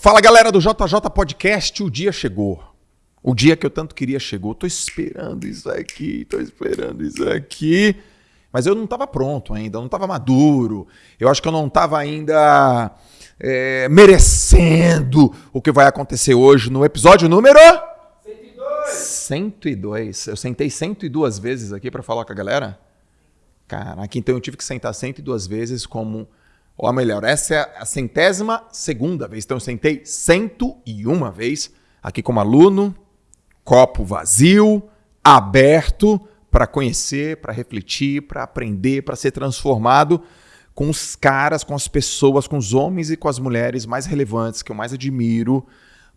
Fala galera do JJ Podcast, o dia chegou. O dia que eu tanto queria chegou. Tô esperando isso aqui, tô esperando isso aqui. Mas eu não estava pronto ainda, eu não estava maduro. Eu acho que eu não estava ainda é, merecendo o que vai acontecer hoje no episódio número 102. 102. Eu sentei 102 vezes aqui para falar com a galera. Caraca, então eu tive que sentar 102 vezes como ou melhor, essa é a centésima segunda vez. Então eu sentei 101 vez aqui como aluno, copo vazio, aberto para conhecer, para refletir, para aprender, para ser transformado com os caras, com as pessoas, com os homens e com as mulheres mais relevantes que eu mais admiro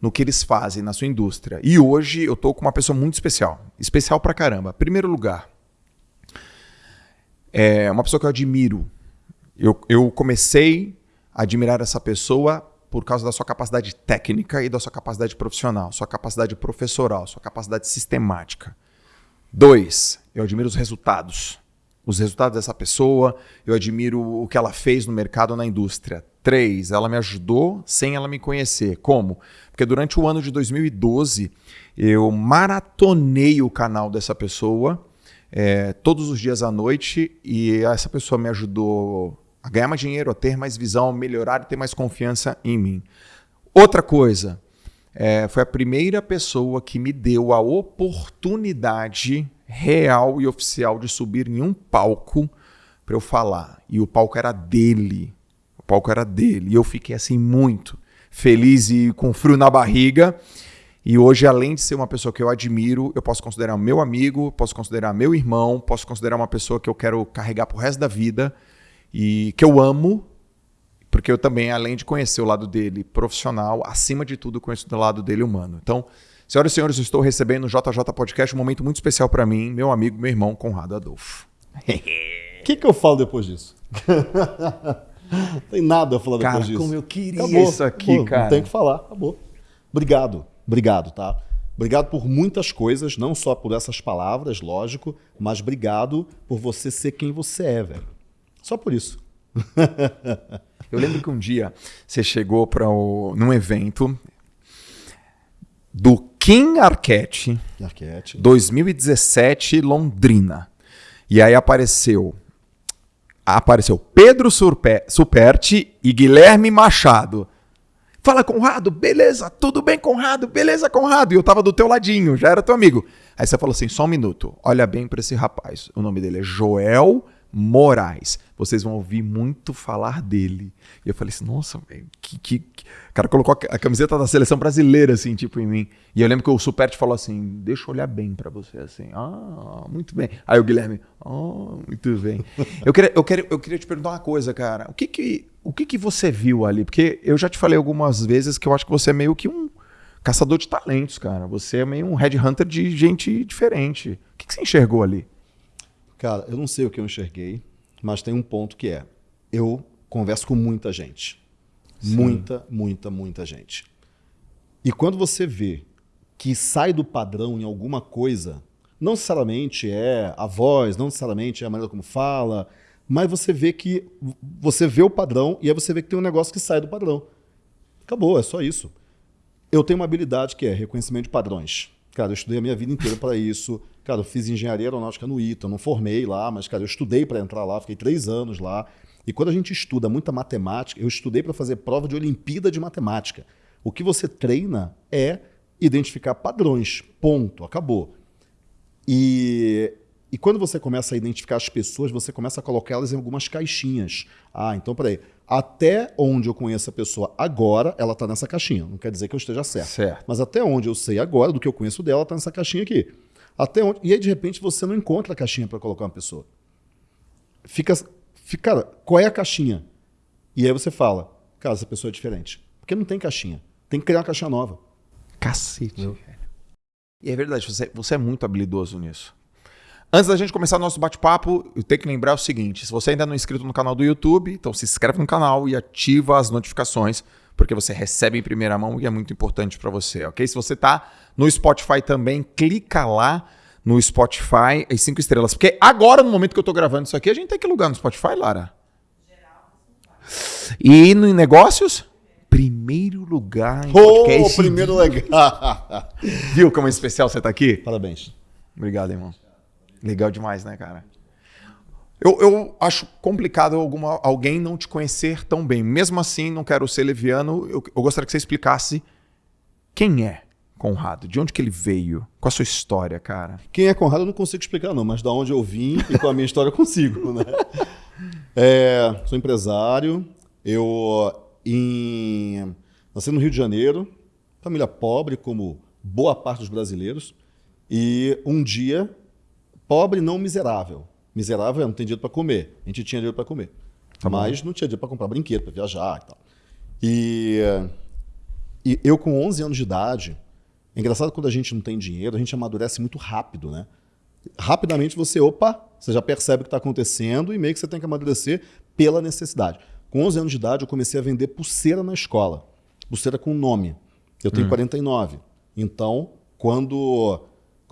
no que eles fazem na sua indústria. E hoje eu tô com uma pessoa muito especial, especial pra caramba. Primeiro lugar, é uma pessoa que eu admiro eu, eu comecei a admirar essa pessoa por causa da sua capacidade técnica e da sua capacidade profissional, sua capacidade professoral, sua capacidade sistemática. Dois, eu admiro os resultados. Os resultados dessa pessoa, eu admiro o que ela fez no mercado, na indústria. Três, ela me ajudou sem ela me conhecer. Como? Porque durante o ano de 2012, eu maratonei o canal dessa pessoa é, todos os dias à noite e essa pessoa me ajudou a ganhar mais dinheiro, a ter mais visão, melhorar e ter mais confiança em mim. Outra coisa, é, foi a primeira pessoa que me deu a oportunidade real e oficial de subir em um palco para eu falar. E o palco era dele. O palco era dele. E eu fiquei assim muito feliz e com frio na barriga. E hoje, além de ser uma pessoa que eu admiro, eu posso considerar meu amigo, posso considerar meu irmão, posso considerar uma pessoa que eu quero carregar pro resto da vida e que eu amo, porque eu também, além de conhecer o lado dele profissional, acima de tudo, conheço o lado dele humano. Então, senhoras e senhores, eu estou recebendo no JJ Podcast um momento muito especial para mim, meu amigo, meu irmão, Conrado Adolfo. O que, que eu falo depois disso? não tem nada a falar cara, depois disso. como eu queria acabou, isso aqui, acabou, cara. Não tem que falar, acabou. Obrigado, obrigado, tá? Obrigado por muitas coisas, não só por essas palavras, lógico, mas obrigado por você ser quem você é, velho. Só por isso. Eu lembro que um dia você chegou para num evento do Kim Arquette, Arquette 2017 Londrina. E aí apareceu apareceu Pedro Surpe, Superti e Guilherme Machado. Fala, Conrado, beleza, tudo bem, Conrado, beleza, Conrado. E eu tava do teu ladinho, já era teu amigo. Aí você falou assim: só um minuto, olha bem para esse rapaz. O nome dele é Joel Moraes. Vocês vão ouvir muito falar dele. E eu falei assim, nossa, que, que, que, O cara colocou a camiseta da seleção brasileira, assim, tipo, em mim. E eu lembro que o Superti falou assim, deixa eu olhar bem para você, assim. Ah, muito bem. Aí o Guilherme, oh, muito bem. eu, queria, eu, queria, eu queria te perguntar uma coisa, cara. O que que, o que que você viu ali? Porque eu já te falei algumas vezes que eu acho que você é meio que um caçador de talentos, cara. Você é meio um headhunter de gente diferente. O que, que você enxergou ali? Cara, eu não sei o que eu enxerguei, mas tem um ponto que é: eu converso com muita gente. Sim. Muita, muita, muita gente. E quando você vê que sai do padrão em alguma coisa, não necessariamente é a voz, não necessariamente é a maneira como fala, mas você vê que você vê o padrão e aí você vê que tem um negócio que sai do padrão. Acabou, é só isso. Eu tenho uma habilidade que é reconhecimento de padrões. Cara, eu estudei a minha vida inteira para isso. Cara, eu fiz engenharia aeronáutica no ITA, não formei lá, mas, cara, eu estudei para entrar lá, fiquei três anos lá. E quando a gente estuda muita matemática, eu estudei para fazer prova de Olimpíada de Matemática. O que você treina é identificar padrões. Ponto. Acabou. E, e quando você começa a identificar as pessoas, você começa a colocá-las em algumas caixinhas. Ah, então peraí. Até onde eu conheço a pessoa agora, ela está nessa caixinha. Não quer dizer que eu esteja certo. certo. Mas até onde eu sei agora, do que eu conheço dela, está nessa caixinha aqui. Até onde... E aí, de repente, você não encontra a caixinha para colocar uma pessoa. Fica, fica, cara, qual é a caixinha? E aí você fala, cara, essa pessoa é diferente. Porque não tem caixinha. Tem que criar uma caixinha nova. Cacete. E é verdade, você, você é muito habilidoso nisso. Antes da gente começar o nosso bate-papo, eu tenho que lembrar o seguinte: se você ainda não é inscrito no canal do YouTube, então se inscreve no canal e ativa as notificações porque você recebe em primeira mão e é muito importante para você, ok? Se você está no Spotify também, clica lá no Spotify as cinco estrelas. Porque agora, no momento que eu estou gravando isso aqui, a gente tem que lugar no Spotify, Lara? E no negócios? primeiro lugar em podcast. primeiro legal. Viu como é especial você tá aqui? Parabéns. Obrigado, irmão. Legal demais, né, cara? Eu, eu acho complicado alguma, alguém não te conhecer tão bem. Mesmo assim, não quero ser leviano. Eu, eu gostaria que você explicasse quem é Conrado, de onde que ele veio, qual a sua história, cara. Quem é Conrado eu não consigo explicar, não, mas da onde eu vim e com a minha história eu consigo, né? É, sou empresário, eu em, nasci no Rio de Janeiro, família pobre, como boa parte dos brasileiros, e um dia, pobre não miserável. Miserável é não tem dinheiro para comer. A gente tinha dinheiro para comer. Tá bom. mas não tinha dinheiro para comprar brinquedo, para viajar e tal. E, e eu, com 11 anos de idade, é engraçado quando a gente não tem dinheiro, a gente amadurece muito rápido, né? Rapidamente você, opa, você já percebe o que está acontecendo e meio que você tem que amadurecer pela necessidade. Com 11 anos de idade, eu comecei a vender pulseira na escola. Pulseira com nome. Eu tenho 49. Então, quando,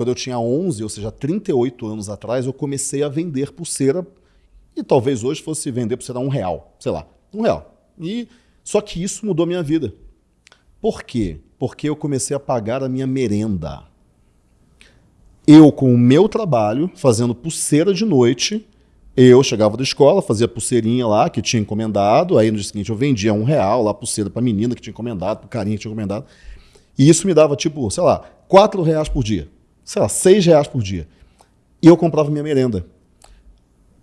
quando eu tinha 11, ou seja, 38 anos atrás, eu comecei a vender pulseira e talvez hoje fosse vender pulseira a um real, sei lá, um real. E, só que isso mudou minha vida. Por quê? Porque eu comecei a pagar a minha merenda. Eu, com o meu trabalho, fazendo pulseira de noite, eu chegava da escola, fazia pulseirinha lá que tinha encomendado, aí no dia seguinte eu vendia um real lá, pulseira pra menina que tinha encomendado, pro carinha que tinha encomendado. E isso me dava, tipo, sei lá, quatro reais por dia. Sei lá, seis reais por dia. E eu comprava minha merenda.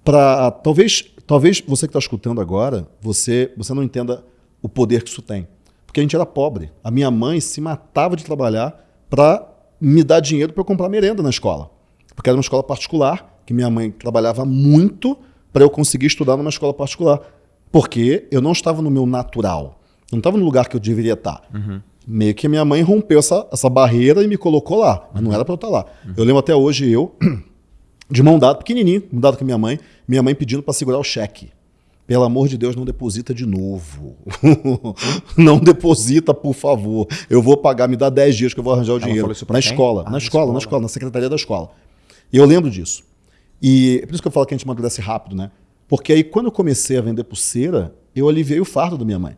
Pra, talvez, talvez você que está escutando agora, você, você não entenda o poder que isso tem. Porque a gente era pobre. A minha mãe se matava de trabalhar para me dar dinheiro para eu comprar merenda na escola. Porque era uma escola particular, que minha mãe trabalhava muito para eu conseguir estudar numa escola particular. Porque eu não estava no meu natural. Não estava no lugar que eu deveria estar. Meio que a minha mãe rompeu essa, essa barreira e me colocou lá. Mas não era para eu estar lá. Eu lembro até hoje eu, de mão dada, pequenininho, mão dada com a minha mãe, minha mãe pedindo para segurar o cheque. Pelo amor de Deus, não deposita de novo. não deposita, por favor. Eu vou pagar, me dá 10 dias que eu vou arranjar o Ela dinheiro. Na escola, Ah, na na escola, escola. na escola, na secretaria da escola. E eu lembro disso. E é por isso que eu falo que a gente amadurece rápido, né? Porque aí, quando eu comecei a vender pulseira, eu aliviei o fardo da minha mãe.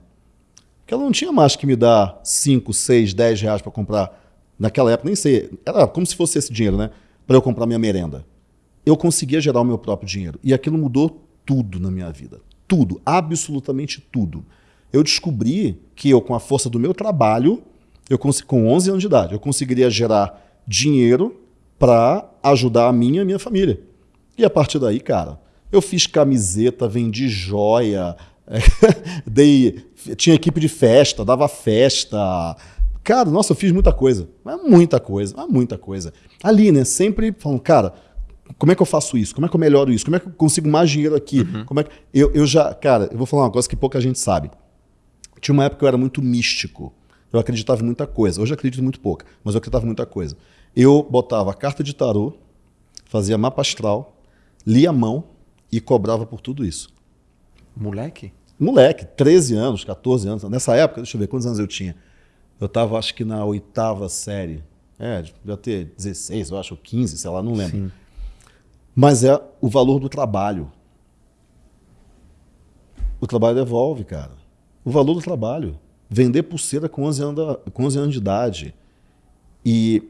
Porque ela não tinha mais que me dar 5, 6, 10 reais para comprar. Naquela época, nem sei. Era como se fosse esse dinheiro, né? Para eu comprar minha merenda. Eu conseguia gerar o meu próprio dinheiro. E aquilo mudou tudo na minha vida. Tudo. Absolutamente tudo. Eu descobri que eu, com a força do meu trabalho, eu com 11 anos de idade, eu conseguiria gerar dinheiro para ajudar a minha e a minha família. E a partir daí, cara, eu fiz camiseta, vendi joia, dei, tinha equipe de festa, dava festa. Cara, nossa, eu fiz muita coisa. Mas muita coisa, mas muita coisa. Ali, né? Sempre falando, cara, como é que eu faço isso? Como é que eu melhoro isso? Como é que eu consigo mais dinheiro aqui? Como é que... eu, eu já, cara, eu vou falar uma coisa que pouca gente sabe. Tinha uma época que eu era muito místico. Eu acreditava em muita coisa. Hoje eu acredito em muito pouca, mas eu acreditava em muita coisa. Eu botava carta de tarô, fazia mapa astral, lia a mão e cobrava por tudo isso. Moleque? Moleque, 13 anos, 14 anos. Nessa época, deixa eu ver quantos anos eu tinha. Eu estava, acho que na oitava série. É, devia ter 16, eu acho, ou 15, sei lá, não lembro. Sim. Mas é o valor do trabalho. O trabalho devolve, cara. O valor do trabalho. Vender pulseira com 11 anos, com 11 anos de idade. E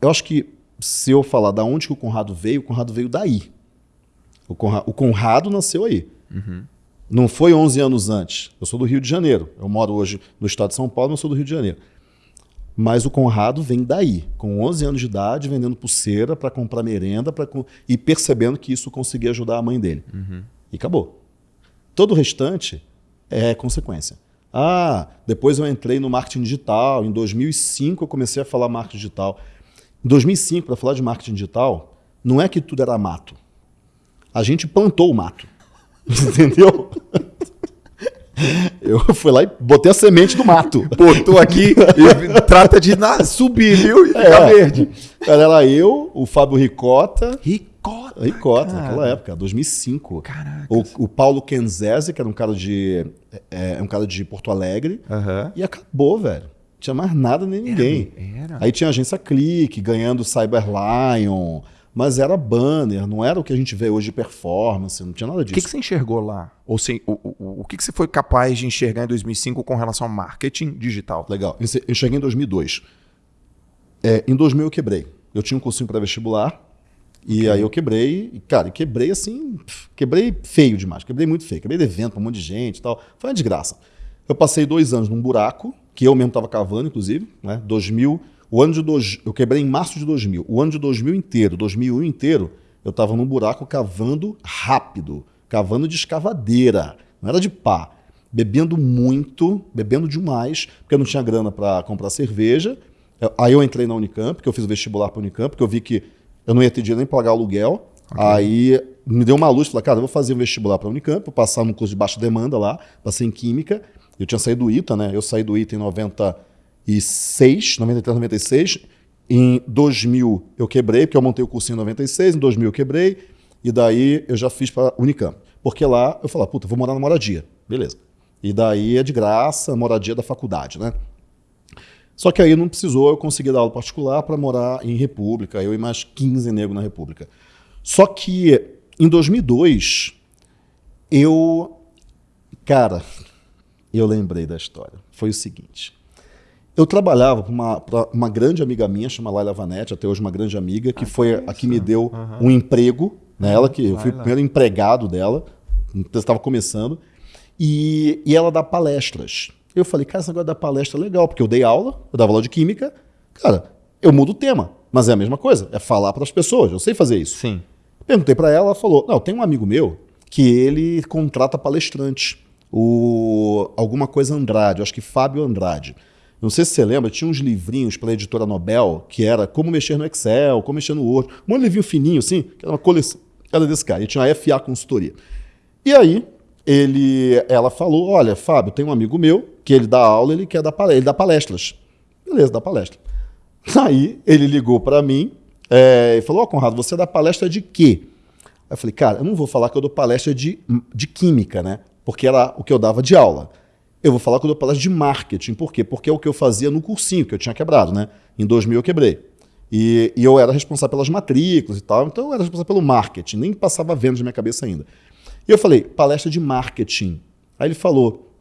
eu acho que se eu falar da onde que o Conrado veio, o Conrado veio daí. O Conrado, o Conrado nasceu aí. Não foi 11 anos antes. Eu sou do Rio de Janeiro. Eu moro hoje no estado de São Paulo, mas sou do Rio de Janeiro. Mas o Conrado vem daí, com 11 anos de idade, vendendo pulseira para comprar merenda pra, e percebendo que isso conseguia ajudar a mãe dele. E acabou. Todo o restante é consequência. Ah, depois eu entrei no marketing digital. Em 2005 eu comecei a falar marketing digital. Em 2005, para falar de marketing digital, não é que tudo era mato. A gente plantou o mato. Entendeu? Eu fui lá e botei a semente do mato. Botou aqui e trata de subir, viu? E ficar É. verde. Era eu, o Fábio Ricota. Ricota. Ricota, cara. naquela época, 2005. Caraca. O, o Paulo Kenzese, que era um cara de é, é um cara de Porto Alegre. Aham. E acabou, velho. Não tinha mais nada nem ninguém. Era. Aí tinha a agência Clique, ganhando Cyber Lion, mas era banner, não era o que a gente vê hoje de performance, não tinha nada O disso. que, que você enxergou lá? Ou se, o, o, o que, que você foi capaz de enxergar em 2005 com relação ao marketing digital? Legal. Eu cheguei em 2002. É, em 2000 eu quebrei. Eu tinha um cursinho para vestibular e aí eu quebrei. E, cara, quebrei assim, quebrei feio demais. Quebrei muito feio. Quebrei de evento pra um monte de gente e tal. Foi uma desgraça. Eu passei dois anos num buraco, que eu mesmo estava cavando, inclusive, né? 2000, o ano de dois, eu quebrei em março de 2000. O ano de 2000 inteiro, 2001 inteiro, eu estava num buraco cavando rápido, cavando de escavadeira, não era de pá. Bebendo muito, bebendo demais, porque eu não tinha grana para comprar cerveja. Aí eu entrei na Unicamp, porque eu fiz o vestibular para Unicamp, porque eu vi que eu não ia ter dinheiro nem para pagar aluguel. Okay. Aí me deu uma luz, falei, cara, eu vou fazer um vestibular para a Unicamp, vou passar num curso de baixa demanda lá, passei em Química. Eu tinha saído do ITA, né? Eu saí do ITA em 96, 93, 96. Em 2000 eu quebrei, porque eu montei o cursinho em 96, em 2000 eu quebrei, e daí eu já fiz para Unicamp. Porque lá eu falei, puta, vou morar na moradia. Beleza. E daí é de graça, moradia da faculdade, né? Só que aí não precisou, eu consegui dar aula particular para morar em República, eu e mais 15 negros na República. Só que em 2002, eu. Cara, eu lembrei da história. Foi o seguinte. Eu trabalhava para uma, uma, grande amiga minha, chama Laila Vanetti, até hoje uma grande amiga, que ah, foi a que me deu uhum. um emprego, né? Ela que eu fui o primeiro empregado dela, estava começando, e, e ela dá palestras. Eu falei, cara, esse negócio da palestra é legal, porque eu dei aula, eu dava aula de química, cara, eu mudo o tema, mas é a mesma coisa, é falar para as pessoas, eu sei fazer isso. Sim. Perguntei para ela, ela falou, não, tem um amigo meu que ele contrata palestrante o alguma coisa Andrade, acho que Fábio Andrade. Não sei se você lembra, tinha uns livrinhos pela editora Nobel, que era como mexer no Excel, como mexer no Word, um livrinho fininho assim, que era uma coleção, era desse cara, e tinha a FA Consultoria. E aí, ele, ela falou, olha, Fábio, tem um amigo meu, que ele dá aula, ele quer dar ele dá palestras. Beleza, dá palestra. Aí, ele ligou para mim é, e falou, ó, oh, Conrado, você dá palestra de quê? Aí eu falei, cara, eu não vou falar que eu dou palestra de, de química, né? porque era o que eu dava de aula. Eu vou falar que eu palestra de marketing. Por quê? Porque é o que eu fazia no cursinho, que eu tinha quebrado, né? Em 2000 eu quebrei. E, e eu era responsável pelas matrículas e tal, então eu era responsável pelo marketing, nem passava venda na minha cabeça ainda. E eu falei, palestra de marketing. Aí ele falou,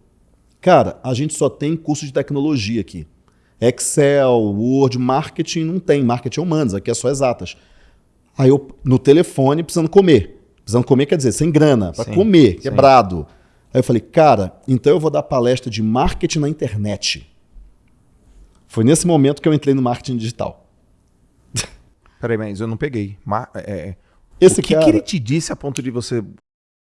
cara, a gente só tem curso de tecnologia aqui. Excel, Word, marketing não tem, marketing é humanos, aqui é só exatas. Aí eu, no telefone, precisando comer. Precisando comer quer dizer, sem grana, para comer, quebrado. Aí eu falei, cara, então eu vou dar palestra de marketing na internet. Foi nesse momento que eu entrei no marketing digital. Peraí, mas eu não peguei. Mar é, é... Esse o que, cara... que ele te disse a ponto de você.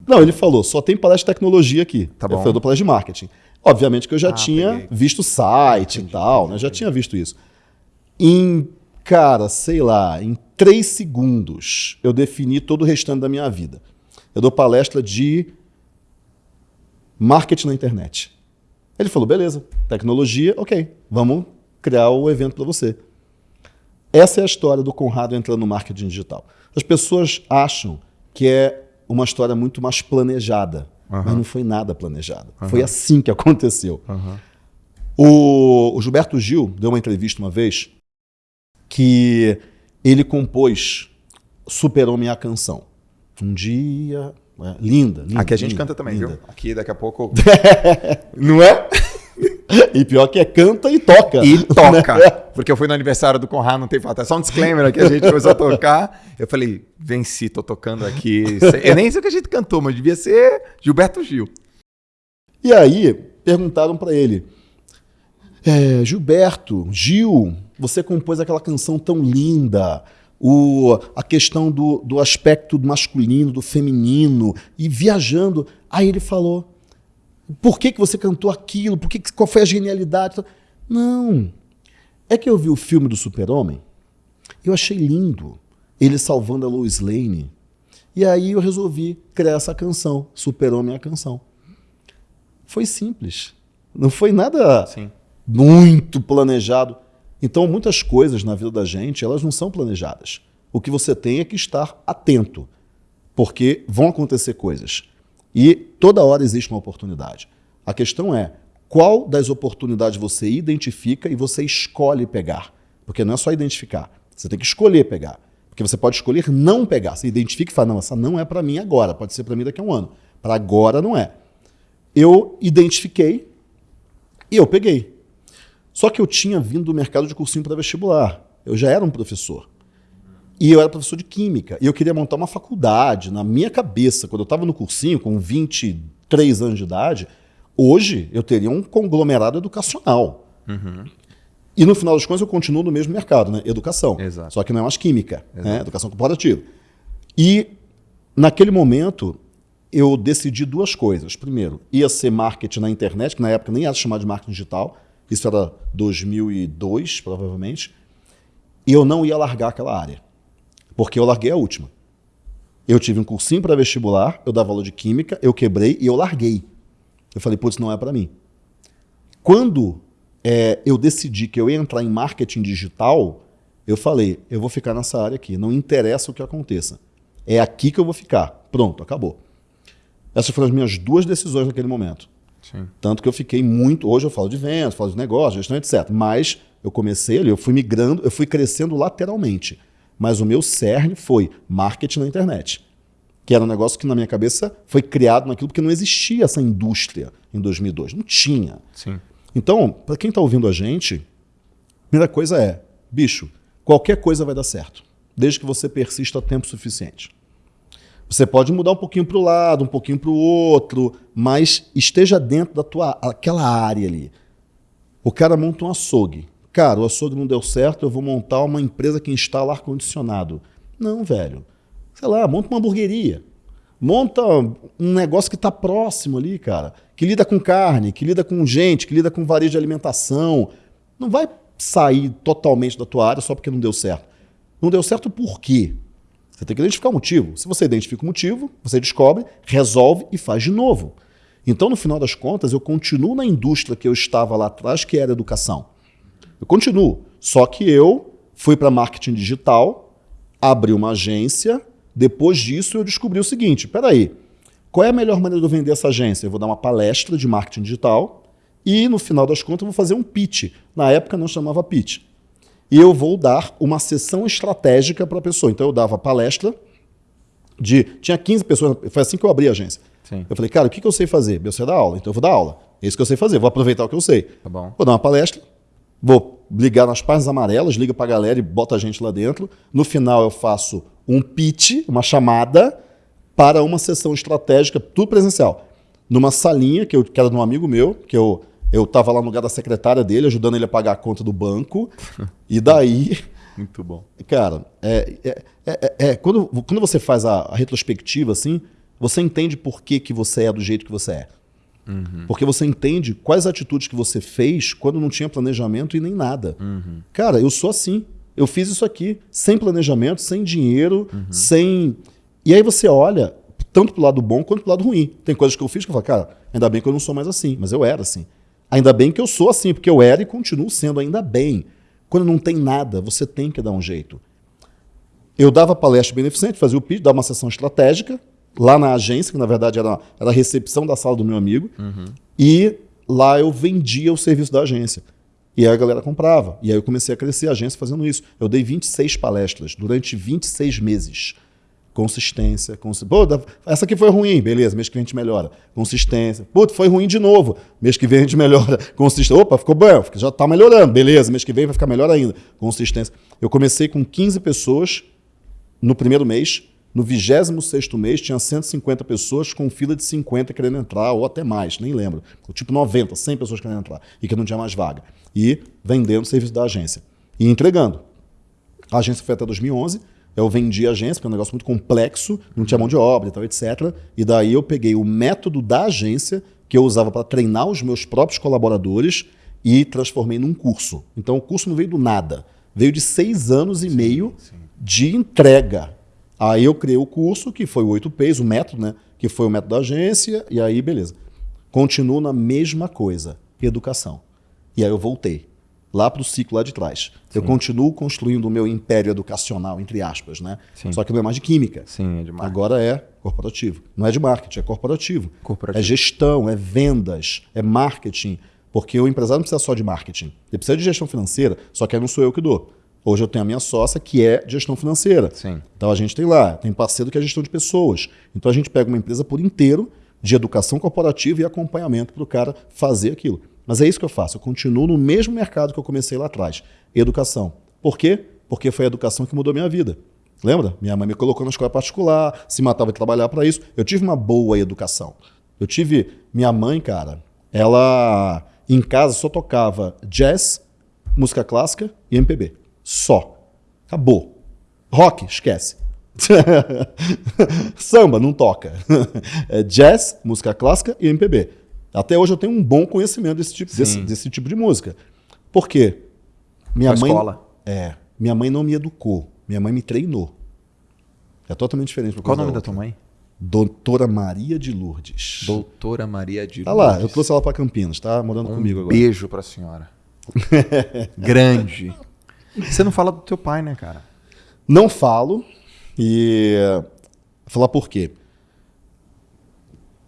Não, ele falou, só tem palestra de tecnologia aqui. Tá bom. Eu falei, do palestra de marketing. Obviamente que eu já ah, tinha peguei. visto o site entendi, e tal, entendi, né? já tinha visto isso. Em, cara, sei lá, em três segundos eu defini todo o restante da minha vida. Eu dou palestra de marketing na internet. Ele falou, beleza, tecnologia, ok, vamos criar o evento para você. Essa é a história do Conrado entrando no marketing digital. As pessoas acham que é uma história muito mais planejada, uhum. mas não foi nada planejado. Uhum. Foi assim que aconteceu. Uhum. O, o Gilberto Gil deu uma entrevista uma vez que ele compôs Super-Homem a Canção. Um dia linda, linda. Aqui a gente linda, canta também, linda. viu? Aqui daqui a pouco. Não é? E pior que é canta e toca. E toca. Né? Porque eu fui no aniversário do Conrado, não tem falta. É só um disclaimer aqui, a gente começou a tocar. Eu falei, venci, tô tocando aqui. Eu nem sei o que a gente cantou, mas devia ser Gilberto Gil. E aí, perguntaram para ele: é, Gilberto, Gil, você compôs aquela canção tão linda o, a questão do, do aspecto masculino, do feminino, e viajando. Aí ele falou: por que, que você cantou aquilo? Por que, qual foi a genialidade? Não. É que eu vi o filme do Super-Homem, eu achei lindo ele salvando a Lois Lane. E aí eu resolvi criar essa canção, Super-Homem é a canção. Foi simples. Não foi nada Sim. muito planejado. Então, muitas coisas na vida da gente, elas não são planejadas. O que você tem é que estar atento, porque vão acontecer coisas. E toda hora existe uma oportunidade. A questão é, qual das oportunidades você identifica e você escolhe pegar? Porque não é só identificar, você tem que escolher pegar. Porque você pode escolher não pegar. Você identifica e fala, não, essa não é para mim agora, pode ser para mim daqui a um ano. Para agora não é. Eu identifiquei e eu peguei. Só que eu tinha vindo do mercado de cursinho para vestibular. Eu já era um professor. E eu era professor de química. E eu queria montar uma faculdade. Na minha cabeça, quando eu estava no cursinho, com 23 anos de idade, hoje eu teria um conglomerado educacional. Uhum. E no final das contas eu continuo no mesmo mercado, né? Educação. Exato. Só que não é mais química, né? educação corporativa. E naquele momento eu decidi duas coisas. Primeiro, ia ser marketing na internet, que na época nem era chamado de marketing digital. Isso era 2002, provavelmente. Eu não ia largar aquela área. Porque eu larguei a última. Eu tive um cursinho para vestibular, eu dava aula de química, eu quebrei e eu larguei. Eu falei, putz, não é para mim. Quando é, eu decidi que eu ia entrar em marketing digital, eu falei, eu vou ficar nessa área aqui, não interessa o que aconteça. É aqui que eu vou ficar. Pronto, acabou. Essas foram as minhas duas decisões naquele momento. Sim. Tanto que eu fiquei muito. Hoje eu falo de vendas, falo de negócios, gestão, etc. Mas eu comecei ali, eu fui migrando, eu fui crescendo lateralmente. Mas o meu cerne foi marketing na internet. Que era um negócio que na minha cabeça foi criado naquilo porque não existia essa indústria em 2002. Não tinha. Sim. Então, para quem está ouvindo a gente, a primeira coisa é, bicho, qualquer coisa vai dar certo, desde que você persista tempo suficiente. Você pode mudar um pouquinho para o lado, um pouquinho para o outro, mas esteja dentro da tua aquela área ali. O cara monta um açougue. Cara, o açougue não deu certo, eu vou montar uma empresa que instala ar-condicionado. Não, velho. Sei lá, monta uma hamburgueria. Monta um negócio que está próximo ali, cara. Que lida com carne, que lida com gente, que lida com varejo de alimentação. Não vai sair totalmente da tua área só porque não deu certo. Não deu certo por quê? Você tem que identificar o motivo. Se você identifica o motivo, você descobre, resolve e faz de novo. Então, no final das contas, eu continuo na indústria que eu estava lá atrás, que era educação. Eu continuo. Só que eu fui para marketing digital, abri uma agência. Depois disso, eu descobri o seguinte: espera aí, qual é a melhor maneira de eu vender essa agência? Eu vou dar uma palestra de marketing digital e, no final das contas, eu vou fazer um pitch. Na época, não chamava pitch. E eu vou dar uma sessão estratégica para a pessoa. Então, eu dava palestra de. Tinha 15 pessoas, foi assim que eu abri a agência. Sim. Eu falei, cara, o que, que eu sei fazer? Eu sei dar aula, então eu vou dar aula. É isso que eu sei fazer, vou aproveitar o que eu sei. Tá bom. Vou dar uma palestra, Vou ligar nas páginas amarelas, liga para a galera e bota a gente lá dentro. No final eu faço um pitch, uma chamada para uma sessão estratégica, tudo presencial. Numa salinha que, eu, que era de um amigo meu, que eu eu estava lá no lugar da secretária dele, ajudando ele a pagar a conta do banco. e daí. Muito bom. Cara, é, é, é, é, quando, quando você faz a, a, retrospectiva assim, você entende por que, que você é do jeito que você é. Uhum. Porque você entende quais atitudes que você fez quando não tinha planejamento e nem nada. Uhum. Cara, eu sou assim. Eu fiz isso aqui sem planejamento, sem dinheiro, uhum. sem. E aí você olha tanto pro lado bom quanto pro lado ruim. Tem coisas que eu fiz que eu falo, cara, ainda bem que eu não sou mais assim, mas eu era assim. Ainda bem que eu sou assim, porque eu era e continuo sendo, ainda bem. Quando não tem nada, você tem que dar um jeito. Eu dava palestra beneficente, fazia o pitch, dava uma sessão estratégica, lá na agência, que na verdade era, era a recepção da sala do meu amigo, uhum. e lá eu vendia o serviço da agência. E aí a galera comprava. E aí eu comecei a crescer a agência fazendo isso. Eu dei 26 palestras durante 26 meses. Consistência. Pô, essa aqui foi ruim, beleza, mês que vem a gente melhora. Consistência. Pô, foi ruim de novo, mês que vem a gente melhora. Consistência. Opa, ficou bom, já está melhorando, beleza, mês que vem vai ficar melhor ainda. Consistência. Eu comecei com 15 pessoas no primeiro mês, no 26 mês, tinha 150 pessoas com fila de 50 querendo entrar, ou até mais, nem lembro. Tipo 90, 100 pessoas querendo entrar, e que não tinha mais vaga. E vendendo o serviço da agência. E entregando. A agência foi até 2011, eu vendi a agência, porque é um negócio muito complexo, não tinha mão de obra e tal, etc. E daí eu peguei o método da agência, que eu usava para treinar os meus próprios colaboradores, e transformei num curso. Então o curso não veio do nada. Veio de seis anos e sim, meio sim. de entrega Aí eu criei o curso, que foi o 8Ps, o método, né? Que foi o método da agência, e aí, beleza. Continuo na mesma coisa, educação. E aí eu voltei, lá para o ciclo lá de trás. Sim. Eu continuo construindo o meu império educacional, entre aspas, né? Sim. Só que não é mais de química. Sim, é de marketing. Agora é corporativo. Não é de marketing, é corporativo. corporativo. É gestão, é vendas, é marketing. Porque o empresário não precisa só de marketing. Ele precisa de gestão financeira, só que aí não sou eu que dou. Hoje eu tenho a minha sócia, que é gestão financeira. Sim. Então a gente tem lá, tem parceiro que é gestão de pessoas. Então a gente pega uma empresa por inteiro de educação corporativa e acompanhamento para o cara fazer aquilo. Mas é isso que eu faço. Eu continuo no mesmo mercado que eu comecei lá atrás: educação. Por quê? Porque foi a educação que mudou minha vida. Lembra? Minha mãe me colocou na escola particular, se matava de trabalhar para isso. Eu tive uma boa educação. Eu tive. Minha mãe, cara, ela em casa só tocava jazz, música clássica e MPB. Só. Acabou. Rock, esquece. Samba, não toca. É jazz, música clássica e MPB. Até hoje eu tenho um bom conhecimento desse tipo, desse, desse tipo de música. Por quê? Minha Na mãe, escola. É. Minha mãe não me educou. Minha mãe me treinou. É totalmente diferente. Qual o nome da outra. tua mãe? Doutora Maria de Lourdes. Doutora Maria de Tá lá, eu Lourdes. trouxe ela para Campinas, tá morando Um comigo agora. beijo pra senhora. Grande. Você não fala do teu pai, né, cara? Não falo e falar por quê.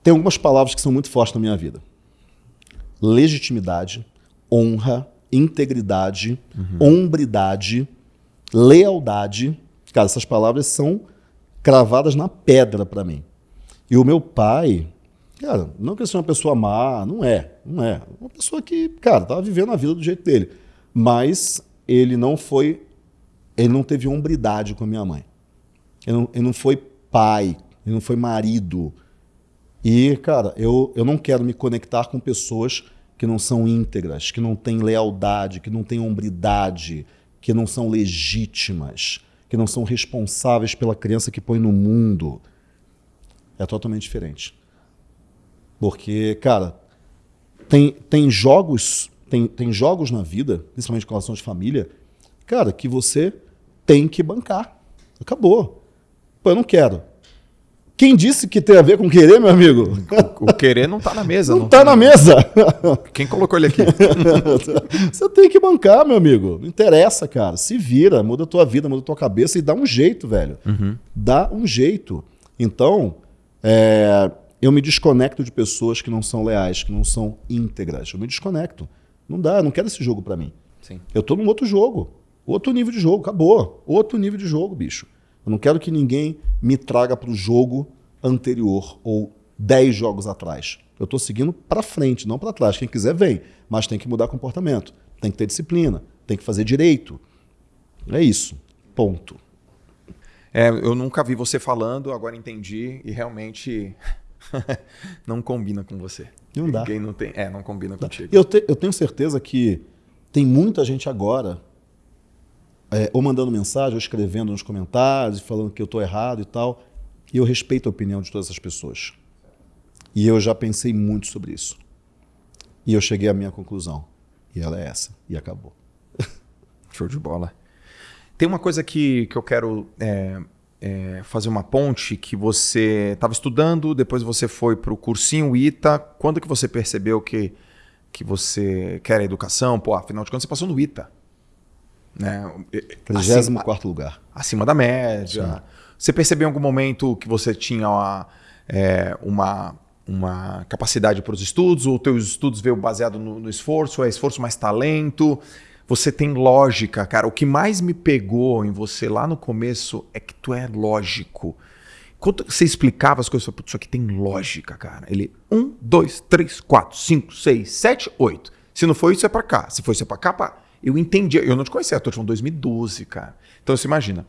Tem algumas palavras que são muito fortes na minha vida. Legitimidade, honra, integridade, hombridade, lealdade. Cara, essas palavras são cravadas na pedra para mim. E o meu pai, cara, não que ele seja uma pessoa má, não é, não é. Uma pessoa que, cara, tava vivendo a vida do jeito dele. Mas ele não foi, ele não teve hombridade com a minha mãe. Ele não, ele não foi pai, ele não foi marido. E, cara, eu, eu não quero me conectar com pessoas que não são íntegras, que não têm lealdade, que não têm hombridade, que não são legítimas, que não são responsáveis pela criança que põe no mundo. É totalmente diferente. Porque, cara, tem, tem jogos, tem, tem jogos na vida, principalmente com relação de família, cara, que você tem que bancar. Acabou. Pô, eu não quero. Quem disse que tem a ver com querer, meu amigo? O querer não tá na mesa. Não tá na mesa. Quem colocou ele aqui? Você tem que bancar, meu amigo. Não interessa, cara. Se vira, muda a tua vida, muda a tua cabeça e dá um jeito, velho. Dá um jeito. Então, é, eu me desconecto de pessoas que não são leais, que não são íntegras. Eu me desconecto. Não dá, eu não quero esse jogo pra mim. Sim. Eu tô num outro jogo. Outro nível de jogo, acabou. Outro nível de jogo, bicho. Eu não quero que ninguém me traga pro jogo anterior ou 10 jogos atrás. Eu tô seguindo pra frente, não pra trás. Quem quiser vem, mas tem que mudar comportamento. Tem que ter disciplina, tem que fazer direito. É isso. Ponto. É, eu nunca vi você falando, agora entendi e realmente não combina com você. Não dá. Quem não tem, é, não combina contigo. Eu, te- eu tenho certeza que tem muita gente agora é, ou mandando mensagem, ou escrevendo nos comentários, falando que eu estou errado e tal. E eu respeito a opinião de todas essas pessoas. E eu já pensei muito sobre isso. E eu cheguei à minha conclusão. E ela é essa. E acabou. Show de bola. Tem uma coisa que, que eu quero é, é, fazer uma ponte, que você estava estudando, depois você foi para o cursinho ITA. Quando que você percebeu que, que você quer a educação? Pô, afinal de contas você passou no ITA. Né? Acima, 34 lugar. acima da média. Você percebeu em algum momento que você tinha uma, é, uma, uma capacidade para os estudos, ou teus estudos veio baseado no, no esforço, é esforço mais talento? Você tem lógica, cara. O que mais me pegou em você lá no começo é que tu é lógico. Quando você explicava as coisas, eu falei, "Putz, isso aqui tem lógica, cara. Ele, um, dois, três, quatro, cinco, seis, sete, oito. Se não for isso, é pra cá. Se for isso, é pra cá, pá. Eu entendia. Eu não te conhecia, eu tô te falando 2012, cara. Então você imagina.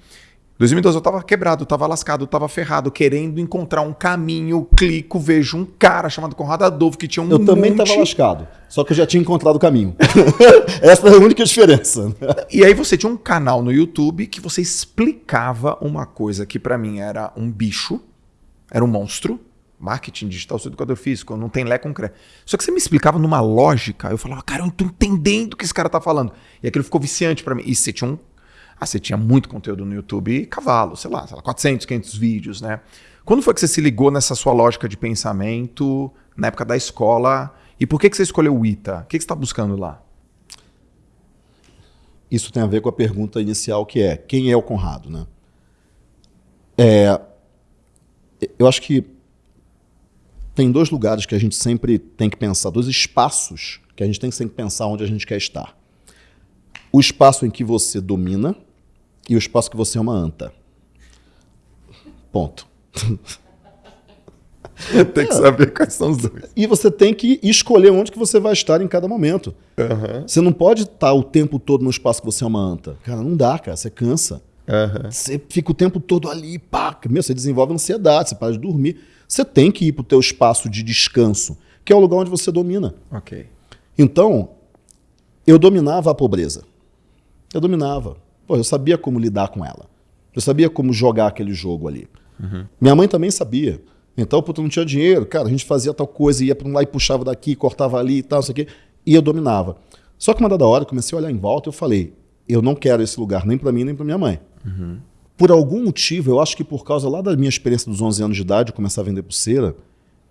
2012 eu tava quebrado, tava lascado, tava ferrado, querendo encontrar um caminho, clico, vejo um cara chamado Conrado Adolfo que tinha um Eu também monte... estava lascado. Só que eu já tinha encontrado o caminho. Essa é a única diferença. E aí você tinha um canal no YouTube que você explicava uma coisa que pra mim era um bicho, era um monstro, marketing digital, sou educador físico, não tem lé concreto. Só que você me explicava numa lógica, eu falava, cara, eu não tô entendendo o que esse cara tá falando. E aquilo ficou viciante pra mim. E você tinha um ah, você tinha muito conteúdo no YouTube, cavalo, sei lá, sei lá, 400, 500 vídeos, né? Quando foi que você se ligou nessa sua lógica de pensamento, na época da escola? E por que, que você escolheu o ITA? O que, que você está buscando lá? Isso tem a ver com a pergunta inicial que é quem é o Conrado, né? É, eu acho que tem dois lugares que a gente sempre tem que pensar, dois espaços que a gente tem que sempre pensar onde a gente quer estar. o espaço em que você domina e o espaço que você é uma anta. Ponto. tem que saber quais são os dois. E você tem que escolher onde que você vai estar em cada momento. Uhum. Você não pode estar o tempo todo no espaço que você é uma anta. Cara, não dá, cara. Você cansa. Uhum. Você fica o tempo todo ali, pá, meu, você desenvolve ansiedade, você para de dormir. Você tem que ir para o teu espaço de descanso, que é o lugar onde você domina. Ok. Então, eu dominava a pobreza. Eu dominava. Pô, eu sabia como lidar com ela. Eu sabia como jogar aquele jogo ali. Uhum. Minha mãe também sabia. Então, puta, não tinha dinheiro. Cara, a gente fazia tal coisa, ia para um lá e puxava daqui, cortava ali e tal, não sei o quê. E eu dominava. Só que uma dada hora, eu comecei a olhar em volta e eu falei, eu não quero esse lugar nem para mim, nem para minha mãe. Uhum. Por algum motivo, eu acho que por causa lá da minha experiência dos 11 anos de idade, começar a vender pulseira,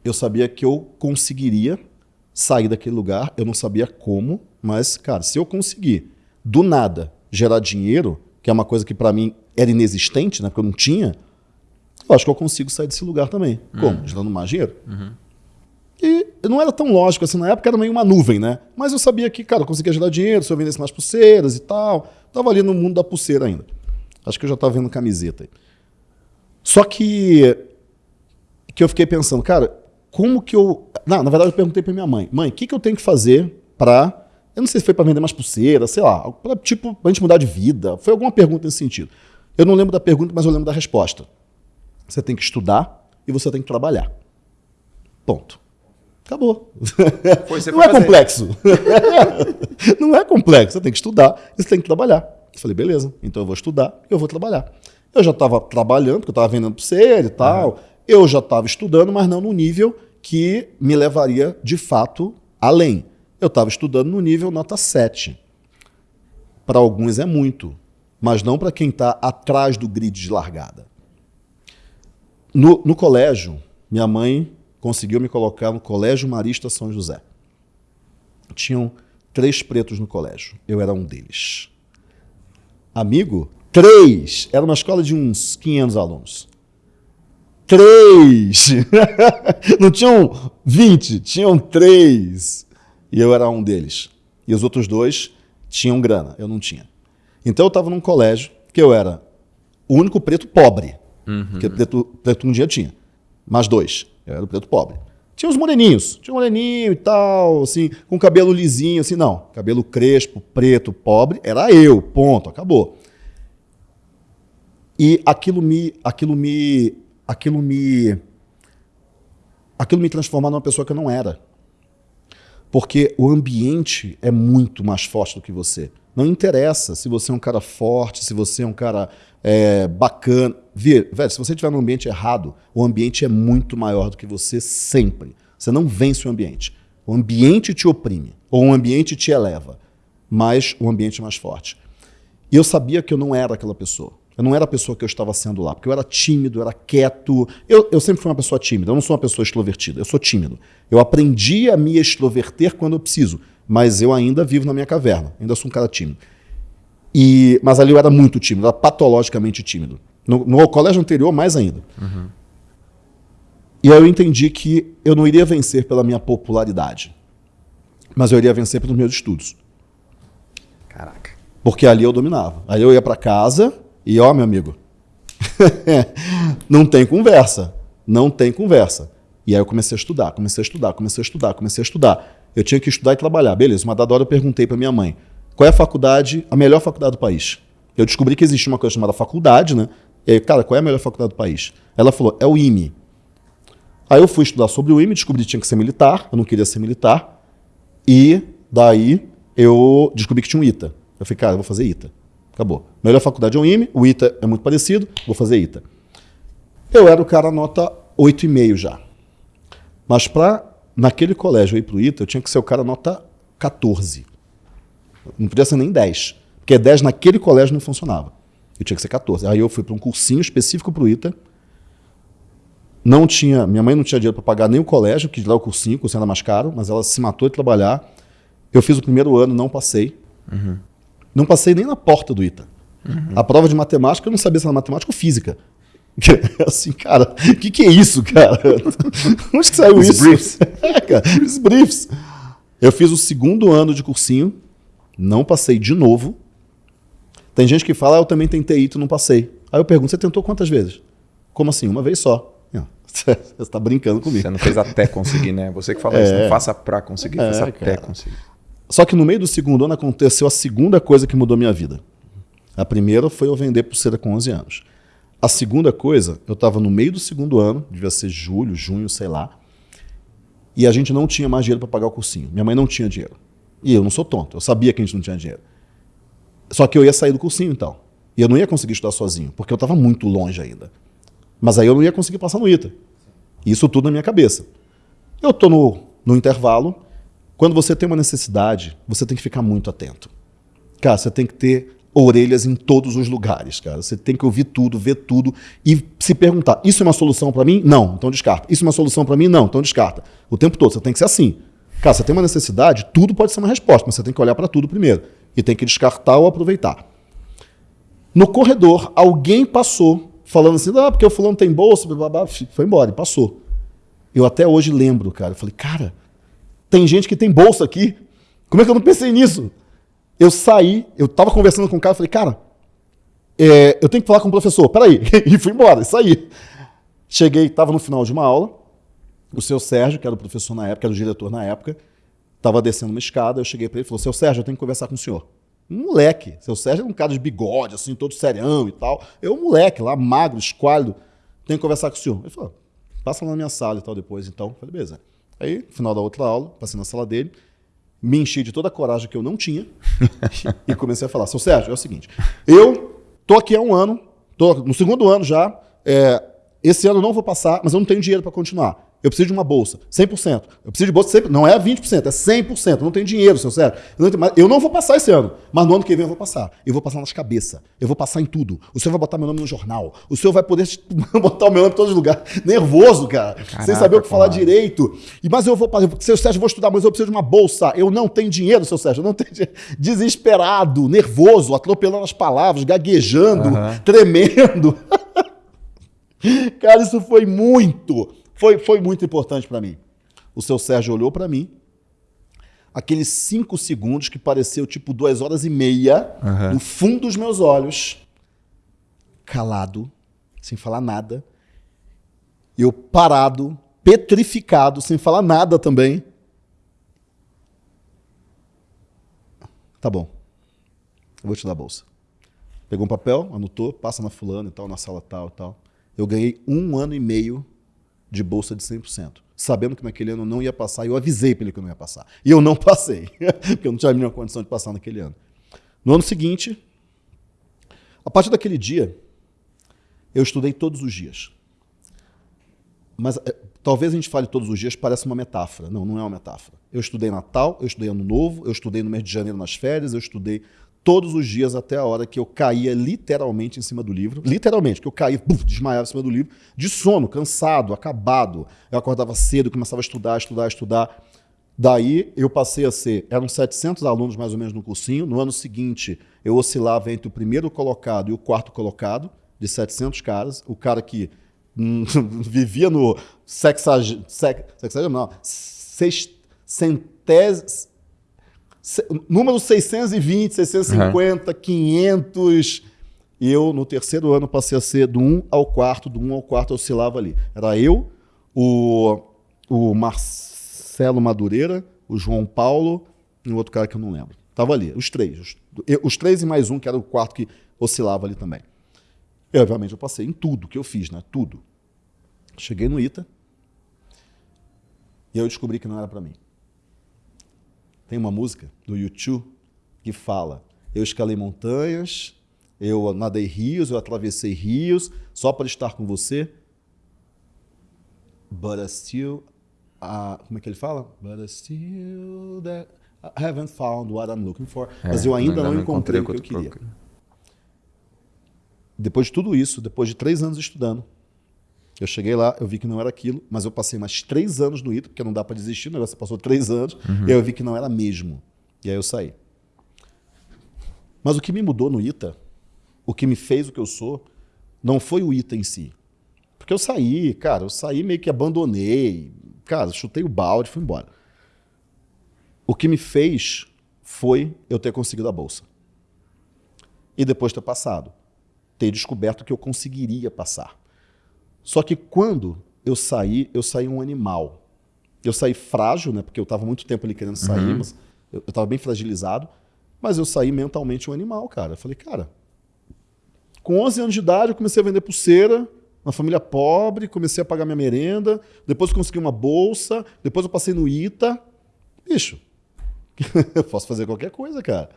eu sabia que eu conseguiria sair daquele lugar. Eu não sabia como, mas, cara, se eu conseguir, do nada, gerar dinheiro, que é uma coisa que para mim era inexistente, né, porque eu não tinha, eu acho que eu consigo sair desse lugar também. Uhum. Como? Gerando mais dinheiro. Uhum. E não era tão lógico assim, na época era meio uma nuvem, né? Mas eu sabia que, cara, eu conseguia gerar dinheiro se eu vendesse mais pulseiras e tal. Tava ali no mundo da pulseira ainda. Acho que eu já estava vendo camiseta. Só que que eu fiquei pensando, cara, como que eu. Não, na verdade, eu perguntei para minha mãe: mãe, o que, que eu tenho que fazer para. Eu não sei se foi para vender mais pulseira, sei lá, pra, tipo, pra gente mudar de vida. Foi alguma pergunta nesse sentido. Eu não lembro da pergunta, mas eu lembro da resposta. Você tem que estudar e você tem que trabalhar. Ponto. Acabou. Foi, não é fazer. complexo. não é complexo. Você tem que estudar e você tem que trabalhar. Eu falei, beleza, então eu vou estudar e eu vou trabalhar. Eu já estava trabalhando, porque eu estava vendendo pulseira e tal. Uhum. Eu já estava estudando, mas não no nível que me levaria de fato além. Eu estava estudando no nível nota 7. Para alguns é muito, mas não para quem está atrás do grid de largada. No, no colégio, minha mãe conseguiu me colocar no Colégio Marista São José. Tinham três pretos no colégio. Eu era um deles. Amigo? Três! Era uma escola de uns 500 alunos. Três! Não tinham 20, tinham três. E eu era um deles. E os outros dois tinham grana, eu não tinha. Então eu estava num colégio que eu era o único preto pobre. Uhum. Porque preto, preto um dia tinha. Mais dois. Eu era o preto pobre. Tinha os moreninhos. Tinha um moreninho e tal, assim, com cabelo lisinho, assim, não. Cabelo crespo, preto, pobre, era eu, ponto, acabou. E aquilo me, aquilo me, aquilo me, aquilo me transformava numa pessoa que eu não era. Porque o ambiente é muito mais forte do que você. Não interessa se você é um cara forte, se você é um cara é, bacana. Vê, velho, se você estiver no ambiente errado, o ambiente é muito maior do que você sempre. Você não vence o ambiente. O ambiente te oprime, ou o ambiente te eleva, mas o ambiente é mais forte. E eu sabia que eu não era aquela pessoa. Eu não era a pessoa que eu estava sendo lá, porque eu era tímido, eu era quieto. Eu, eu sempre fui uma pessoa tímida, eu não sou uma pessoa extrovertida, eu sou tímido. Eu aprendi a me extroverter quando eu preciso, mas eu ainda vivo na minha caverna, ainda sou um cara tímido. E, mas ali eu era muito tímido, era patologicamente tímido. No, no colégio anterior, mais ainda. Uhum. E aí eu entendi que eu não iria vencer pela minha popularidade, mas eu iria vencer pelos meus estudos. Caraca. Porque ali eu dominava. Aí eu ia para casa e, ó, meu amigo, não tem conversa. Não tem conversa. E aí eu comecei a estudar, comecei a estudar, comecei a estudar, comecei a estudar. Eu tinha que estudar e trabalhar. Beleza, uma dada hora eu perguntei para minha mãe, qual é a faculdade, a melhor faculdade do país? Eu descobri que existe uma coisa chamada faculdade, né? E aí, cara, qual é a melhor faculdade do país? Ela falou, é o IME. Aí eu fui estudar sobre o IME, descobri que tinha que ser militar, eu não queria ser militar. E daí eu descobri que tinha um ITA. Eu falei, cara, eu vou fazer ITA. Acabou. Melhor faculdade é o IME, o ITA é muito parecido, vou fazer ITA. Eu era o cara nota 8,5 já. Mas para naquele colégio ir para o ITA, eu tinha que ser o cara nota 14. Não podia ser nem 10. Porque 10 naquele colégio não funcionava. Eu tinha que ser 14. Aí eu fui para um cursinho específico para o ITA. Não tinha, minha mãe não tinha dinheiro para pagar nem o colégio, que lá o cursinho, o cursinho era mais caro, mas ela se matou de trabalhar. Eu fiz o primeiro ano, não passei. Uhum. Não passei nem na porta do ITA. Uhum. A prova de matemática, eu não sabia se era matemática ou física. Assim, cara, o que, que é isso, cara? Onde que saiu Os isso? Briefs. É, cara, os briefs. Eu fiz o segundo ano de cursinho, não passei de novo, Tem gente que fala, ah, eu também tentei e não passei. Aí eu pergunto, você tentou quantas vezes? Como assim? Uma vez só. Você está brincando comigo. Você não fez até conseguir, né? Você que fala é. isso, não faça para conseguir, é, faça até conseguir. Só que no meio do segundo ano aconteceu a segunda coisa que mudou minha vida. A primeira foi eu vender pulseira com 11 anos. A segunda coisa, eu estava no meio do segundo ano, devia ser julho, junho, sei lá, e a gente não tinha mais dinheiro para pagar o cursinho. Minha mãe não tinha dinheiro. E eu não sou tonto, eu sabia que a gente não tinha dinheiro. Só que eu ia sair do cursinho então. E eu não ia conseguir estudar sozinho, porque eu estava muito longe ainda. Mas aí eu não ia conseguir passar no ITA. Isso tudo na minha cabeça. Eu estou no, no intervalo. Quando você tem uma necessidade, você tem que ficar muito atento. Cara, você tem que ter orelhas em todos os lugares, cara. Você tem que ouvir tudo, ver tudo e se perguntar: isso é uma solução para mim? Não, então descarta. Isso é uma solução para mim? Não, então descarta. O tempo todo, você tem que ser assim. Cara, você tem uma necessidade, tudo pode ser uma resposta, mas você tem que olhar para tudo primeiro e tem que descartar ou aproveitar. No corredor, alguém passou falando assim, ah, porque o fulano tem bolsa, blá, blá, foi embora, e passou. Eu até hoje lembro, cara, eu falei, cara, tem gente que tem bolsa aqui, como é que eu não pensei nisso? Eu saí, eu tava conversando com o cara, falei, cara, é, eu tenho que falar com o professor, peraí, e fui embora, saí. Cheguei, estava no final de uma aula, o seu Sérgio, que era o professor na época, era o diretor na época, estava descendo uma escada, eu cheguei para ele e falou, seu Sérgio, eu tenho que conversar com o senhor. Um moleque. Seu Sérgio é um cara de bigode, assim, todo serião e tal. Eu, um moleque lá, magro, esquálido, tenho que conversar com o senhor. Ele falou, passa lá na minha sala e tal depois, então. falei, beleza. Aí, final da outra aula, passei na sala dele, me enchi de toda a coragem que eu não tinha e comecei a falar, seu Sérgio, é o seguinte, eu tô aqui há um ano, tô no segundo ano já, é, esse ano eu não vou passar, mas eu não tenho dinheiro para continuar. Eu preciso de uma bolsa, 100%. Eu preciso de bolsa, 100%. não é 20%, é 100%. Eu não tenho dinheiro, seu Sérgio. Eu não, eu não vou passar esse ano, mas no ano que vem eu vou passar. Eu vou passar nas cabeças, eu vou passar em tudo. O senhor vai botar meu nome no jornal, o senhor vai poder botar o meu nome em todos os lugares. Nervoso, cara, Caraca, sem saber o que falar direito. E, mas eu vou, seu Sérgio, eu vou estudar, mas eu preciso de uma bolsa. Eu não tenho dinheiro, seu Sérgio, eu não tenho dinheiro. Desesperado, nervoso, atropelando as palavras, gaguejando, uhum. tremendo. cara, isso foi muito foi, foi muito importante para mim. O seu Sérgio olhou para mim, aqueles cinco segundos que pareceu tipo duas horas e meia, uhum. no fundo dos meus olhos, calado, sem falar nada. Eu parado, petrificado, sem falar nada também. Tá bom, eu vou te dar a bolsa. Pegou um papel, anotou, passa na fulana e tal, na sala tal e tal. Eu ganhei um ano e meio de bolsa de 100%, sabendo que naquele ano eu não ia passar, eu avisei para ele que eu não ia passar. E eu não passei, porque eu não tinha a mínima condição de passar naquele ano. No ano seguinte, a partir daquele dia, eu estudei todos os dias. Mas é, talvez a gente fale todos os dias, parece uma metáfora. Não, não é uma metáfora. Eu estudei Natal, eu estudei Ano Novo, eu estudei no mês de janeiro nas férias, eu estudei todos os dias até a hora que eu caía literalmente em cima do livro. Literalmente, que eu caía, buf, desmaiava em cima do livro, de sono, cansado, acabado. Eu acordava cedo, começava a estudar, estudar, estudar. Daí eu passei a ser, eram 700 alunos mais ou menos no cursinho. No ano seguinte, eu oscilava entre o primeiro colocado e o quarto colocado, de 700 caras. O cara que hum, vivia no sexagésimo, sexagésimo não, sexcentésimo, número 620, 650, uhum. 500. E eu, no terceiro ano, passei a ser do 1 ao quarto, do 1 ao quarto, eu oscilava ali. Era eu, o, o Marcelo Madureira, o João Paulo e um outro cara que eu não lembro. Tava ali, os três. Os, eu, os três e mais um, que era o quarto que oscilava ali também. E, obviamente, eu passei em tudo que eu fiz, né? Tudo. Cheguei no ITA e eu descobri que não era para mim. Tem uma música do YouTube que fala: Eu escalei montanhas, eu nadei rios, eu atravessei rios só para estar com você. But I still. Uh, como é que ele fala? But I still that I haven't found what I'm looking for. É, Mas eu ainda não, não encontrei o que eu queria. Depois de tudo isso, depois de três anos estudando, eu cheguei lá, eu vi que não era aquilo, mas eu passei mais três anos no ITA, porque não dá para desistir, o negócio passou três anos, uhum. e aí eu vi que não era mesmo. E aí eu saí. Mas o que me mudou no ITA, o que me fez o que eu sou, não foi o ITA em si. Porque eu saí, cara, eu saí meio que abandonei, cara, chutei o balde e fui embora. O que me fez foi eu ter conseguido a bolsa. e depois ter passado. Ter descoberto que eu conseguiria passar. Só que quando eu saí, eu saí um animal. Eu saí frágil, né? Porque eu estava muito tempo ali querendo sair, uhum. mas eu estava bem fragilizado. Mas eu saí mentalmente um animal, cara. Eu falei, cara, com 11 anos de idade eu comecei a vender pulseira, uma família pobre, comecei a pagar minha merenda, depois eu consegui uma bolsa, depois eu passei no ITA. Bicho, eu posso fazer qualquer coisa, cara.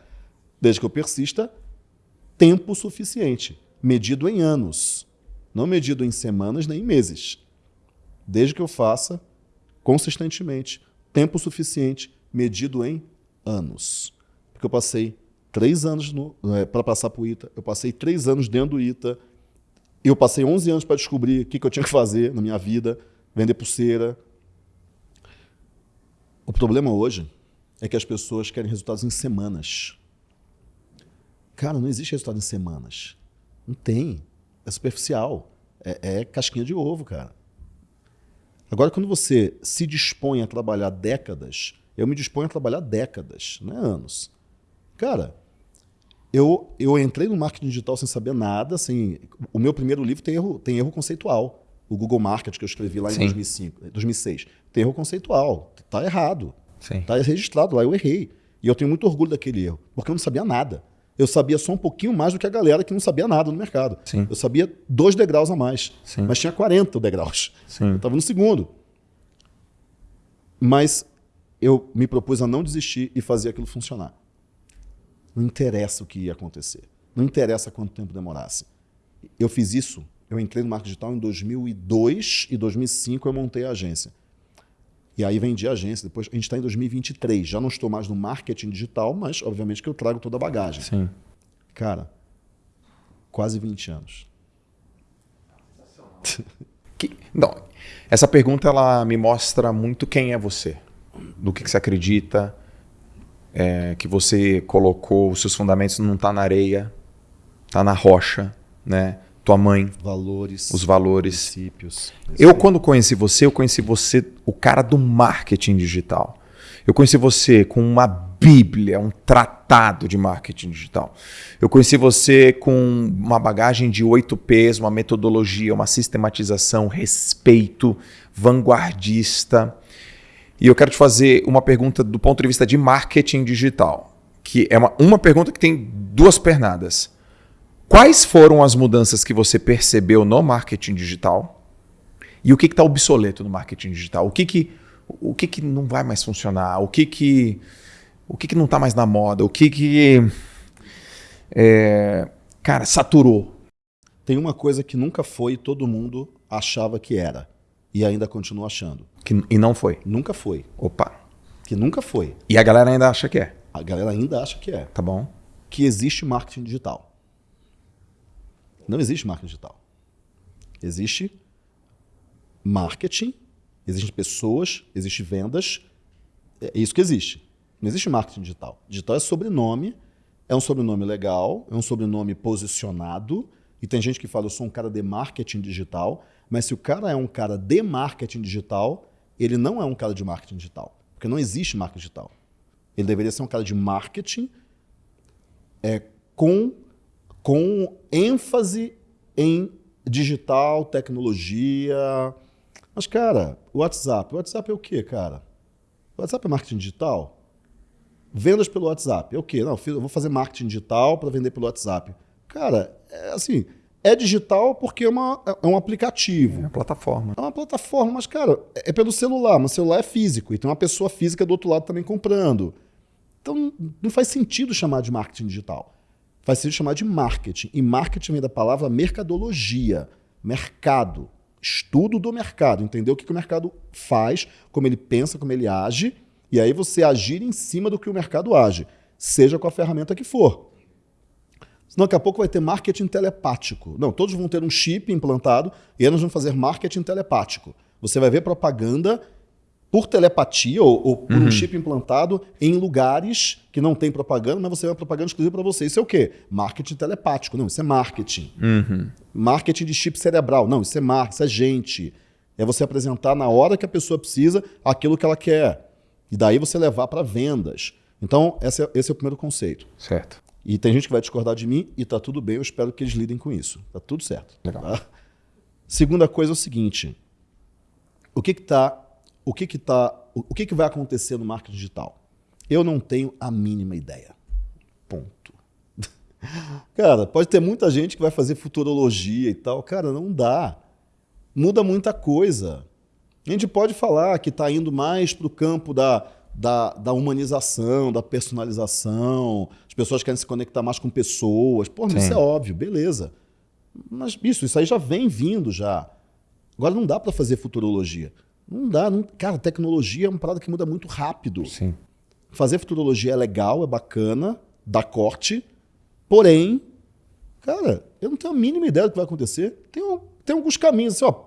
Desde que eu persista tempo suficiente, medido em anos, não medido em semanas nem em meses. Desde que eu faça consistentemente, tempo suficiente, medido em anos. Porque eu passei três anos é, para passar para o ITA, eu passei três anos dentro do ITA, eu passei 11 anos para descobrir o que, que eu tinha que fazer na minha vida, vender pulseira. O problema hoje é que as pessoas querem resultados em semanas. Cara, não existe resultado em semanas. Não tem. É superficial. É, é casquinha de ovo, cara. Agora, quando você se dispõe a trabalhar décadas, eu me disponho a trabalhar décadas, não é anos. Cara, eu, eu entrei no marketing digital sem saber nada. Assim, o meu primeiro livro tem erro, tem erro conceitual. O Google Market que eu escrevi lá em 2005, 2006. Tem erro conceitual. Está errado. Está registrado lá, eu errei. E eu tenho muito orgulho daquele erro, porque eu não sabia nada. Eu sabia só um pouquinho mais do que a galera que não sabia nada no mercado. Sim. Eu sabia dois degraus a mais, Sim. mas tinha 40 degraus. Sim. Eu estava no segundo. Mas eu me propus a não desistir e fazer aquilo funcionar. Não interessa o que ia acontecer. Não interessa quanto tempo demorasse. Eu fiz isso, eu entrei no marketing digital em 2002 e 2005 eu montei a agência. E aí vendi a agência. Depois a gente está em 2023. Já não estou mais no marketing digital, mas obviamente que eu trago toda a bagagem. Sim. Cara, quase 20 anos. Que, não, essa pergunta ela me mostra muito quem é você, do que, que você acredita, é, que você colocou os seus fundamentos não está na areia, está na rocha, né? Tua mãe, valores, os valores, princípios. Eu quando conheci você, eu conheci você o cara do marketing digital. Eu conheci você com uma bíblia, um tratado de marketing digital. Eu conheci você com uma bagagem de 8 P's, uma metodologia, uma sistematização, respeito, vanguardista. E eu quero te fazer uma pergunta do ponto de vista de marketing digital, que é uma, uma pergunta que tem duas pernadas. Quais foram as mudanças que você percebeu no marketing digital? E o que está obsoleto no marketing digital? O que, que, o que, que não vai mais funcionar? O que, que, o que, que não está mais na moda? O que, que é, cara, saturou? Tem uma coisa que nunca foi e todo mundo achava que era. E ainda continua achando. Que, e não foi? Nunca foi. Opa. Que nunca foi. E a galera ainda acha que é? A galera ainda acha que é. Tá bom. Que existe marketing digital. Não existe marketing digital. Existe marketing, existem pessoas, existem vendas. É isso que existe. Não existe marketing digital. Digital é sobrenome, é um sobrenome legal, é um sobrenome posicionado. E tem gente que fala, eu sou um cara de marketing digital. Mas se o cara é um cara de marketing digital, ele não é um cara de marketing digital. Porque não existe marketing digital. Ele deveria ser um cara de marketing é, com, com ênfase em digital, tecnologia. Mas, cara, o WhatsApp. O WhatsApp é o quê, cara? O WhatsApp é marketing digital? Vendas pelo WhatsApp. É o quê? Não, eu vou fazer marketing digital para vender pelo WhatsApp. Cara, é assim, é digital porque é, uma, é um aplicativo. É uma plataforma. É uma plataforma, mas, cara, é pelo celular. Mas o celular é físico e tem uma pessoa física do outro lado também comprando. Então, não faz sentido chamar de marketing digital. Faz sentido chamar de marketing. E marketing vem da palavra mercadologia, mercado, estudo do mercado, entender o que, que o mercado faz, como ele pensa, como ele age, e aí você agir em cima do que o mercado age, seja com a ferramenta que for. Senão daqui a pouco vai ter marketing telepático. Não, todos vão ter um chip implantado e aí nós vamos fazer marketing telepático. Você vai ver propaganda por telepatia ou, ou por uhum. um chip implantado em lugares que não tem propaganda, mas você vai propaganda exclusiva para você. Isso é o quê? Marketing telepático. Não, isso é marketing. Uhum. Marketing de chip cerebral. Não, isso é marketing, isso é gente. É você apresentar na hora que a pessoa precisa aquilo que ela quer. E daí você levar para vendas. Então, esse é, esse é o primeiro conceito. Certo. E tem gente que vai discordar de mim e tá tudo bem, eu espero que eles lidem com isso. Tá tudo certo. Legal. Tá? Segunda coisa é o seguinte: o que que tá, o que que tá, o que que vai acontecer no marketing digital? Eu não tenho a mínima ideia. Ponto. Cara, pode ter muita gente que vai fazer futurologia e tal. Cara, não dá. Muda muita coisa. A gente pode falar que está indo mais para o campo da, da, da, humanização, da personalização. As pessoas querem se conectar mais com pessoas. Pô, isso é óbvio, beleza. Mas isso, isso aí já vem vindo já. Agora não dá para fazer futurologia. Não dá. Não... Cara, tecnologia é uma parada que muda muito rápido. Sim. Fazer futurologia é legal, é bacana, dá corte. Porém, cara, eu não tenho a mínima ideia do que vai acontecer. Tem, um, tem alguns caminhos. Assim, ó,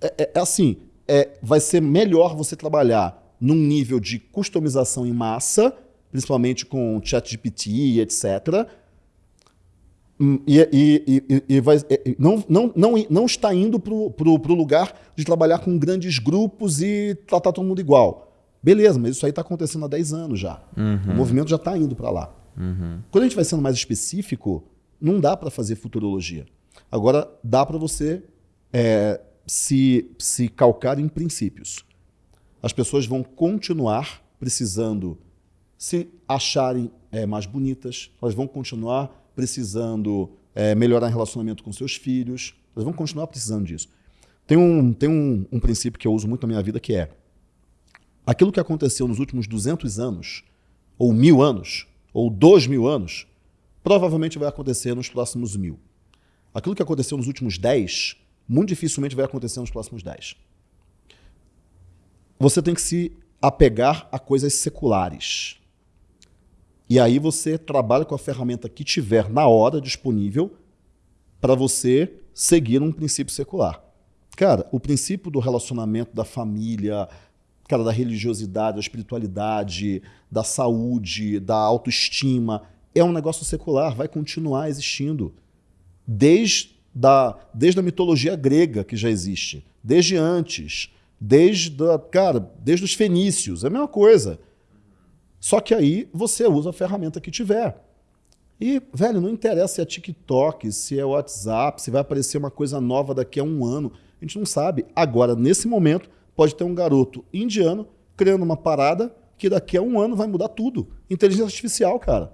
é, é, é assim, é, vai ser melhor você trabalhar num nível de customização em massa, principalmente com ChatGPT, etc. Hum, e, e, e, e vai, não, não, não, não está indo para o lugar de trabalhar com grandes grupos e tratar todo mundo igual. Beleza, mas isso aí está acontecendo há 10 anos já. Uhum. O movimento já está indo para lá. Uhum. Quando a gente vai sendo mais específico, não dá para fazer futurologia. Agora, dá para você é, se, se calcar em princípios. As pessoas vão continuar precisando se acharem é, mais bonitas, elas vão continuar precisando é, melhorar o relacionamento com seus filhos, elas vão continuar precisando disso. Tem, um, tem um, um princípio que eu uso muito na minha vida que é aquilo que aconteceu nos últimos 200 anos, ou mil anos, ou dois mil anos, provavelmente vai acontecer nos próximos mil. Aquilo que aconteceu nos últimos 10 muito dificilmente vai acontecer nos próximos 10. Você tem que se apegar a coisas seculares. E aí você trabalha com a ferramenta que tiver na hora disponível para você seguir um princípio secular. Cara, o princípio do relacionamento, da família, cara, da religiosidade, da espiritualidade, da saúde, da autoestima, é um negócio secular, vai continuar existindo. Desde da, desde a mitologia grega que já existe, desde antes, desde, a, cara, desde os fenícios, é a mesma coisa. Só que aí você usa a ferramenta que tiver. E, velho, não interessa se é TikTok, se é WhatsApp, se vai aparecer uma coisa nova daqui a um ano. A gente não sabe. Agora, nesse momento, pode ter um garoto indiano criando uma parada que daqui a um ano vai mudar tudo. Inteligência artificial, cara.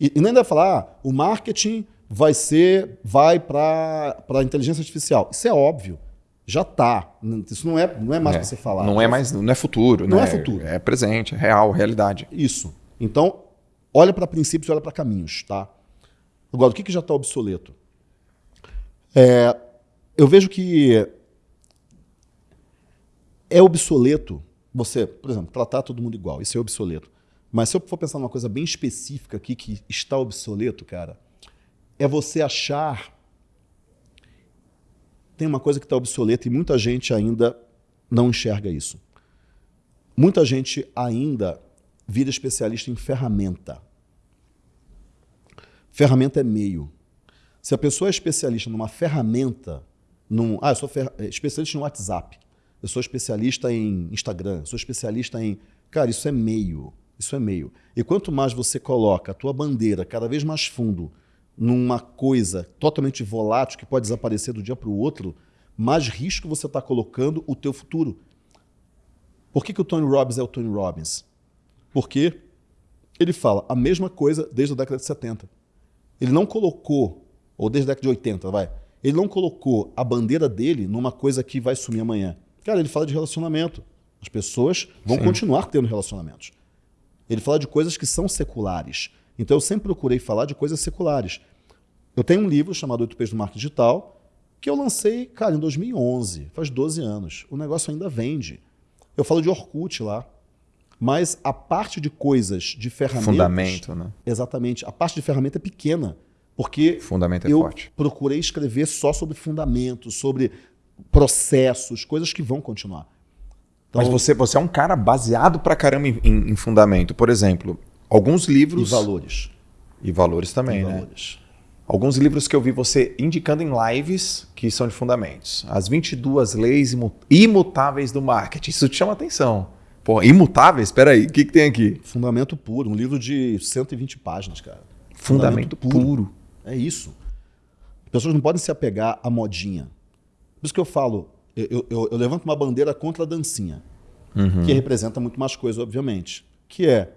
E, e nem deve falar, ah, o marketing vai ser, vai para a inteligência artificial. Isso é óbvio. Já está. Isso não é, não é mais é, para você falar. Não é mais, não é futuro. Não né? é futuro. É presente, é real, realidade. Isso. Então, olha para princípios e olha para caminhos, tá? Agora, o que, que já está obsoleto? É, eu vejo que é obsoleto você, por exemplo, tratar todo mundo igual. Isso é obsoleto. Mas se eu for pensar numa coisa bem específica aqui que está obsoleto, cara, é você achar. Tem uma coisa que está obsoleta e muita gente ainda não enxerga isso. Muita gente ainda vira especialista em ferramenta. Ferramenta é meio. Se a pessoa é especialista numa ferramenta, num, ah, eu sou fer, é, especialista no WhatsApp, eu sou especialista em Instagram, eu sou especialista em. Cara, isso é meio. Isso é meio. E quanto mais você coloca a tua bandeira cada vez mais fundo numa coisa totalmente volátil que pode desaparecer do dia para o outro, mais risco você está colocando o teu futuro. Por que, que o Tony Robbins é o Tony Robbins? Porque ele fala a mesma coisa desde a década de 70. Ele não colocou, ou desde a década de 80, vai, ele não colocou a bandeira dele numa coisa que vai sumir amanhã. Cara, ele fala de relacionamento. As pessoas vão Sim. continuar tendo relacionamentos. Ele fala de coisas que são seculares. Então eu sempre procurei falar de coisas seculares. Eu tenho um livro chamado Oito Peixes do Marketing Digital, que eu lancei, cara, em 2011, faz 12 anos. O negócio ainda vende. Eu falo de Orkut lá. Mas a parte de coisas, de ferramentas... Fundamento, né? Exatamente. A parte de ferramenta é pequena. Porque fundamento é eu forte. procurei escrever só sobre fundamentos, sobre processos, coisas que vão continuar. Então, Mas você, você é um cara baseado pra caramba em, em, em fundamento. Por exemplo, Alguns livros. E valores. E valores também, e né? Valores. Alguns livros que eu vi você indicando em lives que são de fundamentos. As 22 leis imutáveis do marketing. Isso te chama atenção. Pô, imutáveis? Espera aí, o que, que tem aqui? Fundamento puro, um livro de 120 páginas, cara. Fundamento, Fundamento puro. puro. É isso. As pessoas não podem se apegar à modinha. Por isso que eu falo, eu, eu, eu levanto uma bandeira contra a dancinha, uhum. que representa muito mais coisa, obviamente. Que é,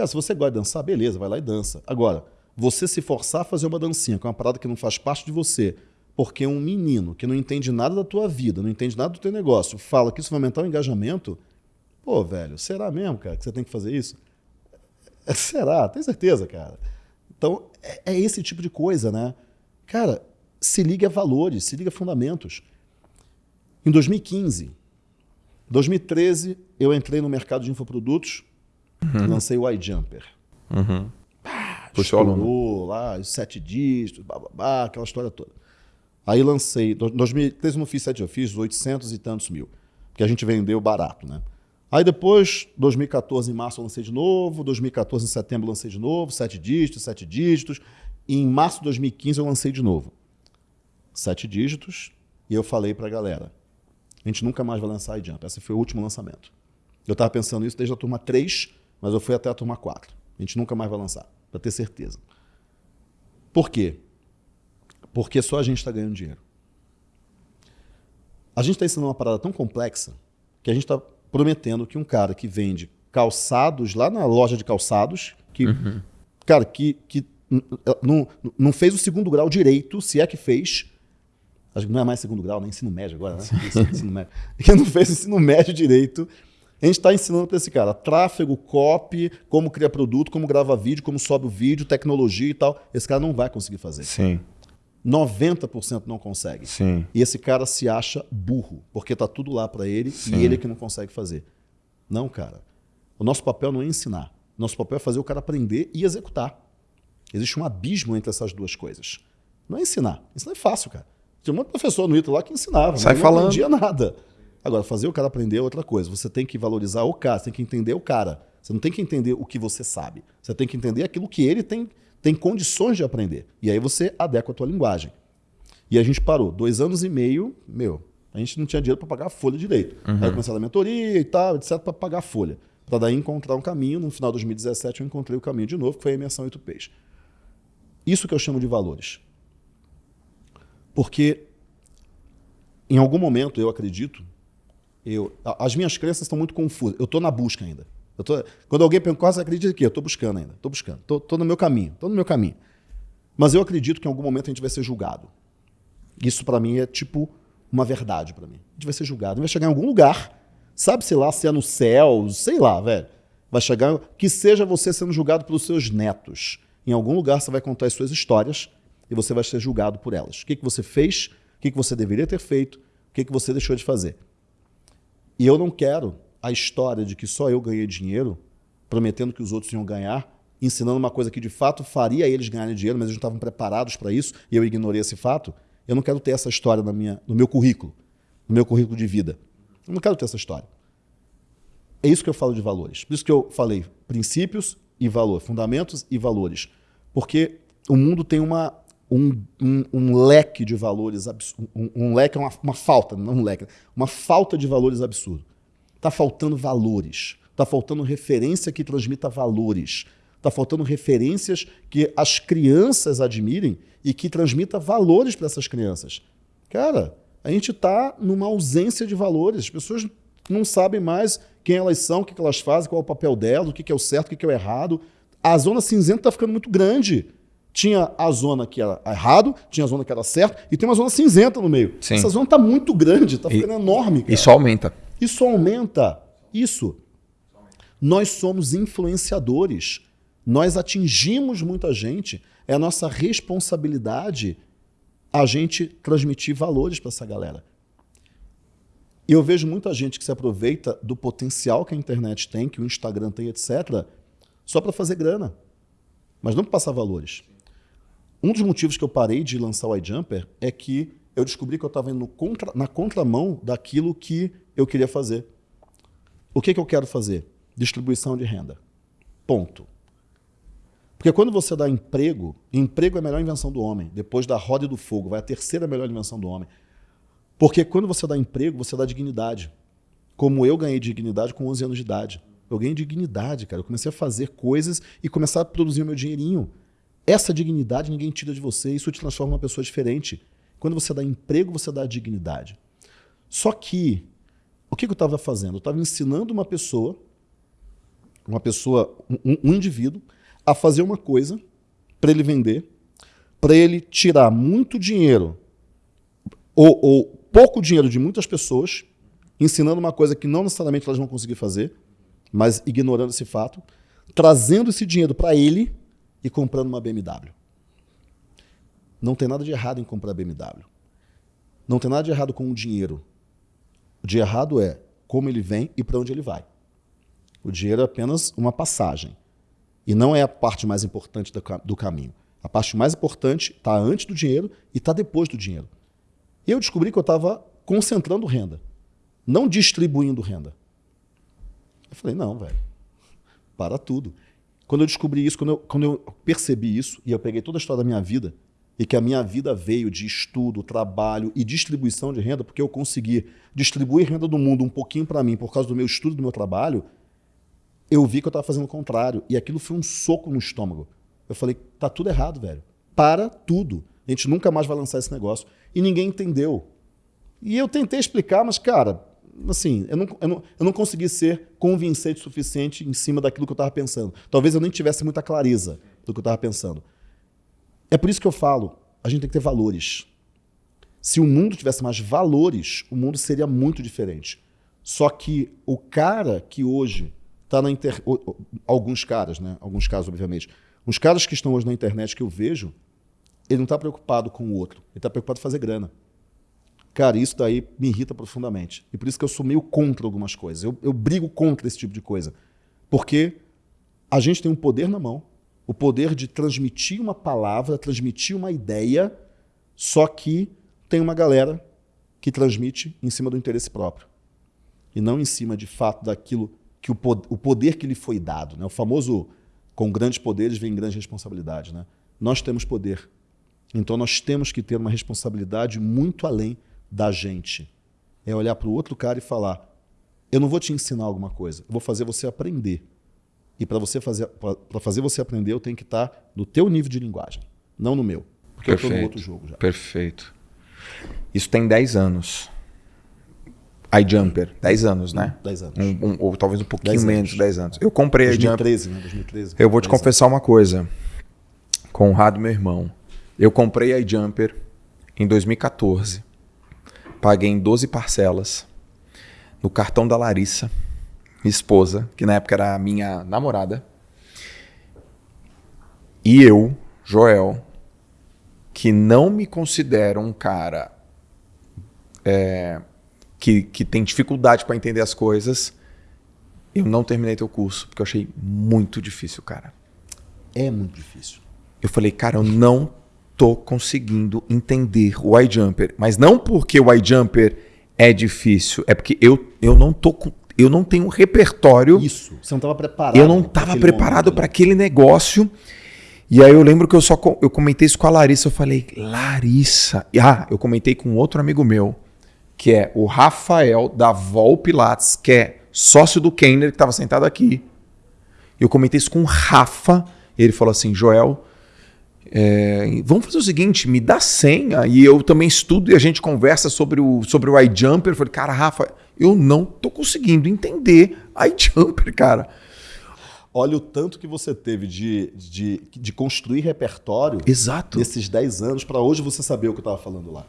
cara, se você gosta de dançar, beleza, vai lá e dança. Agora, você se forçar a fazer uma dancinha, que é uma parada que não faz parte de você, porque um menino que não entende nada da tua vida, não entende nada do teu negócio, fala que isso vai aumentar o engajamento, pô, velho, será mesmo, cara, que você tem que fazer isso? É, será? Tem certeza, cara? Então, é, é esse tipo de coisa, né? Cara, se liga a valores, se liga a fundamentos. Em 2015, 2013, eu entrei no mercado de infoprodutos, uhum. lancei o iJumper. Uhum. Puxou estourou lá, os sete dígitos, bababá, aquela história toda. Aí lancei, 2013 não fiz sete, eu fiz 800 e tantos mil, porque a gente vendeu barato, né? Aí depois, 2014 em março eu lancei de novo, 2014 em setembro eu lancei de novo, sete dígitos, sete dígitos, e em março de 2015 eu lancei de novo. Sete dígitos, e eu falei para a galera, a gente nunca mais vai lançar iJump, esse foi o último lançamento. Eu estava pensando isso desde a turma 3, mas eu fui até a turma 4. A gente nunca mais vai lançar para ter certeza. Por quê? Porque só a gente está ganhando dinheiro. A gente está ensinando uma parada tão complexa que a gente está prometendo que um cara que vende calçados lá na loja de calçados, que, uhum. cara, que, que não, não fez o segundo grau direito, se é que fez, acho que não é mais segundo grau, nem ensino médio agora, né? ensino médio. Que não fez ensino médio direito, a gente está ensinando para esse cara tráfego, copy, como criar produto, como grava vídeo, como sobe o vídeo, tecnologia e tal. Esse cara não vai conseguir fazer. Sim. 90% não consegue. Sim. E esse cara se acha burro, porque está tudo lá para ele Sim. e ele é que não consegue fazer. Não, cara. O nosso papel não é ensinar. O nosso papel é fazer o cara aprender e executar. Existe um abismo entre essas duas coisas. Não é ensinar. Ensinar é fácil, cara. Tinha um monte de professor no ITA lá que ensinava, Sai falando. não aprendia nada. Agora, fazer o cara aprender é outra coisa. Você tem que valorizar o cara, você tem que entender o cara. Você não tem que entender o que você sabe. Você tem que entender aquilo que ele tem, tem condições de aprender. E aí você adequa a tua linguagem. E a gente parou. Dois anos e meio, meu, a gente não tinha dinheiro para pagar a folha direito. Uhum. Aí comecei a mentoria e tal, etc., para pagar a folha. Para daí encontrar um caminho. No final de 2017 eu encontrei o caminho de novo, que foi a imersão 8Ps. Isso que eu chamo de valores. Porque em algum momento, eu acredito, eu, as minhas crenças estão muito confusas. Eu estou na busca ainda. Tô, quando alguém pergunta, quase acredita que eu estou buscando ainda. Estou buscando. Estou no meu caminho. Estou no meu caminho. Mas eu acredito que em algum momento a gente vai ser julgado. Isso para mim é tipo uma verdade para mim. A gente vai ser julgado. A gente vai chegar em algum lugar, sabe, sei lá, se é no céu, sei lá, velho. Vai chegar, que seja você sendo julgado pelos seus netos. Em algum lugar você vai contar as suas histórias e você vai ser julgado por elas. O que, que você fez, o que, que você deveria ter feito, o que, que você deixou de fazer. E eu não quero a história de que só eu ganhei dinheiro, prometendo que os outros iam ganhar, ensinando uma coisa que de fato faria eles ganharem dinheiro, mas eles não estavam preparados para isso e eu ignorei esse fato. Eu não quero ter essa história na minha, no meu currículo, no meu currículo de vida. Eu não quero ter essa história. É isso que eu falo de valores. Por isso que eu falei princípios e valor, fundamentos e valores. Porque o mundo tem uma, um, um, um, leque de valores absurdo. Um, um, leque é uma, uma, falta, não um leque, uma falta de valores absurdo. Está faltando valores. Está faltando referência que transmita valores. Está faltando referências que as crianças admirem e que transmita valores para essas crianças. Cara, a gente está numa ausência de valores. As pessoas não sabem mais quem elas são, o que elas fazem, qual é o papel delas, o que é o certo, o que é o errado. A zona cinzenta está ficando muito grande. Tinha a zona que era errado, tinha a zona que era certo, e tem uma zona cinzenta no meio. Sim. Essa zona está muito grande, está ficando e, enorme. Cara. Isso aumenta. Isso aumenta. Isso. Nós somos influenciadores. Nós atingimos muita gente. É a nossa responsabilidade a gente transmitir valores para essa galera. E eu vejo muita gente que se aproveita do potencial que a internet tem, que o Instagram tem, etc., só para fazer grana, mas não para passar valores. Um dos motivos que eu parei de lançar o iJumper é que eu descobri que eu estava indo contra, na contramão daquilo que eu queria fazer. O que, que eu quero fazer? Distribuição de renda. Ponto. Porque quando você dá emprego, emprego é a melhor invenção do homem. Depois da roda e do fogo, vai a terceira melhor invenção do homem. Porque quando você dá emprego, você dá dignidade. Como eu ganhei dignidade com 11 anos de idade. Eu ganhei dignidade, cara. Eu comecei a fazer coisas e começar a produzir o meu dinheirinho. Essa dignidade ninguém tira de você, isso te transforma uma pessoa diferente. Quando você dá emprego, você dá dignidade. Só que, o que eu estava fazendo? Eu estava ensinando uma pessoa, uma pessoa, um, um indivíduo, a fazer uma coisa para ele vender, para ele tirar muito dinheiro ou, ou pouco dinheiro de muitas pessoas, ensinando uma coisa que não necessariamente elas vão conseguir fazer, mas ignorando esse fato, trazendo esse dinheiro para ele e comprando uma BMW. Não tem nada de errado em comprar BMW. Não tem nada de errado com o dinheiro. O de errado é como ele vem e para onde ele vai. O dinheiro é apenas uma passagem. E não é a parte mais importante do caminho. A parte mais importante está antes do dinheiro e está depois do dinheiro. Eu descobri que eu estava concentrando renda, não distribuindo renda. Eu falei, não, velho, para tudo. Quando eu descobri isso, quando eu, quando eu percebi isso, e eu peguei toda a história da minha vida, e que a minha vida veio de estudo, trabalho e distribuição de renda, porque eu consegui distribuir renda do mundo um pouquinho para mim por causa do meu estudo, do meu trabalho, eu vi que eu estava fazendo o contrário. E aquilo foi um soco no estômago. Eu falei, tá tudo errado, velho. Para tudo. A gente nunca mais vai lançar esse negócio. E ninguém entendeu. E eu tentei explicar, mas, cara, assim, eu não, eu não, eu não consegui ser convincente o suficiente em cima daquilo que eu estava pensando. Talvez eu nem tivesse muita clareza do que eu estava pensando. É por isso que eu falo, a gente tem que ter valores. Se o mundo tivesse mais valores, o mundo seria muito diferente. Só que o cara que hoje está na internet, alguns caras, né? Alguns casos, obviamente. Os caras que estão hoje na internet que eu vejo, ele não está preocupado com o outro. Ele está preocupado em fazer grana. Cara, isso daí me irrita profundamente. E por isso que eu sou meio contra algumas coisas. Eu, eu brigo contra esse tipo de coisa. Porque a gente tem um poder na mão, o poder de transmitir uma palavra, transmitir uma ideia, só que tem uma galera que transmite em cima do interesse próprio. E não em cima, de fato, daquilo que o, o poder que lhe foi dado. Né? O famoso com grandes poderes vem grande responsabilidade. Né? Nós temos poder. Então nós temos que ter uma responsabilidade muito além da gente. É olhar para o outro cara e falar: eu não vou te ensinar alguma coisa, eu vou fazer você aprender. E para você fazer para fazer você aprender, eu tenho que estar tá no teu nível de linguagem, não no meu, porque Perfeito. eu estou no outro jogo já. Perfeito. Isso tem 10 anos iJumper, 10 anos, né? 10 anos. Um, um, ou talvez um pouquinho 10 menos, 10 anos. Eu comprei 2013, iJumper. Né? 2013. Eu vou te confessar anos. uma coisa. Conrado, meu irmão. Eu comprei iJumper em 2014. Paguei em 12 parcelas. No cartão da Larissa, minha esposa, que na época era a minha namorada. E eu, Joel, que não me considero um cara. É, que, que tem dificuldade para entender as coisas, eu não terminei teu curso, porque eu achei muito difícil, cara. É muito difícil. Eu falei, cara, eu não tô conseguindo entender o iJumper. Mas não porque o iJumper é difícil, é porque eu, eu não tô com, eu não tenho um repertório. Isso, você não estava preparado. Eu não estava preparado para aquele negócio. E aí eu lembro que eu só eu comentei isso com a Larissa, eu falei, Larissa. Ah, eu comentei com outro amigo meu que é o Rafael da Vol Pilates, que é sócio do Kenner, que estava sentado aqui. Eu comentei isso com o Rafa, e ele falou assim: Joel, é, vamos fazer o seguinte, me dá senha e eu também estudo e a gente conversa sobre o, sobre o iJumper. Eu falei, cara, Rafa, eu não tô conseguindo entender iJumper, cara. Olha o tanto que você teve de, de, de construir repertório Exato. nesses 10 anos para hoje você saber o que eu estava falando lá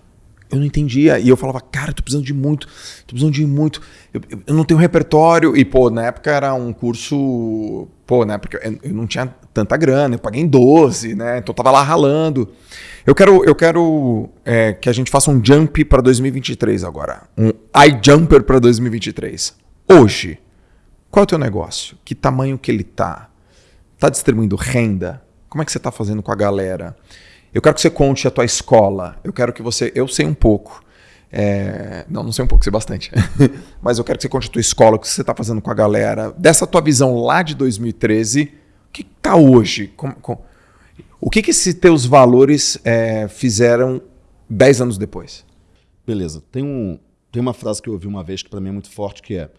eu não entendia. E eu falava, cara, tô precisando de muito, tô precisando de muito. Eu, eu, eu, não tenho repertório. E, pô, na época era um curso. Pô, época eu, eu não tinha tanta grana, eu paguei em 12, né? Então eu tava lá ralando. Eu quero, eu quero é, que a gente faça um jump para 2023 agora. Um iJumper para 2023. Hoje, qual é o teu negócio? Que tamanho que ele tá? Tá distribuindo renda? Como é que você tá fazendo com a galera? Eu quero que você conte a tua escola. Eu quero que você. Eu sei um pouco. É... Não, não sei um pouco, sei bastante. Mas eu quero que você conte a tua escola, o que você está fazendo com a galera. Dessa tua visão lá de 2013, o que está hoje? O que, que esses teus valores é, fizeram 10 anos depois? Beleza. Tem, um, tem uma frase que eu ouvi uma vez que para mim é muito forte, que é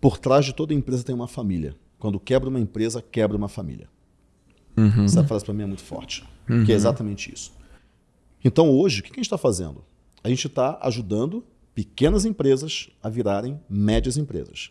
por trás de toda empresa tem uma família. Quando quebra uma empresa, quebra uma família. Uhum. Essa frase para mim é muito forte, uhum. que é exatamente isso. Então hoje, o que a gente está fazendo? A gente está ajudando pequenas empresas a virarem médias empresas.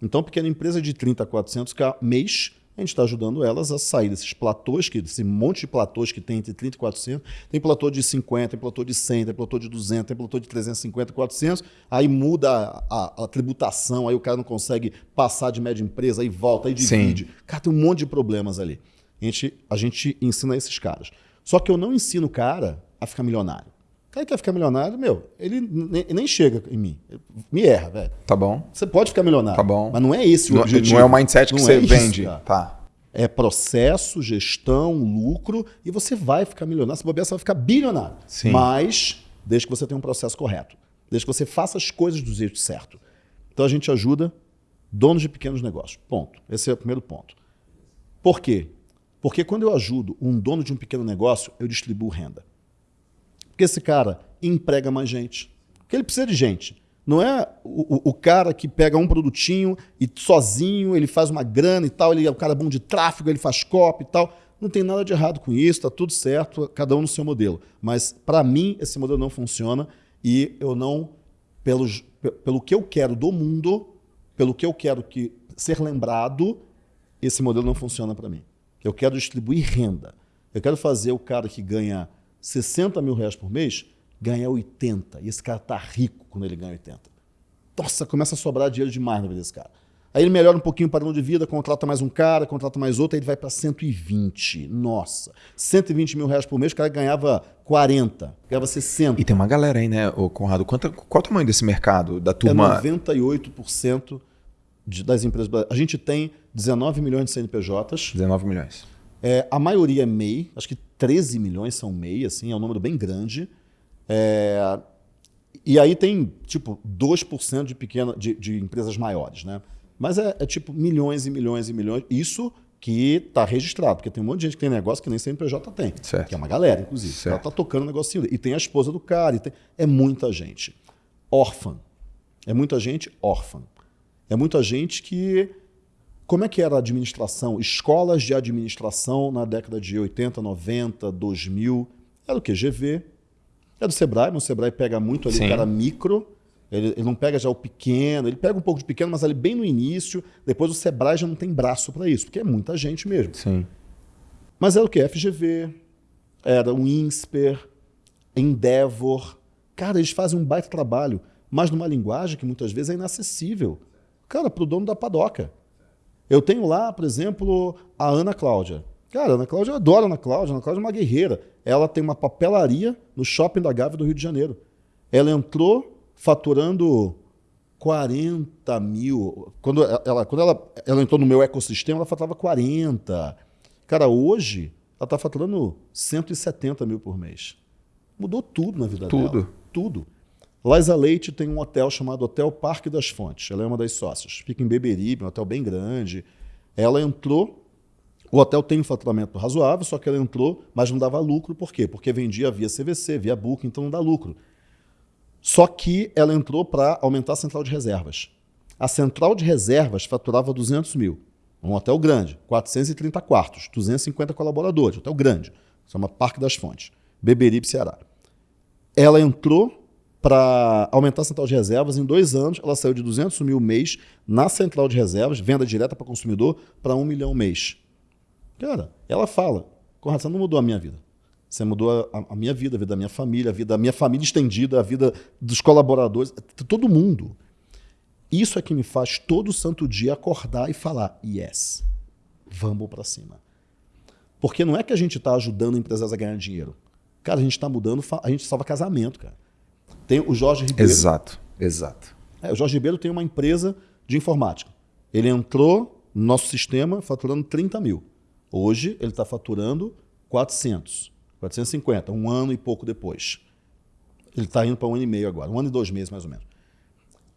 Então, pequena empresa de 30 a 400 mês, a gente está ajudando elas a sair desses platôs, que, esse monte de platôs que tem entre 30 e 400. Tem platô de 50, tem platô de 100, tem platô de 200, tem platô de 350, 400. Aí muda a, a, a tributação, aí o cara não consegue passar de média empresa, aí volta, aí divide. Sim. Cara, tem um monte de problemas ali. A gente, a gente ensina esses caras. Só que eu não ensino o cara a ficar milionário. O cara que quer ficar milionário, meu, ele nem, nem chega em mim. Me erra, velho. Tá bom. Você pode ficar milionário. Tá bom. Mas não é esse o não, objetivo. Não é o mindset que não você é vende. Isso, tá. É processo, gestão, lucro, e você vai ficar milionário. Se bobear, você vai ficar bilionário. Sim. Mas desde que você tenha um processo correto. Desde que você faça as coisas do jeito certo. Então a gente ajuda donos de pequenos negócios. Ponto. Esse é o primeiro ponto. Por quê? Porque quando eu ajudo um dono de um pequeno negócio, eu distribuo renda. Porque esse cara emprega mais gente. Porque ele precisa de gente. Não é o, o, cara que pega um produtinho e sozinho ele faz uma grana e tal, ele é o cara bom de tráfego, ele faz copy e tal. Não tem nada de errado com isso, está tudo certo, cada um no seu modelo. Mas para mim esse modelo não funciona e eu não, pelo, pelo que eu quero do mundo, pelo que eu quero que ser lembrado, esse modelo não funciona para mim. Eu quero distribuir renda. Eu quero fazer o cara que ganha 60 mil reais por mês ganhar 80. E esse cara tá rico quando ele ganha 80. Nossa, começa a sobrar dinheiro demais na vida desse cara. Aí ele melhora um pouquinho o padrão de vida, contrata mais um cara, contrata mais outro, aí ele vai para 120. Nossa, 120 mil reais por mês, o cara ganhava 40, ganhava 60. E tem uma galera aí, né, Conrado? Quanto, qual o tamanho desse mercado, da turma? É 98% de, das empresas. A gente tem 19 milhões de CNPJs. 19 milhões. É, a maioria é MEI, acho que 13 milhões são MEI, assim, é um número bem grande. É, e aí tem, tipo, 2% de, pequena, de, de empresas maiores, né? Mas é, é, tipo milhões e milhões e milhões. Isso que está registrado, porque tem um monte de gente que tem negócio que nem CNPJ tem. Certo. Que é uma galera, inclusive. Certo. Ela está tocando o negocinho. E tem a esposa do cara. Tem... É muita gente. Órfã. É muita gente órfã. É muita gente que. Como é que era a administração? Escolas de administração na década de 80, 90, 2000. Era o quê? GV. É do Sebrae, mas o Sebrae pega muito ali Sim. o cara micro. Ele, ele, não pega já o pequeno, ele pega um pouco de pequeno, mas ali bem no início. Depois o Sebrae já não tem braço para isso, porque é muita gente mesmo. Sim. Mas era o que? FGV, era o INSPER, Endeavor. Cara, eles fazem um baita trabalho, mas numa linguagem que muitas vezes é inacessível. Cara, para o dono da padoca. Eu tenho lá, por exemplo, a Ana Cláudia. Cara, a Ana Cláudia, eu adoro a Ana Cláudia. A Ana Cláudia é uma guerreira. Ela tem uma papelaria no shopping da Gávea do Rio de Janeiro. Ela entrou faturando 40 mil. Quando ela, quando ela, ela entrou no meu ecossistema, ela faturava 40. Cara, hoje ela está faturando 170 mil por mês. Mudou tudo na vida tudo. dela. Tudo. Tudo. Laisa Leite tem um hotel chamado Hotel Parque das Fontes. Ela é uma das sócias. Fica em Beberibe, um hotel bem grande. Ela entrou. O hotel tem um faturamento razoável, só que ela entrou, mas não dava lucro. Por quê? Porque vendia via CVC, via Booking, então não dá lucro. Só que ela entrou para aumentar a central de reservas. A central de reservas faturava 200 mil. Um hotel grande, 430 quartos, 250 colaboradores, hotel grande. Chama Parque das Fontes, Beberibe, Ceará. Ela entrou para aumentar a central de reservas. Em dois anos, ela saiu de 200 mil mês na central de reservas, venda direta para consumidor, para um milhão mês. Cara, ela fala, Conrado, você não mudou a minha vida. Você mudou a, a, minha vida, a vida da minha família, a vida da minha família estendida, a vida dos colaboradores, todo mundo. Isso é que me faz todo santo dia acordar e falar, yes, vamos para cima. Porque não é que a gente está ajudando empresas a ganhar dinheiro. Cara, a gente está mudando, a gente salva casamento, cara. Tem o Jorge Ribeiro. Exato, exato. É, o Jorge Ribeiro tem uma empresa de informática. Ele entrou no nosso sistema faturando 30 mil. Hoje ele está faturando 400, 450, um ano e pouco depois. Ele está indo para um ano e meio agora, um ano e dois meses mais ou menos.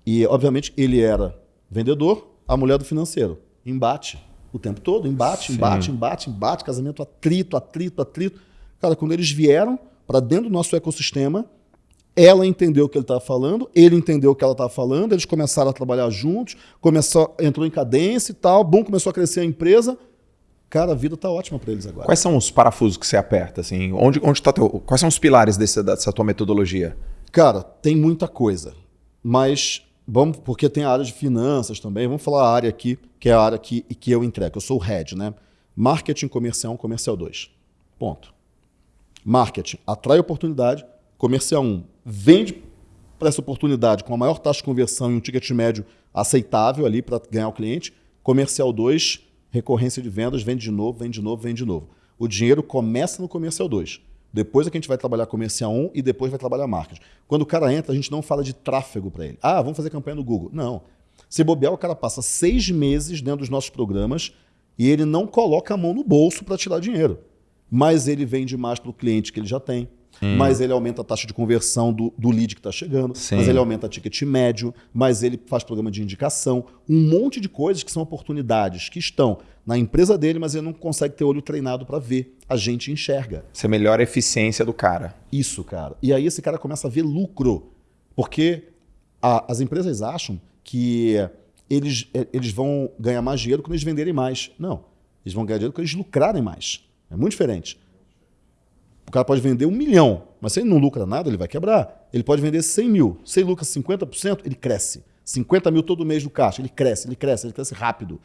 E, obviamente, ele era vendedor, a mulher do financeiro. Embate o tempo todo, embate, Sim. embate, embate, embate, casamento atrito, atrito, atrito. Cara, quando eles vieram para dentro do nosso ecossistema, ela entendeu o que ele estava falando, ele entendeu o que ela estava falando, eles começaram a trabalhar juntos, começou, entrou em cadência e tal, bom, começou a crescer a empresa. Cara, a vida tá ótima para eles agora. Quais são os parafusos que você aperta? Assim? Onde, onde tá teu, quais são os pilares desse, dessa tua metodologia? Cara, tem muita coisa. Mas vamos, porque tem a área de finanças também. Vamos falar a área aqui, que é a área que, que eu entrego. Eu sou o head, né? Marketing comercial 1, comercial 2. Ponto. Marketing atrai oportunidade, comercial 1 vende para essa oportunidade com a maior taxa de conversão e um ticket médio aceitável ali para ganhar o cliente. Comercial 2, recorrência de vendas, vende de novo, vende de novo, vende de novo. O dinheiro começa no comercial 2. Depois é que a gente vai trabalhar comercial 1 e depois vai trabalhar marketing. Quando o cara entra, a gente não fala de tráfego para ele. Ah, vamos fazer campanha no Google. Não. Se bobear, o cara passa seis meses dentro dos nossos programas e ele não coloca a mão no bolso para tirar dinheiro. Mas ele vende mais para o cliente que ele já tem. Hum. Mas ele aumenta a taxa de conversão do, do lead que está chegando, Sim. mas ele aumenta o ticket médio, mas ele faz programa de indicação, um monte de coisas que são oportunidades que estão na empresa dele, mas ele não consegue ter olho treinado para ver. A gente enxerga. Você melhora a eficiência do cara. Isso, cara. E aí esse cara começa a ver lucro. Porque a, as empresas acham que eles, eles vão ganhar mais dinheiro quando eles venderem mais. Não. Eles vão ganhar dinheiro quando eles lucrarem mais. É muito diferente. O cara pode vender um milhão, mas se ele não lucra nada, ele vai quebrar. Ele pode vender 100 mil. Se ele lucra 50%, ele cresce. 50 mil todo mês no caixa, ele cresce, ele cresce, ele cresce rápido.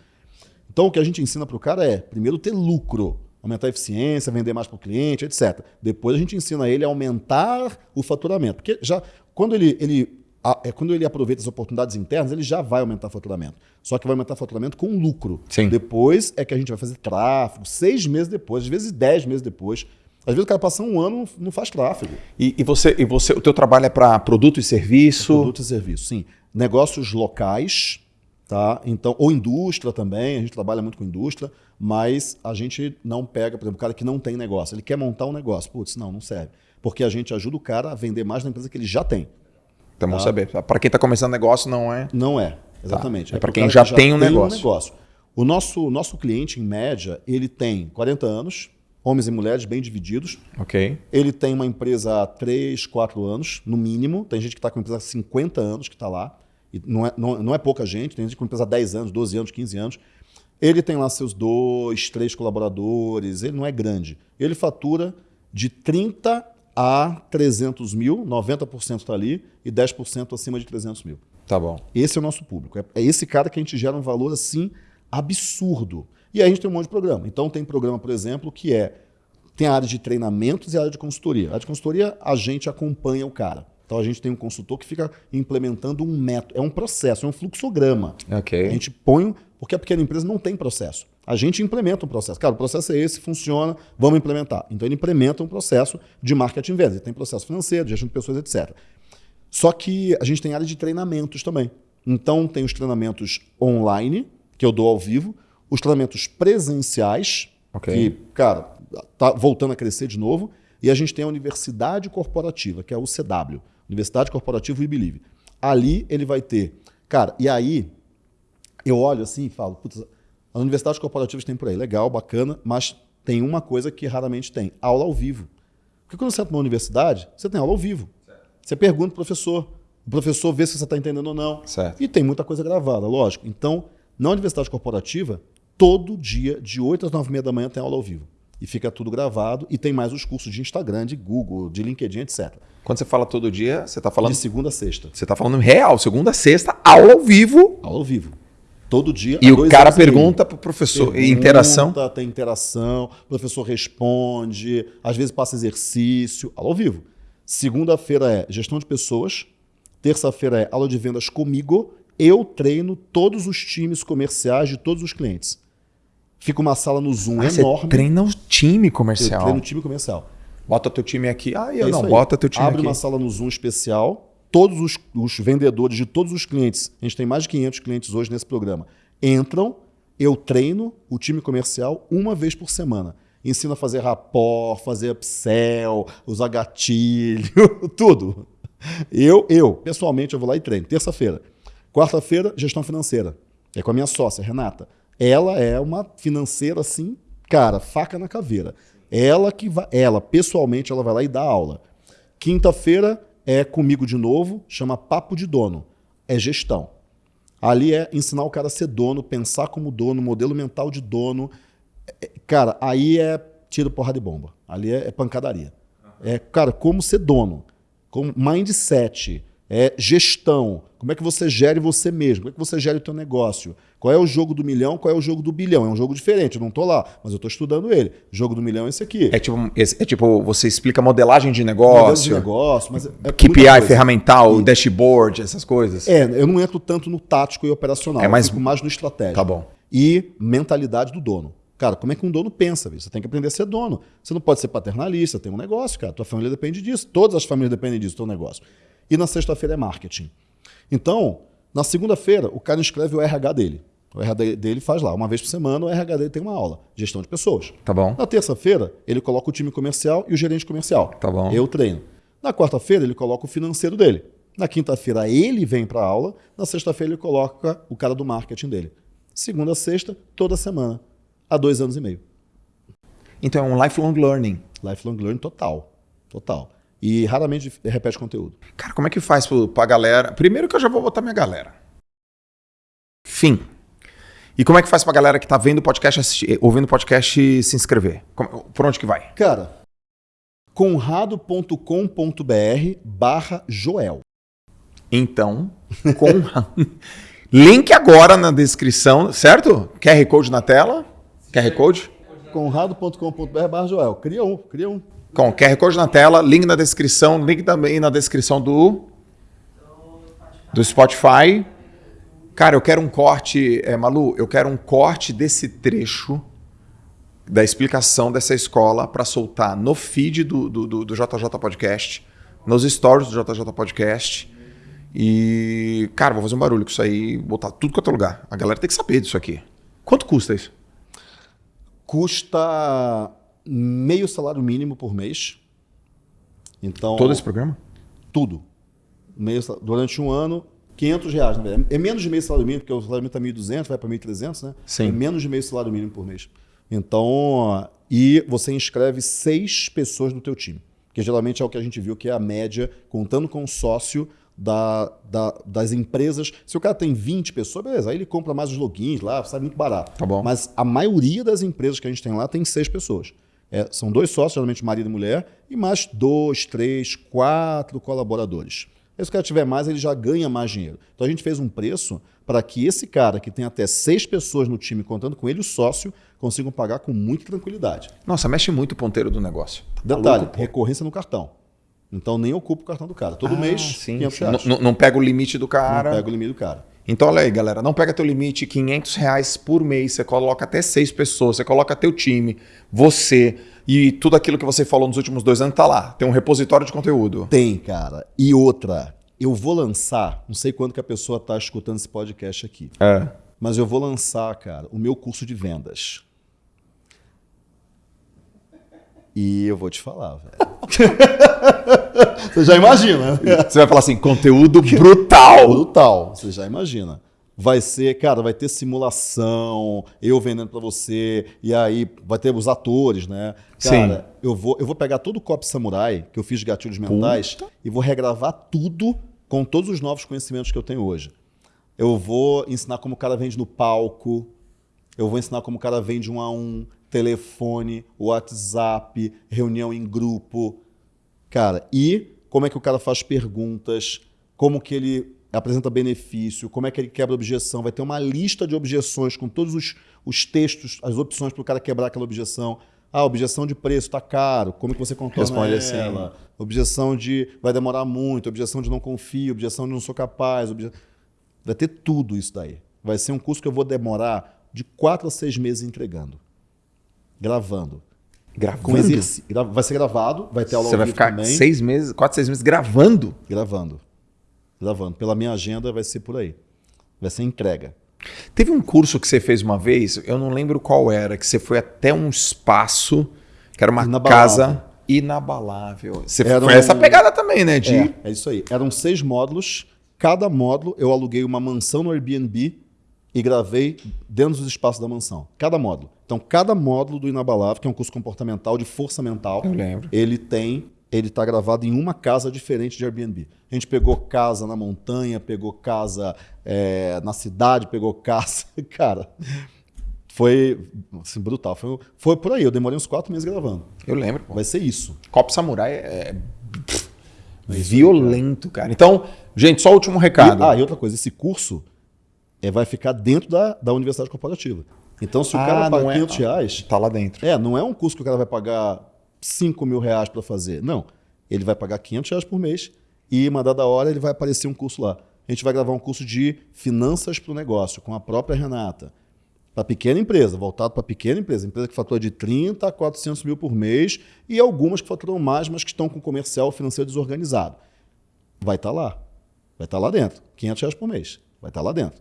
Então o que a gente ensina para o cara é, primeiro, ter lucro, aumentar a eficiência, vender mais para o cliente, etc. Depois a gente ensina ele a aumentar o faturamento. Porque já quando ele, ele é quando ele aproveita as oportunidades internas, ele já vai aumentar o faturamento. Só que vai aumentar o faturamento com lucro. Sim. Depois é que a gente vai fazer tráfego, seis meses depois, às vezes dez meses depois. Às vezes o cara passa um ano não faz tráfego. E, e você, e você, o teu trabalho é para produto e serviço? É produto e serviço, sim. Negócios locais, tá? Então, ou indústria também, a gente trabalha muito com indústria, mas a gente não pega, por exemplo, o cara que não tem negócio, ele quer montar um negócio, putz, não, não serve. Porque a gente ajuda o cara a vender mais na empresa que ele já tem. Então, tá? saber. Para quem está começando negócio, não é? Não é, exatamente. Tá. É, é para quem já, já tem um negócio. Um negócio. O nosso, nosso cliente, em média, ele tem 40 anos, homens e mulheres bem divididos. Ok. Ele tem uma empresa há 3, 4 anos, no mínimo. Tem gente que está com uma empresa há 50 anos que está lá. E não, é, não, não é pouca gente, tem gente com uma empresa há 10 anos, 12 anos, 15 anos. Ele tem lá seus dois, três colaboradores, ele não é grande. Ele fatura de 30 a 300 mil, 90% está ali, e 10% acima de 300 mil. Tá bom. Esse é o nosso público. É, é esse cara que a gente gera um valor assim absurdo. E aí a gente tem um monte de programa. Então tem programa, por exemplo, que é tem a área de treinamentos e a área de consultoria. A área de consultoria, a gente acompanha o cara. Então a gente tem um consultor que fica implementando um método, é um processo, é um fluxograma. Okay. A gente põe, porque a pequena empresa não tem processo. A gente implementa um processo. Cara, o processo é esse, funciona, vamos implementar. Então ele implementa um processo de marketing vendas. Ele tem processo financeiro, de gestão de pessoas, etc. Só que a gente tem área de treinamentos também. Então tem os treinamentos online, que eu dou ao vivo, os treinamentos presenciais, okay. que, cara, tá voltando a crescer de novo, e a gente tem a Universidade Corporativa, que é a UCW, Universidade Corporativa We Believe. Ali ele vai ter. Cara, e aí eu olho assim e falo, putz, as universidades corporativas tem por aí, legal, bacana, mas tem uma coisa que raramente tem: aula ao vivo. Porque quando você entra numa universidade, você tem aula ao vivo. Certo. Você pergunta para o professor, o professor vê se você está entendendo ou não. Certo. E tem muita coisa gravada, lógico. Então, na universidade corporativa, todo dia, de 8 às 9 e meia da manhã, tem aula ao vivo. E fica tudo gravado. E tem mais os cursos de Instagram, de Google, de LinkedIn, etc. Quando você fala todo dia, você está falando. De segunda a sexta. Você está falando real, segunda a sexta, aula ao vivo. Aula ao vivo. Todo dia. E o cara pergunta para o professor. Pergunta, interação. Tem interação, o professor responde, às vezes passa exercício, aula ao vivo. Segunda-feira é gestão de pessoas. Terça-feira é aula de vendas comigo eu treino todos os times comerciais de todos os clientes. Fica uma sala no Zoom ah, enorme. Você treina o time comercial. Eu treino o time comercial. Bota teu time aqui. Ah, eu é não, bota teu time Abre aqui. uma sala no Zoom especial. Todos os, os, vendedores de todos os clientes, a gente tem mais de 500 clientes hoje nesse programa, entram, eu treino o time comercial uma vez por semana. Ensino a fazer rapport, fazer upsell, usar gatilho, tudo. Eu, eu, pessoalmente, eu vou lá e treino. Terça-feira. Quarta-feira, gestão financeira. É com a minha sócia, Renata. Ela é uma financeira assim, cara, faca na caveira. Ela que vai, ela pessoalmente ela vai lá e dá aula. Quinta-feira é comigo de novo, chama papo de dono. É gestão. Ali é ensinar o cara a ser dono, pensar como dono, modelo mental de dono, É, cara, aí é tiro, porra de bomba. Ali é, é pancadaria. É, cara, como ser dono, como mindset, é gestão, como é que você gere você mesmo, como é que você gere o teu negócio. Qual é o jogo do milhão, qual é o jogo do bilhão. É um jogo diferente, eu não estou lá, mas eu estou estudando ele. O jogo do milhão é esse aqui. É tipo, é tipo você explica modelagem de negócio. Modelagem de negócio, mas é KPI, ferramental, e... dashboard, essas coisas. É, eu não entro tanto no tático e operacional, é mais... eu fico mais no estratégico. Tá bom. E mentalidade do dono. Cara, como é que um dono pensa? Você tem que aprender a ser dono. Você não pode ser paternalista, tem um negócio, cara. Tua família depende disso. Todas as famílias dependem disso, teu negócio. E na sexta-feira é marketing. Então, na segunda-feira, o cara escreve o RH dele. O RH dele faz lá, uma vez por semana, o RH dele tem uma aula, gestão de pessoas. Tá bom. Na terça-feira, ele coloca o time comercial e o gerente comercial. Tá bom. Eu treino. Na quarta-feira, ele coloca o financeiro dele. Na quinta-feira, ele vem para a aula. Na sexta-feira, ele coloca o cara do marketing dele. Segunda a sexta, toda semana há dois anos e meio. Então é um lifelong learning. Lifelong learning total. Total. E raramente repete conteúdo. Cara, como é que faz pra galera? Primeiro que eu já vou botar minha galera. Fim. E como é que faz pra galera que tá vendo o podcast, assistir, ouvindo o podcast se inscrever? Por onde que vai? Cara, conrado.com.br barra Joel. Então, Conrado. Link agora na descrição, certo? QR Code na tela. QR Code? Conrado.com.br barra Joel. Cria um, cria um. Com QR Code na tela, link na descrição, link também na descrição do, do Spotify. Cara, eu quero um corte, é, Malu, eu quero um corte desse trecho da explicação dessa escola para soltar no feed do, do, do, do JJ Podcast, nos stories do JJ Podcast. E, cara, vou fazer um barulho com isso aí, botar tudo quanto é lugar. A galera tem que saber disso aqui. Quanto custa isso? custa meio salário mínimo por mês. Então, Todo esse programa? Tudo. Meio, durante um ano, 500 reais. Verdade. É menos de meio salário mínimo, porque o salário mínimo está 1.200, vai para 1.300, né? Sim. É menos de meio salário mínimo por mês. Então, e você inscreve seis pessoas no teu time. Que geralmente é o que a gente viu que é a média, contando com o sócio, da, da, das empresas. Se o cara tem 20 pessoas, beleza, aí ele compra mais os logins lá, sai muito barato. Tá bom. Mas a maioria das empresas que a gente tem lá tem seis pessoas. É, são dois sócios, geralmente marido e mulher, e mais dois, três, quatro colaboradores. se o cara tiver mais, ele já ganha mais dinheiro. Então a gente fez um preço para que esse cara que tem até seis pessoas no time, contando com ele o sócio, consigam pagar com muita tranquilidade. Nossa, mexe muito o ponteiro do negócio. Tá Detalhe, recorrência no cartão. Então nem ocupa o cartão do cara. Todo ah, mês, sim, 500 reais. Não, não pega o limite do cara. Não pega o limite do cara. Então olha aí, galera, não pega teu limite, 500 reais por mês, você coloca até seis pessoas, você coloca teu time, você e tudo aquilo que você falou nos últimos dois anos tá lá. Tem um repositório de conteúdo. Tem, cara. E outra, eu vou lançar, não sei quando que a pessoa tá escutando esse podcast aqui. É. Mas eu vou lançar, cara, o meu curso de vendas. E eu vou te falar, velho. Você já imagina. Você vai falar assim, conteúdo brutal. Brutal, você já imagina. Vai ser, cara, vai ter simulação, eu vendendo para você, e aí vai ter os atores, né? Cara, Sim. eu vou, eu vou pegar todo o Cop Samurai, que eu fiz de gatilhos mentais, Puta. e vou regravar tudo com todos os novos conhecimentos que eu tenho hoje. Eu vou ensinar como o cara vende no palco, eu vou ensinar como o cara vende um a um, telefone, WhatsApp, reunião em grupo. Cara, e como é que o cara faz perguntas, como que ele apresenta benefício, como é que ele quebra objeção. Vai ter uma lista de objeções com todos os, os textos, as opções para o cara quebrar aquela objeção. Ah, objeção de preço está caro, como que você contorna Responde ela? Assim. Objeção de vai demorar muito, objeção de não confio, objeção de não sou capaz. Obje... Vai ter tudo isso daí. Vai ser um curso que eu vou demorar de quatro a seis meses entregando gravando. Gravando? Vai ser gravado, vai ter aula Você vai ficar também. seis meses, quatro, seis meses gravando? Gravando. Gravando. Pela minha agenda vai ser por aí. Vai ser entrega. Teve um curso que você fez uma vez, eu não lembro qual era, que você foi até um espaço, que era uma inabalável. casa inabalável. Você era foi um... essa pegada também, né? De... É, é isso aí. Eram seis módulos. Cada módulo eu aluguei uma mansão no Airbnb e gravei dentro dos espaços da mansão. Cada módulo. Então, cada módulo do Inabalável, que é um curso comportamental de força mental, ele tem, ele está gravado em uma casa diferente de Airbnb. A gente pegou casa na montanha, pegou casa é, na cidade, pegou casa. Cara, Foi assim, brutal. Foi, foi por aí. Eu demorei uns quatro meses gravando. Eu lembro. Pô. Vai ser isso. Copo Samurai é, é violento, cara. Então, gente, só o último recado. E, ah, e outra coisa. Esse curso é, vai ficar dentro da, da universidade corporativa. Então, se o Ah, cara paga é- 500 reais, Tá lá dentro. é, não é um curso que o cara vai pagar 5 mil reais para fazer. Não. Ele vai pagar 500 reais por mês e, mandar da hora, ele vai aparecer um curso lá. A gente vai gravar um curso de finanças para o negócio, com a própria Renata. Para pequena empresa, voltado para pequena empresa. Empresa que fatura de 30 a 400 mil por mês e algumas que faturam mais, mas que estão com comercial financeiro desorganizado. Vai estar lá. Vai estar lá dentro. 500 reais por mês. Vai estar lá dentro.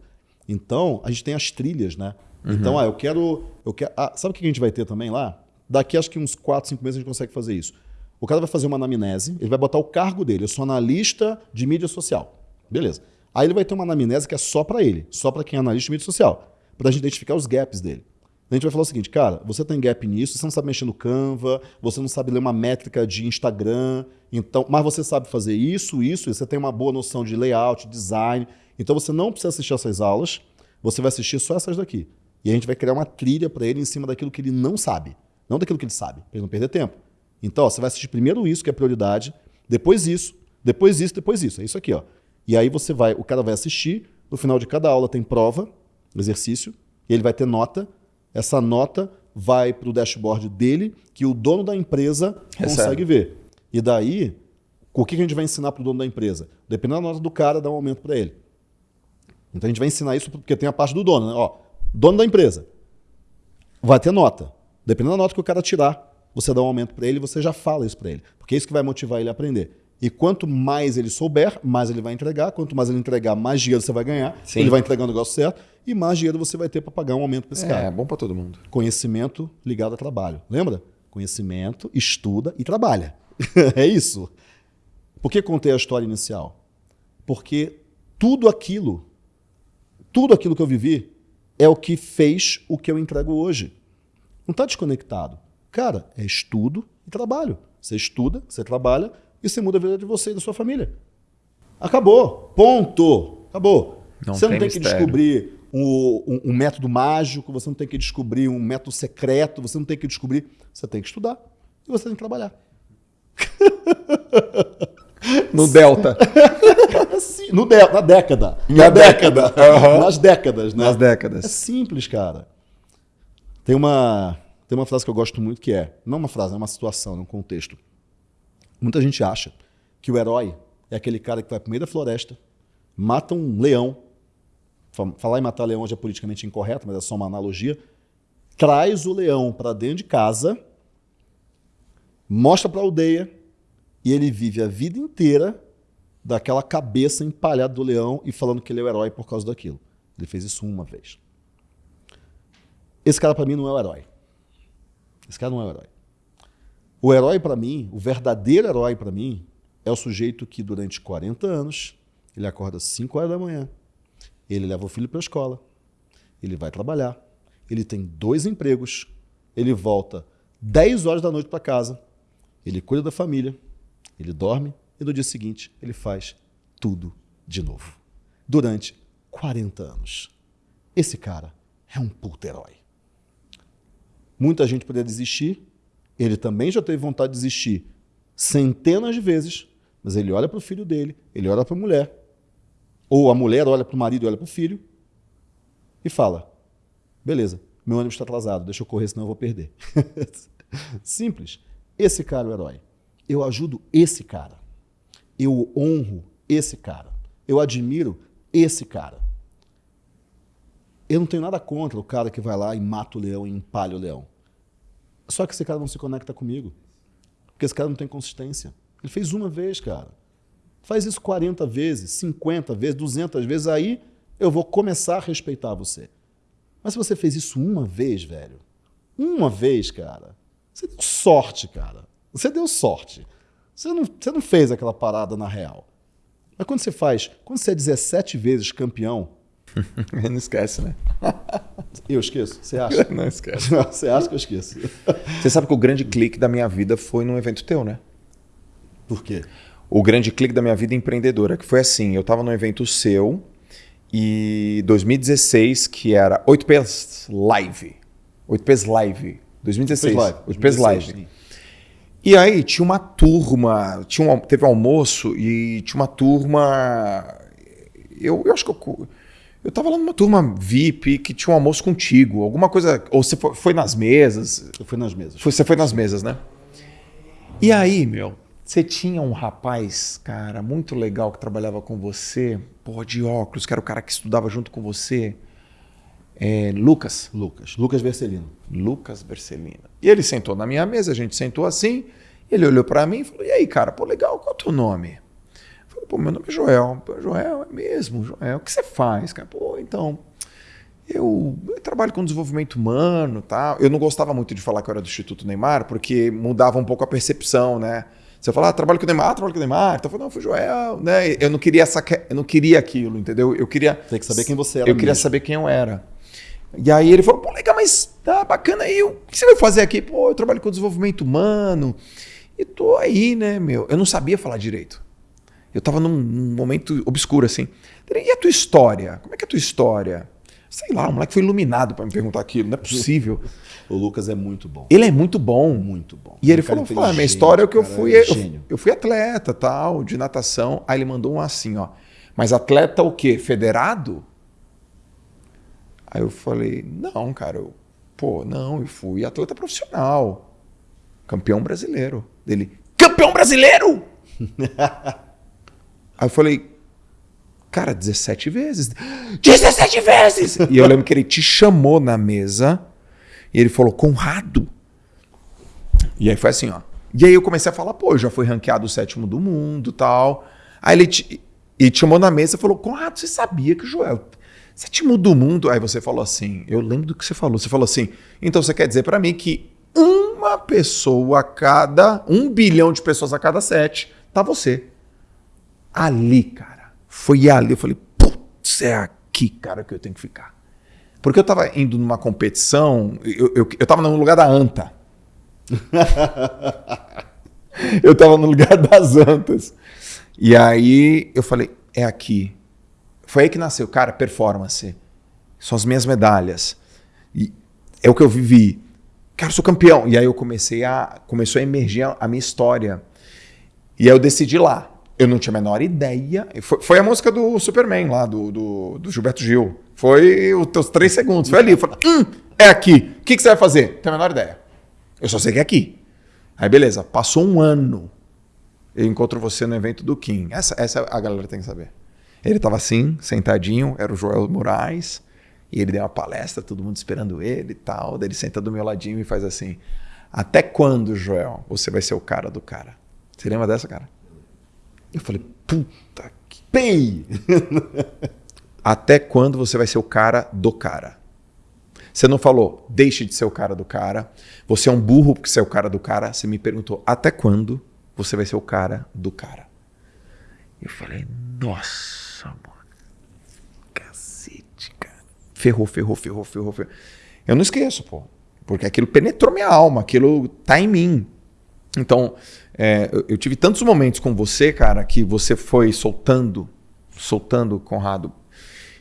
Então, a gente tem as trilhas, né? Então, ah, eu quero. Eu quero ah, sabe o que a gente vai ter também lá? Daqui acho que uns 4, 5 meses a gente consegue fazer isso. O cara vai fazer uma anamnese, ele vai botar o cargo dele. Eu sou analista de mídia social. Beleza. Aí ele vai ter uma anamnese que é só para ele, só para quem é analista de mídia social, para a gente identificar os gaps dele. A gente vai falar o seguinte, cara, você tem gap nisso, você não sabe mexer no Canva, você não sabe ler uma métrica de Instagram, então, mas você sabe fazer isso, isso, e você tem uma boa noção de layout, design. Então você não precisa assistir essas aulas, você vai assistir só essas daqui. E a gente vai criar uma trilha para ele em cima daquilo que ele não sabe, não daquilo que ele sabe, para ele não perder tempo. Então, ó, você vai assistir primeiro isso, que é prioridade, depois isso, depois isso, depois isso. É isso aqui, ó. E aí você vai, o cara vai assistir, no final de cada aula tem prova, exercício, e ele vai ter nota. Essa nota vai para o dashboard dele, que o dono da empresa Recebe. consegue ver. E daí, o que a gente vai ensinar para o dono da empresa? Dependendo da nota do cara, dá um aumento para ele. Então a gente vai ensinar isso porque tem a parte do dono, né? Ó, dono da empresa. Vai ter nota. Dependendo da nota que o cara tirar, você dá um aumento para ele e você já fala isso para ele. Porque é isso que vai motivar ele a aprender. E quanto mais ele souber, mais ele vai entregar. Quanto mais ele entregar, mais dinheiro você vai ganhar. Sim. Ele vai entregar o negócio certo. E mais dinheiro você vai ter para pagar um aumento para esse cara. É, bom pra todo mundo. Conhecimento ligado a trabalho. Lembra? Conhecimento, estuda e trabalha. é isso. Por que contei a história inicial? Porque tudo aquilo, tudo aquilo que eu vivi é o que fez o que eu entrego hoje. Não está desconectado. Cara, é estudo e trabalho. Você estuda, você trabalha e você muda a vida de você e da sua família. Acabou. Ponto. Acabou. Não você não tem tem que descobrir um, um- um método mágico, você não tem que descobrir um método secreto, você não tem que descobrir. Você tem que estudar e você tem que trabalhar. No Delta. Assim, no dé- na década. Na década. Aham. Nas décadas, né? Nas É décadas. simples, cara. Tem uma, tem uma frase que eu gosto muito que é, não uma frase, é uma situação, é um contexto. Muita gente acha que o herói é aquele cara que vai pro meio da floresta, mata um leão. Fa- Falar em matar leão hoje é politicamente incorreto, mas é só uma analogia. Traz o leão para dentro de casa, mostra para a aldeia e ele vive a vida inteira daquela cabeça empalhada do leão e falando que ele é o herói por causa daquilo. Ele fez isso uma vez. Esse cara para mim não é o herói. Esse cara não é o herói. O herói para mim, o verdadeiro herói para mim, é o sujeito que durante 40 anos, ele acorda às 5 horas da manhã, ele leva o filho para a escola, ele vai trabalhar, ele tem dois empregos, ele volta 10 horas da noite para casa, ele cuida da família, ele dorme e no dia seguinte ele faz tudo de novo. Durante 40 anos. Esse cara é um puto herói. Muita gente poderia desistir, ele também já teve vontade de desistir centenas de vezes, mas ele olha para o filho dele, ele olha para a mulher, ou a mulher olha para o marido e olha para o filho e fala: beleza, meu ônibus está atrasado, deixa eu correr, senão eu vou perder. Simples. Esse cara é o herói. Eu ajudo esse cara. Eu honro esse cara. Eu admiro esse cara. Eu não tenho nada contra o cara que vai lá e mata o leão e empalha o leão. Só que esse cara não se conecta comigo. Porque esse cara não tem consistência. Ele fez uma vez, cara. Faz isso 40 vezes, 50 vezes, 200 vezes, aí eu vou começar a respeitar você. Mas se você fez isso uma vez, velho, uma vez, cara, você deu sorte, cara. Você deu sorte. Você não, você não fez aquela parada na real. Mas quando você faz, quando você é 17 vezes campeão, Não esquece, né? eu esqueço? Você acha? Não esquece. Você acha que eu esqueço? Você sabe que o grande clique da minha vida foi num evento teu, né? Por quê? O grande clique da minha vida empreendedora, que foi assim, eu tava num evento seu e 2016, que era 8Ps Live. 8Ps Live. 2016. 8Ps Live. 8Ps Live. E aí tinha uma turma, tinha um, teve um almoço e tinha uma turma. Eu, eu acho que eu, eu tava lá numa turma VIP que tinha um almoço contigo, alguma coisa. Ou você foi, foi nas mesas? Eu fui nas mesas. Foi, você foi nas mesas, né? E aí, meu, você tinha um rapaz, cara, muito legal que trabalhava com você, porra, de óculos, que era o cara que estudava junto com você. É, Lucas. Lucas. Lucas Vercelino. Lucas Bercelina. E ele sentou na minha mesa, a gente sentou assim, ele olhou para mim e falou: E aí, cara, pô, legal, qual é o teu nome? Pô, meu nome é Joel. Pô, Joel, é mesmo, Joel. O que você faz, cara? Pô, então. Eu, eu trabalho com desenvolvimento humano tal. Eu não gostava muito de falar que eu era do Instituto Neymar, porque mudava um pouco a percepção, né? Você fala, ah, trabalho com o Neymar, trabalho com o Neymar. Então eu falei, não, foi Joel, né? Eu não queria essa, eu não queria aquilo, entendeu? Eu queria. Tem que saber quem você era. Eu queria mesmo. saber quem eu era. E aí ele falou, pô, legal, mas tá bacana aí. O que você vai fazer aqui? Pô, eu trabalho com desenvolvimento humano. E tô aí, né, meu? Eu não sabia falar direito. Eu tava num, num momento obscuro, assim. E a tua história? Como é que é a tua história? Sei lá, o moleque foi iluminado para me perguntar aquilo. Não é possível. O Lucas é muito bom. Ele é muito bom. Muito bom. E ele cara falou, falou, "Ah, minha história é que eu cara, fui, eu, gênio. eu fui atleta, tal, de natação. Aí ele mandou um assim, ó. Mas atleta o quê? Federado? Aí eu falei, não, cara, eu, pô, não, eu fui atleta profissional. Campeão brasileiro. Dele, campeão brasileiro? Aí eu falei, cara, 17 vezes. 17 vezes! E eu lembro que ele te chamou na mesa e ele falou, Conrado. E aí foi assim, ó. E aí eu comecei a falar, pô, eu já fui ranqueado o sétimo do mundo tal. Aí ele te, e te chamou na mesa e falou, Conrado, você sabia que o Joel, sétimo do mundo? Aí você falou assim, eu lembro do que você falou. Você falou assim, então você quer dizer para mim que uma pessoa a cada, um bilhão de pessoas a cada sete, tá você. Ali, cara, foi ali. Eu falei, putz, é aqui, cara, que eu tenho que ficar. Porque eu tava indo numa competição, eu, eu, eu tava no lugar da anta. eu tava no lugar das antas. E aí eu falei, é aqui. Foi aí que nasceu, cara, performance. São as minhas medalhas. E é o que eu vivi. Cara, eu sou campeão. E aí eu comecei a. Começou a emergir a, minha história. E aí eu decidi lá. Eu não tinha a menor ideia. Foi, foi a música do Superman lá, do, do, do Gilberto Gil. Foi os teus três segundos. Foi ali. Eu falei, hum, é aqui. O que, que você vai fazer? Não tenho a menor ideia. Eu só sei que é aqui. Aí beleza, passou um ano. Eu encontro você no evento do Kim. Essa, essa a galera tem que saber. Ele estava assim, sentadinho, era o Joel Moraes, e ele deu uma palestra, todo mundo esperando ele e tal. Daí ele senta do meu ladinho e faz assim: Até quando, Joel, você vai ser o cara do cara? Você lembra dessa, cara? Eu falei: Puta que. Pei! Até quando você vai ser o cara do cara? Você não falou, deixe de ser o cara do cara. Você é um burro porque você é o cara do cara. Você me perguntou, até quando você vai ser o cara do cara? Eu falei, nossa, mano. Cacete, cara. Ferrou, ferrou, ferrou, ferrou, ferrou. Eu não esqueço, pô. Porque aquilo penetrou minha alma, aquilo tá em mim. Então, é, eu, tive tantos momentos com você, cara, que você foi soltando, soltando, Conrado.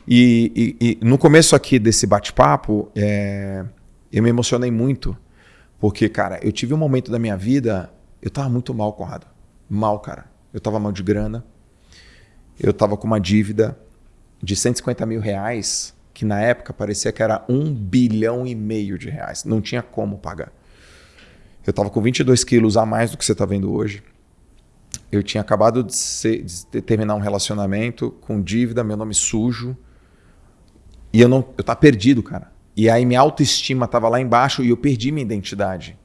E, e, e no começo aqui desse bate-papo, é, eu me emocionei muito. Porque, cara, eu tive um momento da minha vida, eu tava muito mal, Conrado. Mal, cara. Eu tava mal de grana. Eu tava com uma dívida de 150 mil reais, que na época parecia que era um bilhão e meio de reais. Não tinha como pagar. Eu tava com 22 quilos a mais do que você tá vendo hoje. Eu tinha acabado de, ser, de terminar um relacionamento com dívida, meu nome sujo. E eu não, eu tava perdido, cara. E aí minha autoestima tava lá embaixo e eu perdi minha identidade.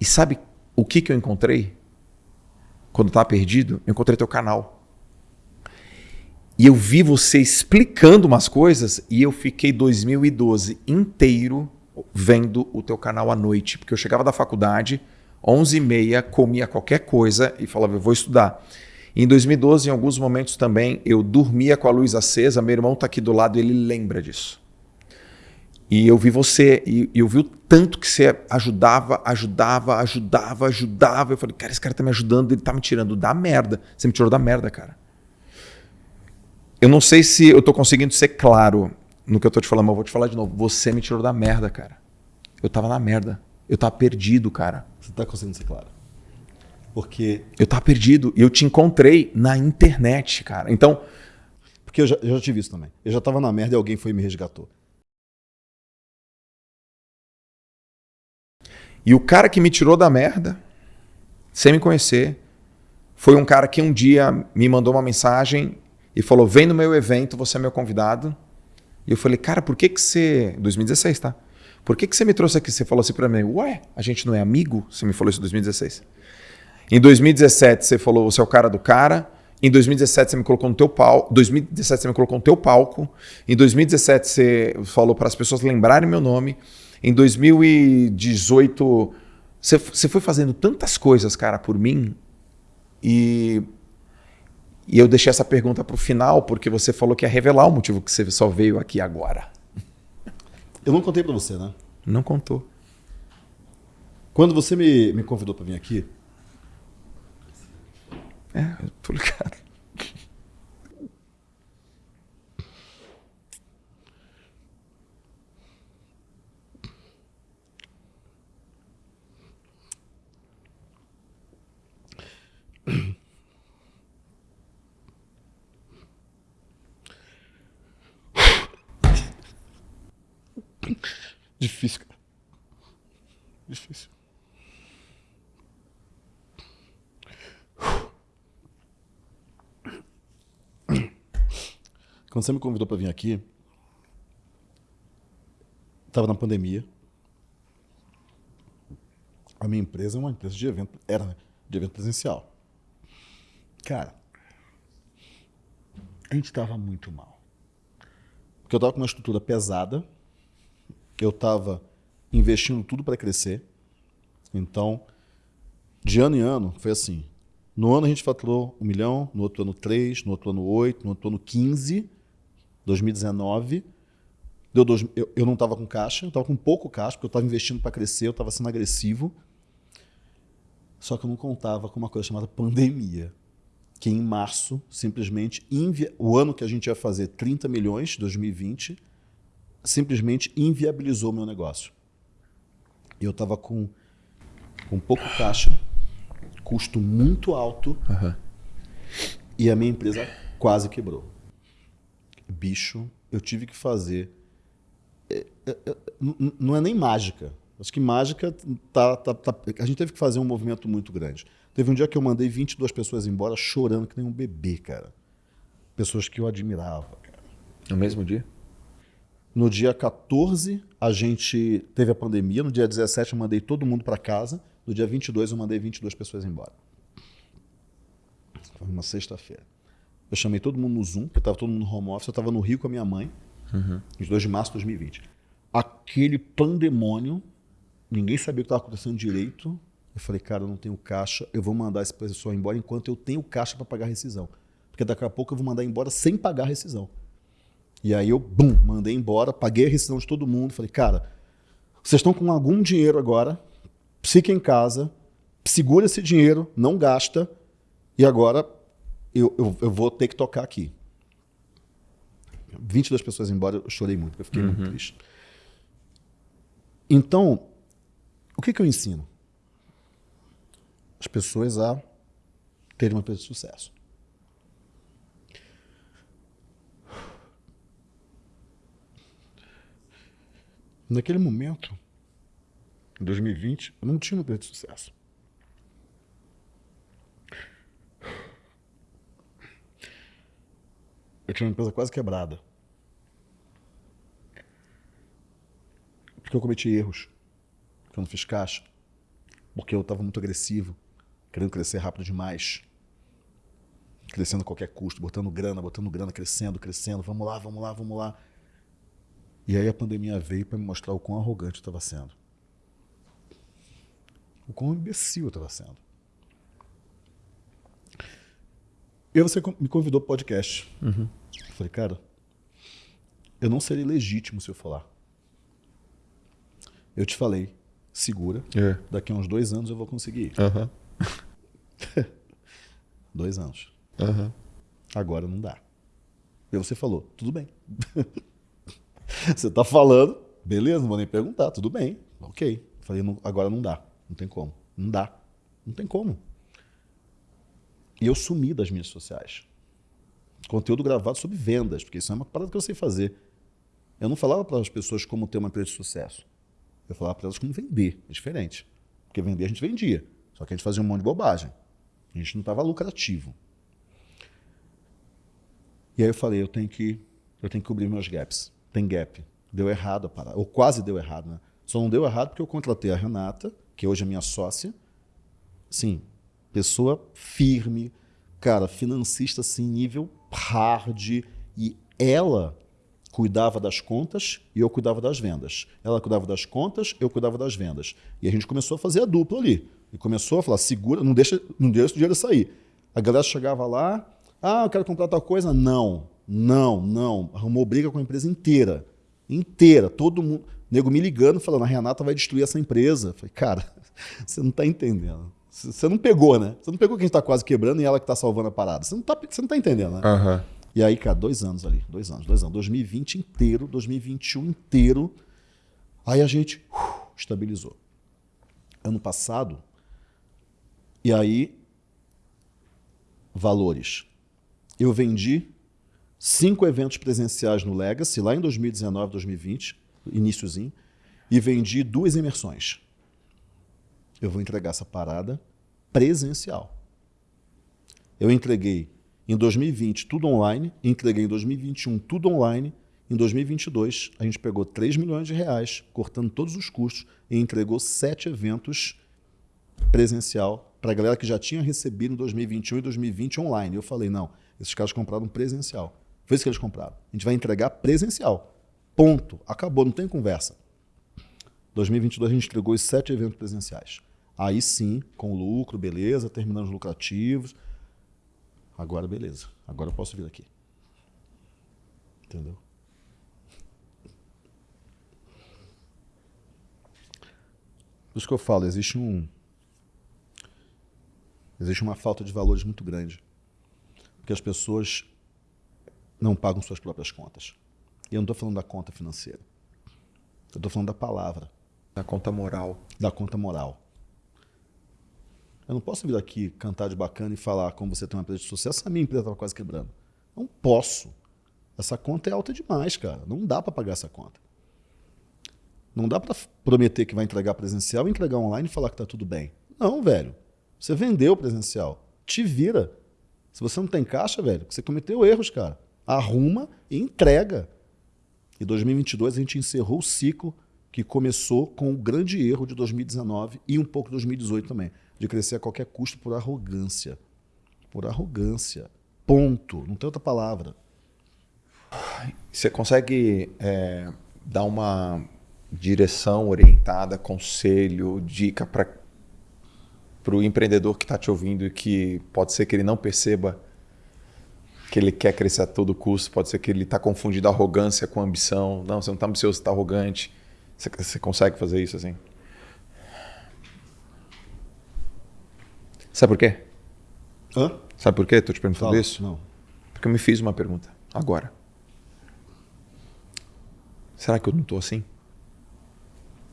E sabe o que que eu encontrei? Quando eu tava perdido, eu encontrei teu canal. E eu vi você explicando umas coisas e eu fiquei 2012 inteiro vendo o teu canal à noite, porque eu chegava da faculdade, 11h30, comia qualquer coisa e falava, eu vou estudar. Em 2012, em alguns momentos também, eu dormia com a luz acesa, meu irmão está aqui do lado e ele lembra disso. E eu vi você, e eu vi o tanto que você ajudava, ajudava, ajudava, ajudava. Eu falei, cara, esse cara tá me ajudando, ele tá me tirando da merda. Você me tirou da merda, cara. Eu não sei se eu tô conseguindo ser claro no que eu tô te falando, mas eu vou te falar de novo. Você me tirou da merda, cara. Eu tava na merda. Eu tava perdido, cara. Você tá conseguindo ser claro? Porque. Eu tava perdido. E eu te encontrei na internet, cara. Então. Porque eu já, eu já tive isso também. Eu já tava na merda e alguém foi e me resgatou. E o cara que me tirou da merda, sem me conhecer, foi um cara que um dia me mandou uma mensagem e falou: Vem no meu evento, você é meu convidado. E eu falei: Cara, por que que você. 2016, tá? Por que que você me trouxe aqui? Você falou assim para mim: Ué, a gente não é amigo? Você me falou isso em 2016. Em 2017, você falou: Você é o cara do cara. Em 2017 você me colocou no teu palco. 2017 você me colocou no teu palco. Em 2017 você falou para as pessoas lembrarem meu nome. Em 2018, você, você foi fazendo tantas coisas, cara, por mim. E, e eu deixei essa pergunta para o final, porque você falou que ia revelar o motivo que você só veio aqui agora. Eu não contei para você, né? Não contou. Quando você me, me convidou para vir aqui. É, eu tô ligado. Difícil, cara. Difícil. Quando você me convidou para vir aqui, estava na pandemia. A minha empresa é uma empresa de evento, era né? de evento presencial. Cara, a gente estava muito mal. Porque eu estava com uma estrutura pesada, eu estava investindo tudo para crescer. Então, de ano em ano, foi assim. No ano a gente faturou um milhão, no outro ano três, no outro ano oito, no outro ano quinze, 2019. Deu dois, eu, eu não estava com caixa, eu estava com pouco caixa, porque eu estava investindo para crescer, eu estava sendo agressivo. Só que eu não contava com uma coisa chamada pandemia. Que em março, simplesmente, o ano que a gente ia fazer 30 milhões, 2020, simplesmente inviabilizou o meu negócio. Eu estava com, com pouco caixa, custo muito alto, Uhum. e a minha empresa quase quebrou. Bicho, eu tive que fazer. é, é, é, Não é nem mágica. Acho que mágica tá, tá, tá- A gente teve que fazer um movimento muito grande. Teve um dia que eu mandei 22 pessoas embora chorando que nem um bebê, cara. Pessoas que eu admirava, cara. No mesmo dia? No dia 14, a gente teve a pandemia. No dia 17, eu mandei todo mundo para casa. No dia 22, eu mandei 22 pessoas embora. Foi uma sexta-feira. Eu chamei todo mundo no Zoom, porque estava todo mundo no home office. Eu estava no Rio com a minha mãe, em 2 de março de 2020. Aquele pandemônio, ninguém sabia o que estava acontecendo direito. Eu falei, cara, eu não tenho caixa, eu vou mandar esse pessoal embora enquanto eu tenho caixa para pagar a rescisão. Porque daqui a pouco eu vou mandar embora sem pagar a rescisão. E aí eu, bum, mandei embora, paguei a rescisão de todo mundo. Falei, cara, vocês estão com algum dinheiro agora, fica em casa, segura esse dinheiro, não gasta, e agora eu, eu, eu vou ter que tocar aqui. 22 pessoas embora, eu chorei muito, eu fiquei muito triste. Então, o que, que eu ensino? As pessoas a terem uma empresa de sucesso. Naquele momento, em 2020, eu não tinha uma de sucesso. Eu tinha uma empresa quase quebrada. Porque eu cometi erros. Porque eu não fiz caixa. Porque eu estava muito agressivo, querendo crescer rápido demais. Crescendo a qualquer custo, botando grana, botando grana, crescendo, crescendo. Vamos lá, vamos lá, vamos lá. E aí a pandemia veio para me mostrar o quão arrogante eu estava sendo. O quão imbecil eu estava sendo. E aí você me convidou para o podcast. Eu falei, cara, eu não serei legítimo se eu lá. Eu te falei, segura. É. Daqui a uns dois anos eu vou conseguir ir. Aham. Dois anos. Aham. Agora não dá. E você falou, tudo bem. você tá falando, beleza, não vou nem perguntar, tudo bem. Ok. Falei, não, agora não dá. Não tem como. Não dá. Não tem como. E eu sumi das mídias sociais. Conteúdo gravado sobre vendas, porque isso é uma parada que eu sei fazer. Eu não falava para as pessoas como ter uma empresa de sucesso. Eu falava para elas como vender. É diferente. Porque vender a gente vendia. Só que a gente fazia um monte de bobagem. A gente não estava lucrativo. E aí eu falei, eu tenho que, eu tenho que cobrir meus gaps. Tem gap. Deu errado a parada. Ou quase deu errado, né? Só não deu errado porque eu contratei a Renata, que hoje é minha sócia. Sim, pessoa firme, cara, financista assim, nível hard. E ela cuidava das contas e eu cuidava das vendas. Ela cuidava das contas, eu cuidava das vendas. E a gente começou a fazer a dupla ali. E começou a falar, segura, não deixa, não deixa o dinheiro sair. A galera chegava lá, ah, eu quero comprar tal coisa. Não, não, não. Arrumou briga com a empresa inteira. Inteira. Todo mundo. Nego me ligando, falando, a Renata vai destruir essa empresa. Eu falei, cara, você não está entendendo. Você não pegou, né? Você não pegou quem está quase quebrando e ela que está salvando a parada. Você não está você não tá entendendo, né? Uhum. E aí, cara, dois anos ali, dois anos, dois anos. 2020 inteiro, 2021 inteiro. Aí a gente uh, estabilizou. Ano passado, e aí, valores. Eu vendi cinco eventos presenciais no Legacy, lá em 2019, 2020, iníciozinho, e vendi duas imersões. Eu vou entregar essa parada presencial. Eu entreguei em 2020 tudo online, entreguei em 2021 tudo online, em 2022 a gente pegou 3 milhões de reais, cortando todos os custos, e entregou sete eventos presencial para a galera que já tinha recebido em 2021 e 2020 online. Eu falei, não, esses caras compraram presencial. Foi isso que eles compraram. A gente vai entregar presencial. Ponto. Acabou, não tem conversa. 2022 a gente entregou os sete eventos presenciais. Aí sim, com lucro, beleza, terminando os lucrativos. Agora, beleza. Agora eu posso vir aqui. Entendeu? Por isso que eu falo, existe um, Existe uma falta de valores muito grande. Porque as pessoas não pagam suas próprias contas. E eu não estou falando da conta financeira. Eu estou falando da palavra. Da conta moral. Da conta moral. Eu não posso vir aqui cantar de bacana e falar como você tem uma empresa de sucesso, a minha empresa estava quase quebrando. Não posso. Essa conta é alta demais, cara. Não dá para pagar essa conta. Não dá para prometer que vai entregar presencial, entregar online e falar que está tudo bem. Não, velho. Você vendeu presencial. Te vira. Se você não tem caixa, velho, você cometeu erros, cara. Arruma e entrega. Em 2022 a gente encerrou o ciclo que começou com o grande erro de 2019 e um pouco de 2018 também, de crescer a qualquer custo por arrogância. Por arrogância. Ponto. Não tem outra palavra. Você consegue é, dar uma direção orientada, conselho, dica para o empreendedor que está te ouvindo e que pode ser que ele não perceba que ele quer crescer a todo custo, pode ser que ele está confundindo arrogância com ambição. Não, você não está ambicioso, você está arrogante. Você, você consegue fazer isso assim? Sabe por quê? Hã? Sabe por quê? Estou te perguntando Fala. isso? Não. Porque eu me fiz uma pergunta agora. Será que eu não estou assim?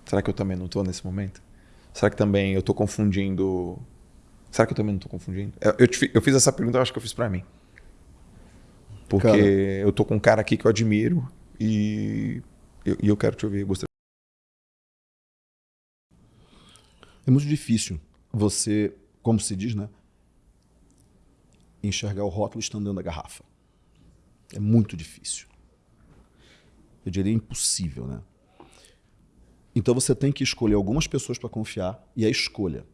Será que eu também não estou nesse momento? Será que também eu estou confundindo? Será que eu também não estou confundindo? Eu, eu, te, eu, fiz essa pergunta, eu acho que eu fiz para mim. Porque cara, eu tô com um cara aqui que eu admiro e eu, e eu quero te ouvir. Gostaria... É muito difícil você, como se diz, né? Enxergar o rótulo estando dentro da garrafa. É muito difícil. Eu diria impossível, né? Então você tem que escolher algumas pessoas para confiar e a escolha.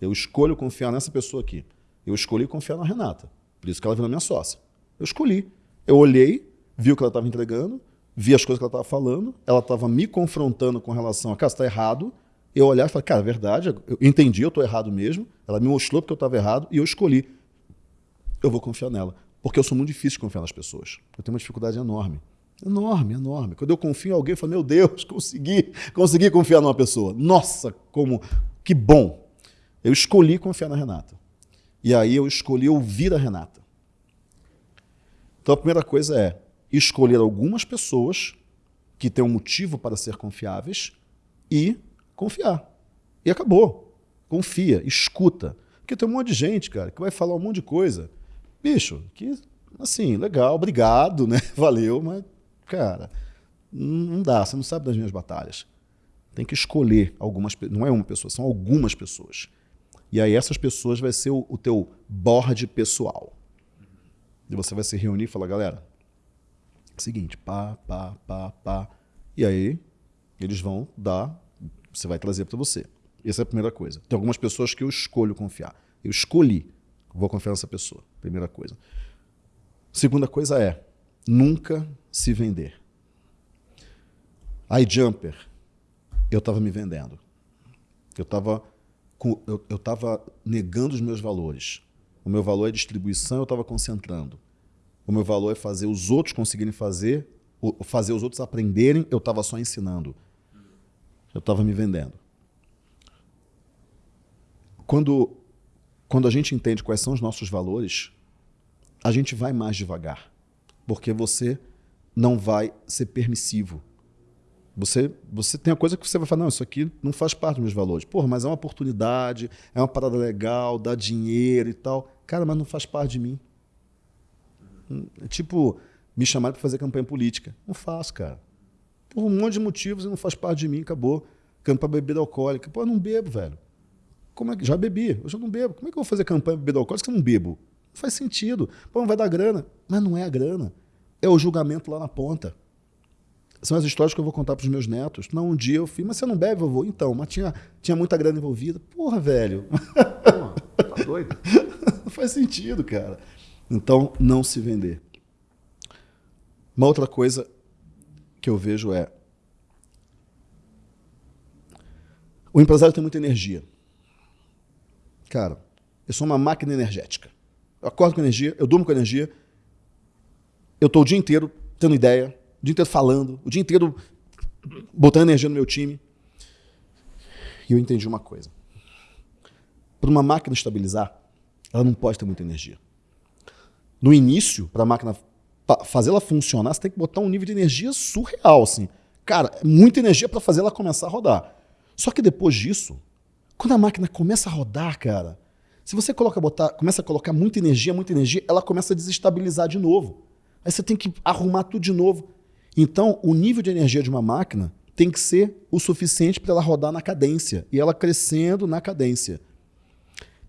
Eu escolho confiar nessa pessoa aqui. Eu escolhi confiar na Renata. Por isso que ela virou minha sócia. Eu escolhi. Eu olhei, vi o que ela estava entregando, vi as coisas que ela estava falando, ela estava me confrontando com relação a, cara, você está errado. Eu olhar e falei, cara, é verdade, eu entendi, eu estou errado mesmo. Ela me mostrou porque eu estava errado e eu escolhi. Eu vou confiar nela. Porque eu sou muito difícil de confiar nas pessoas. Eu tenho uma dificuldade enorme. Enorme, enorme. Quando eu confio em alguém, eu falo, meu Deus, consegui, consegui confiar numa pessoa. Nossa, como, que bom. Eu escolhi confiar na Renata. E aí eu escolhi ouvir a Renata. Então a primeira coisa é escolher algumas pessoas que têm um motivo para ser confiáveis e confiar. E acabou. Confia, escuta. Porque tem um monte de gente, cara, que vai falar um monte de coisa. Bicho, que, assim, legal, obrigado, né? Valeu, mas, cara, não dá, você não sabe das minhas batalhas. Tem que escolher algumas não é uma pessoa, são algumas pessoas. E aí essas pessoas vai ser o, o teu board pessoal. E você vai se reunir e falar, galera, seguinte, pá, pá, pá, pá. E aí eles vão dar, você vai trazer para você. Essa é a primeira coisa. Tem algumas pessoas que eu escolho confiar. Eu escolhi, vou confiar nessa pessoa. Primeira coisa. Segunda coisa é nunca se vender. iJumper, eu estava me vendendo. Eu estava eu, eu negando os meus valores. O meu valor é distribuição, eu estava concentrando. O meu valor é fazer os outros conseguirem fazer, fazer os outros aprenderem, eu estava só ensinando. Eu estava me vendendo. Quando, quando a gente entende quais são os nossos valores, a gente vai mais devagar, porque você não vai ser permissivo. Você, você tem a coisa que você vai falar, não, isso aqui não faz parte dos meus valores. Porra, mas é uma oportunidade, é uma parada legal, dá dinheiro e tal. Cara, mas não faz parte de mim. É tipo, me chamaram para fazer campanha política. Não faço, cara. Por um monte de motivos e não faz parte de mim, acabou. Campanha bebida alcoólica. Pô, eu não bebo, velho. Como é que já bebi? Eu já não bebo. Como é que eu vou fazer campanha bebida alcoólica se eu não bebo? Não faz sentido. Pô, não vai dar grana. Mas não é a grana. É o julgamento lá na ponta. São as histórias que eu vou contar para os meus netos. Não, um dia eu fiz, mas você não bebe, vovô? Então, mas tinha, tinha muita grana envolvida. Porra, velho. Porra, tá doido? faz sentido, cara. Então, não se vender. Uma outra coisa que eu vejo é o empresário tem muita energia. Cara, eu sou uma máquina energética. Eu acordo com energia, eu durmo com energia, eu estou o dia inteiro tendo ideia, o dia inteiro falando, o dia inteiro botando energia no meu time. E eu entendi uma coisa. Para uma máquina estabilizar, ela não pode ter muita energia. No início, para a máquina fazer ela funcionar, você tem que botar um nível de energia surreal, assim. Cara, é muita energia para fazer ela começar a rodar. Só que depois disso, quando a máquina começa a rodar, cara, se você coloca, botar, começa a colocar muita energia, muita energia, ela começa a desestabilizar de novo. Aí você tem que arrumar tudo de novo. Então, o nível de energia de uma máquina tem que ser o suficiente para ela rodar na cadência e ela crescendo na cadência.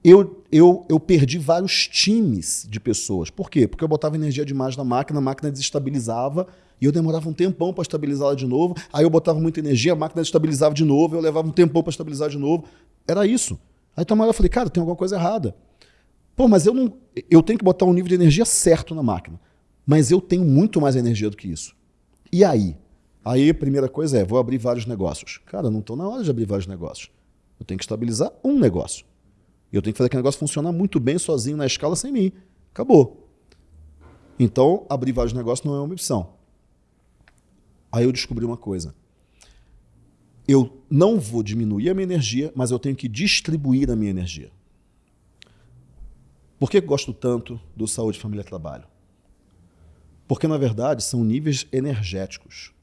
Eu, eu, eu perdi vários times de pessoas. Por quê? Porque eu botava energia demais na máquina, a máquina desestabilizava e eu demorava um tempão para estabilizá-la de novo. Aí eu botava muita energia, a máquina estabilizava de novo, eu levava um tempão para estabilizar de novo. Era isso. Aí então eu falei, cara, tem alguma coisa errada. Pô, mas eu não. Eu tenho que botar um nível de energia certo na máquina. Mas eu tenho muito mais energia do que isso. E aí? Aí a primeira coisa é, vou abrir vários negócios. Cara, não estou na hora de abrir vários negócios. Eu tenho que estabilizar um negócio. E eu tenho que fazer aquele negócio funcionar muito bem sozinho na escala sem mim. Acabou. Então, abrir vários negócios não é uma opção. Aí eu descobri uma coisa. Eu não vou diminuir a minha energia, mas eu tenho que distribuir a minha energia. Por que gosto tanto do Saúde, Família Trabalho? Porque, na verdade, são níveis energéticos.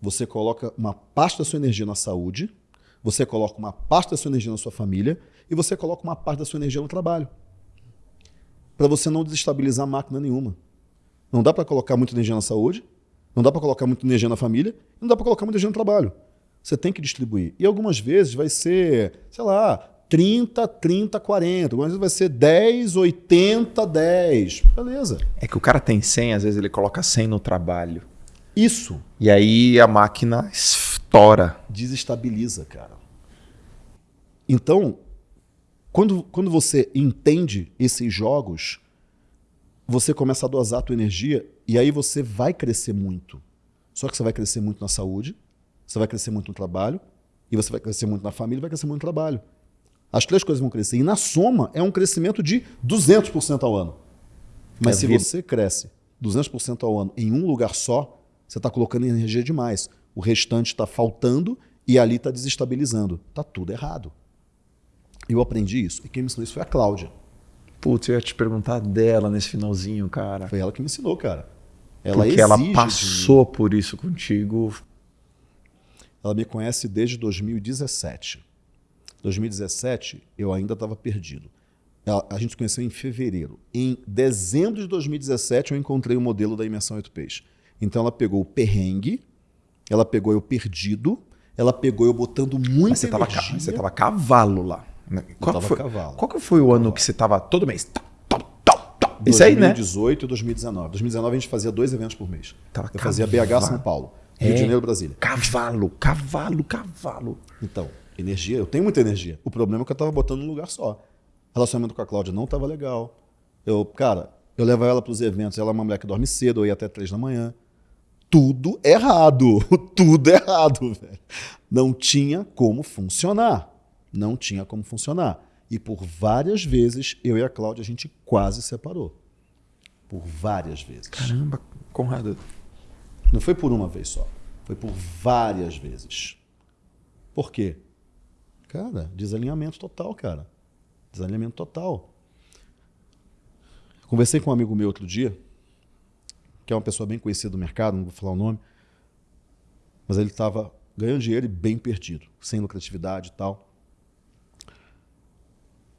Você coloca uma parte da sua energia na saúde, você coloca uma parte da sua energia na sua família e você coloca uma parte da sua energia no trabalho. Para você não desestabilizar máquina nenhuma. Não dá para colocar muita energia na saúde, não dá para colocar muita energia na família, não dá para colocar muita energia no trabalho. Você tem que distribuir. E algumas vezes vai ser, sei lá, 30, 30, 40. Algumas vezes vai ser 10, 80, 10. Beleza. É que o cara tem 100, às vezes ele coloca 100 no trabalho. Isso. E aí a máquina estoura. Desestabiliza, cara. Então, quando, quando você entende esses jogos, você começa a dosar a tua energia e aí você vai crescer muito. Só que você vai crescer muito na saúde, você vai crescer muito no trabalho, e você vai crescer muito na família, vai crescer muito no trabalho. As três coisas vão crescer. E na soma é um crescimento de 200% ao ano. Mas é se vida. você cresce 200% ao ano em um lugar só, você está colocando energia demais. O restante está faltando e ali está desestabilizando. Está tudo errado. Eu aprendi isso. E quem me ensinou isso foi a Cláudia. Putz, eu ia te perguntar dela nesse finalzinho, cara. Foi ela que me ensinou, cara. Ela Porque ela passou por isso contigo. Ela me conhece desde 2017. 2017, eu ainda estava perdido. Ela, a gente se conheceu em fevereiro. Em dezembro de 2017, eu encontrei o modelo da imersão 8Ps. Então, ela pegou o perrengue, ela pegou eu perdido, ela pegou eu botando muita Mas você tava, energia. você tava cavalo lá. Né? Qual, foi, cavalo. qual que foi o ano que você tava todo mês? Tá, tá, tá, tá. Isso aí, né? 2018 e 2019. 2019 a gente fazia dois eventos por mês. Tava eu fazia. BH São Paulo, Rio É. de Janeiro, Brasília. Cavalo, cavalo, cavalo. Então, energia, eu tenho muita energia. O problema é que eu tava botando num lugar só. Relacionamento com a Cláudia não tava legal. Eu, cara, eu levo ela para os eventos, ela é uma mulher que dorme cedo, eu ia até três da manhã. Tudo errado, tudo errado, velho. Não tinha como funcionar. Não tinha como funcionar. E por várias vezes, eu e a Cláudia, a gente quase separou. Por várias vezes. Caramba, Conrado. Não foi por uma vez só. Foi por várias vezes. Por quê? Cara, desalinhamento total, cara. Desalinhamento total. Conversei com um amigo meu outro dia, que é uma pessoa bem conhecida do mercado, não vou falar o nome, mas ele estava ganhando dinheiro e bem perdido, sem lucratividade e tal.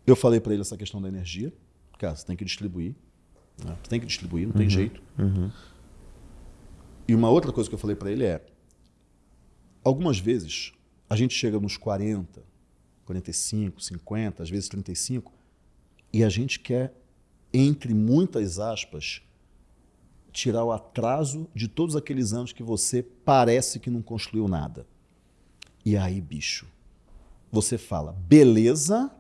Eu falei para ele essa questão da energia. Cara, você tem que distribuir. né? Você tem que distribuir, não tem jeito. E uma outra coisa que eu falei para ele é: algumas vezes a gente chega nos 40, 45, 50, às vezes 35, e a gente quer, entre muitas aspas, tirar o atraso de todos aqueles anos que você parece que não construiu nada. E aí, bicho, você fala, beleza,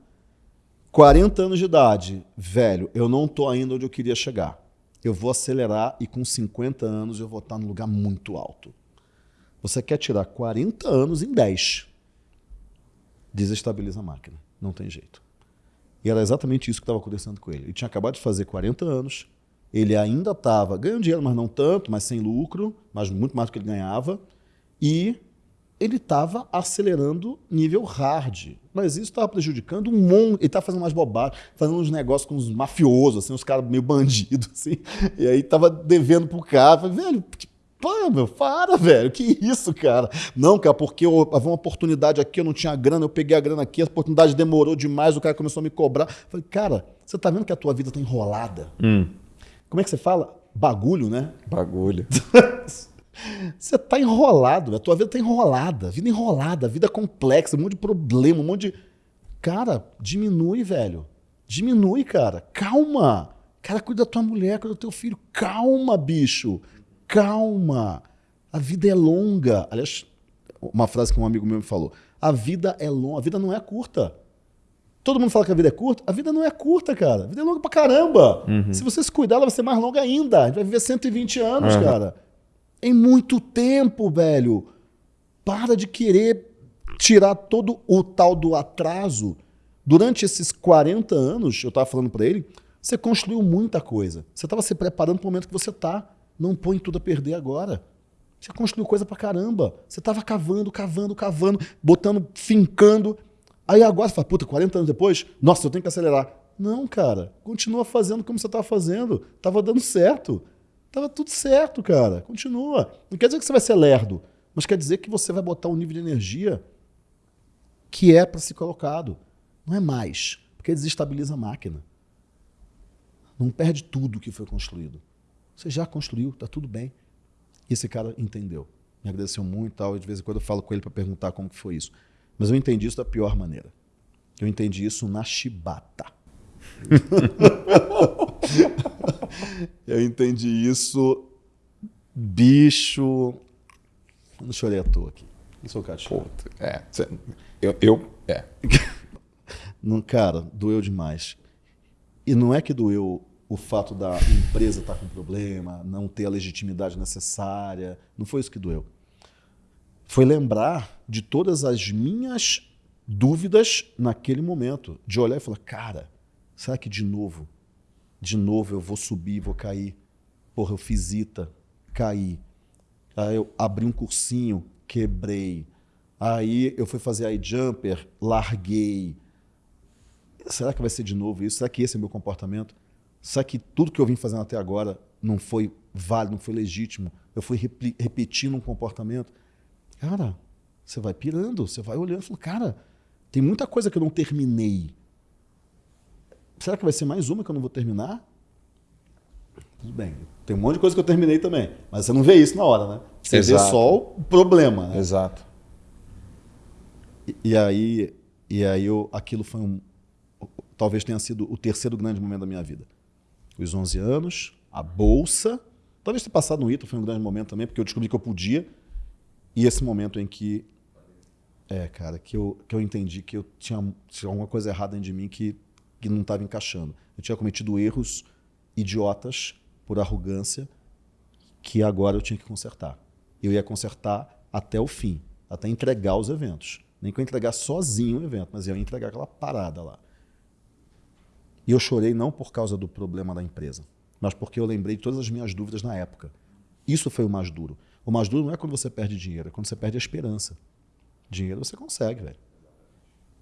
40 anos de idade, velho, eu não tô ainda onde eu queria chegar. Eu vou acelerar e com 50 anos eu vou estar num lugar muito alto. Você quer tirar 40 anos em 10. Desestabiliza a máquina. Não tem jeito. E era exatamente isso que estava acontecendo com ele. Ele tinha acabado de fazer 40 anos, ele ainda estava ganhando dinheiro, mas não tanto, mas sem lucro, mas muito mais do que ele ganhava, e ele estava acelerando nível hard. Mas isso estava prejudicando um monte. Ele estava fazendo umas bobagens, fazendo uns negócios com uns mafiosos, assim, uns caras meio bandidos, assim. E aí estava devendo pro cara. Falei, velho, Pô, meu, para, velho. Que isso, cara? Não, cara, porque eu, havia uma oportunidade aqui, eu não tinha grana, eu peguei a grana aqui, a oportunidade demorou demais, o cara começou a me cobrar. Falei, cara, você tá vendo que a tua vida tá enrolada? Como é que você fala? Bagulho, né? Bagulho. Você tá enrolado, a tua vida tá enrolada, vida enrolada, vida complexa, um monte de problema, um monte de. Cara, diminui, velho. Diminui, cara. Calma. Cara, cuida da tua mulher, cuida do teu filho. Calma, bicho. Calma. A vida é longa. Aliás, uma frase que um amigo meu me falou: a vida é longa, a vida não é curta. Todo mundo fala que a vida é curta. A vida não é curta, cara. A vida é longa pra caramba. Se você se cuidar, ela vai ser mais longa ainda. A gente vai viver 120 anos, cara. Em muito tempo, velho. Para de querer tirar todo o tal do atraso. Durante esses 40 anos, eu estava falando para ele, você construiu muita coisa. Você estava se preparando para o momento que você está. Não põe tudo a perder agora. Você construiu coisa pra caramba. Você estava cavando, cavando, cavando, botando, fincando. Aí agora você fala, puta, 40 anos depois, nossa, eu tenho que acelerar. Não, cara, continua fazendo como você estava fazendo. Tava dando certo. Tava tudo certo, cara. Continua. Não quer dizer que você vai ser lerdo, mas quer dizer que você vai botar um nível de energia que é para ser colocado. Não é mais, porque desestabiliza a máquina. Não perde tudo que foi construído. Você já construiu, tá tudo bem. E esse cara entendeu. Me agradeceu muito tal. E de vez em quando eu falo com ele para perguntar como que foi isso. Mas eu entendi isso da pior maneira. Eu entendi isso na chibata. eu entendi isso, bicho. Não chorei à toa aqui. Não sou cara de chorar. Puta, é. Eu, eu. É. Não, cara, doeu demais. E não é que doeu o fato da empresa estar com problema, não ter a legitimidade necessária. Não foi isso que doeu. Foi lembrar de todas as minhas dúvidas naquele momento. De olhar e falar, cara, será que de novo? De novo eu vou subir, vou cair. Porra, eu fiz ITA, caí. Aí eu abri um cursinho, quebrei. Aí eu fui fazer iJumper, larguei. Será que vai ser de novo isso? Será que esse é meu comportamento? Será que tudo que eu vim fazendo até agora não foi válido, não foi legítimo? Eu fui repetindo um comportamento? Cara, Você vai pirando, você vai olhando e fala, cara, tem muita coisa que eu não terminei. Será que vai ser mais uma que eu não vou terminar? Tudo bem. Tem um monte de coisa que eu terminei também. Mas você não vê isso na hora, né? Você Exato. vê só o problema. Né? Exato. E, e aí, e aí eu, aquilo foi um. Talvez tenha sido o terceiro grande momento da minha vida. Os 11 anos, a bolsa. Talvez ter passado no ITA foi um grande momento também, porque eu descobri que eu podia. E esse momento em que. É, cara, que eu, que eu entendi que eu tinha, tinha alguma coisa errada dentro de mim que, que não estava encaixando. Eu tinha cometido erros idiotas por arrogância que agora eu tinha que consertar. Eu ia consertar até o fim, até entregar os eventos. Nem que eu entregar sozinho o evento, mas eu ia entregar aquela parada lá. E eu chorei não por causa do problema da empresa, mas porque eu lembrei de todas as minhas dúvidas na época. Isso foi o mais duro. O mais duro não é quando você perde dinheiro, é quando você perde a esperança. Dinheiro você consegue, velho.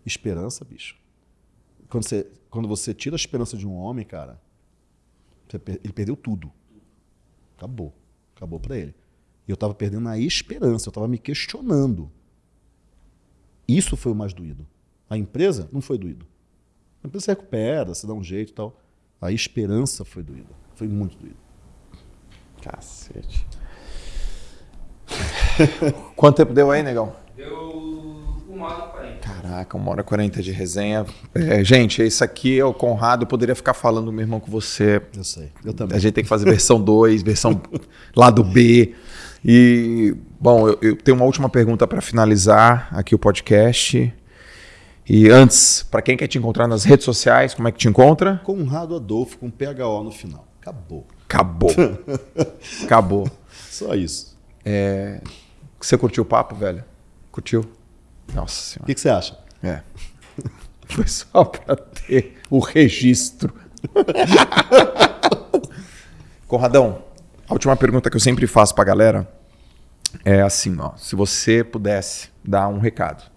Esperança, bicho. Quando você, quando você tira a esperança de um homem, cara, ele perdeu tudo. Acabou. Acabou para ele. E eu estava perdendo a esperança, eu estava me questionando. Isso foi o mais doído. A empresa não foi doído. A empresa se recupera, se dá um jeito e tal. A esperança foi doída. Foi muito doído. Cacete. Quanto tempo deu aí, negão? Deu uma hora e. Caraca, uma hora e quarenta de resenha. É, gente, esse aqui é o Conrado. Eu poderia ficar falando, meu irmão, com você. Eu sei. Eu A também. gente tem que fazer versão 2, versão lado B. E, bom, eu, eu tenho uma última pergunta para finalizar aqui o podcast. E antes, para quem quer te encontrar nas redes sociais, como é que te encontra? Conrado Adolfo com PHO no final. Acabou. Acabou. Acabou. Só isso. Você curtiu o papo, velho? Curtiu? Nossa O senhora. que, que você acha? É. Foi só para ter o registro. Conradão, a última pergunta que eu sempre faço pra galera é assim, ó, se você pudesse dar um recado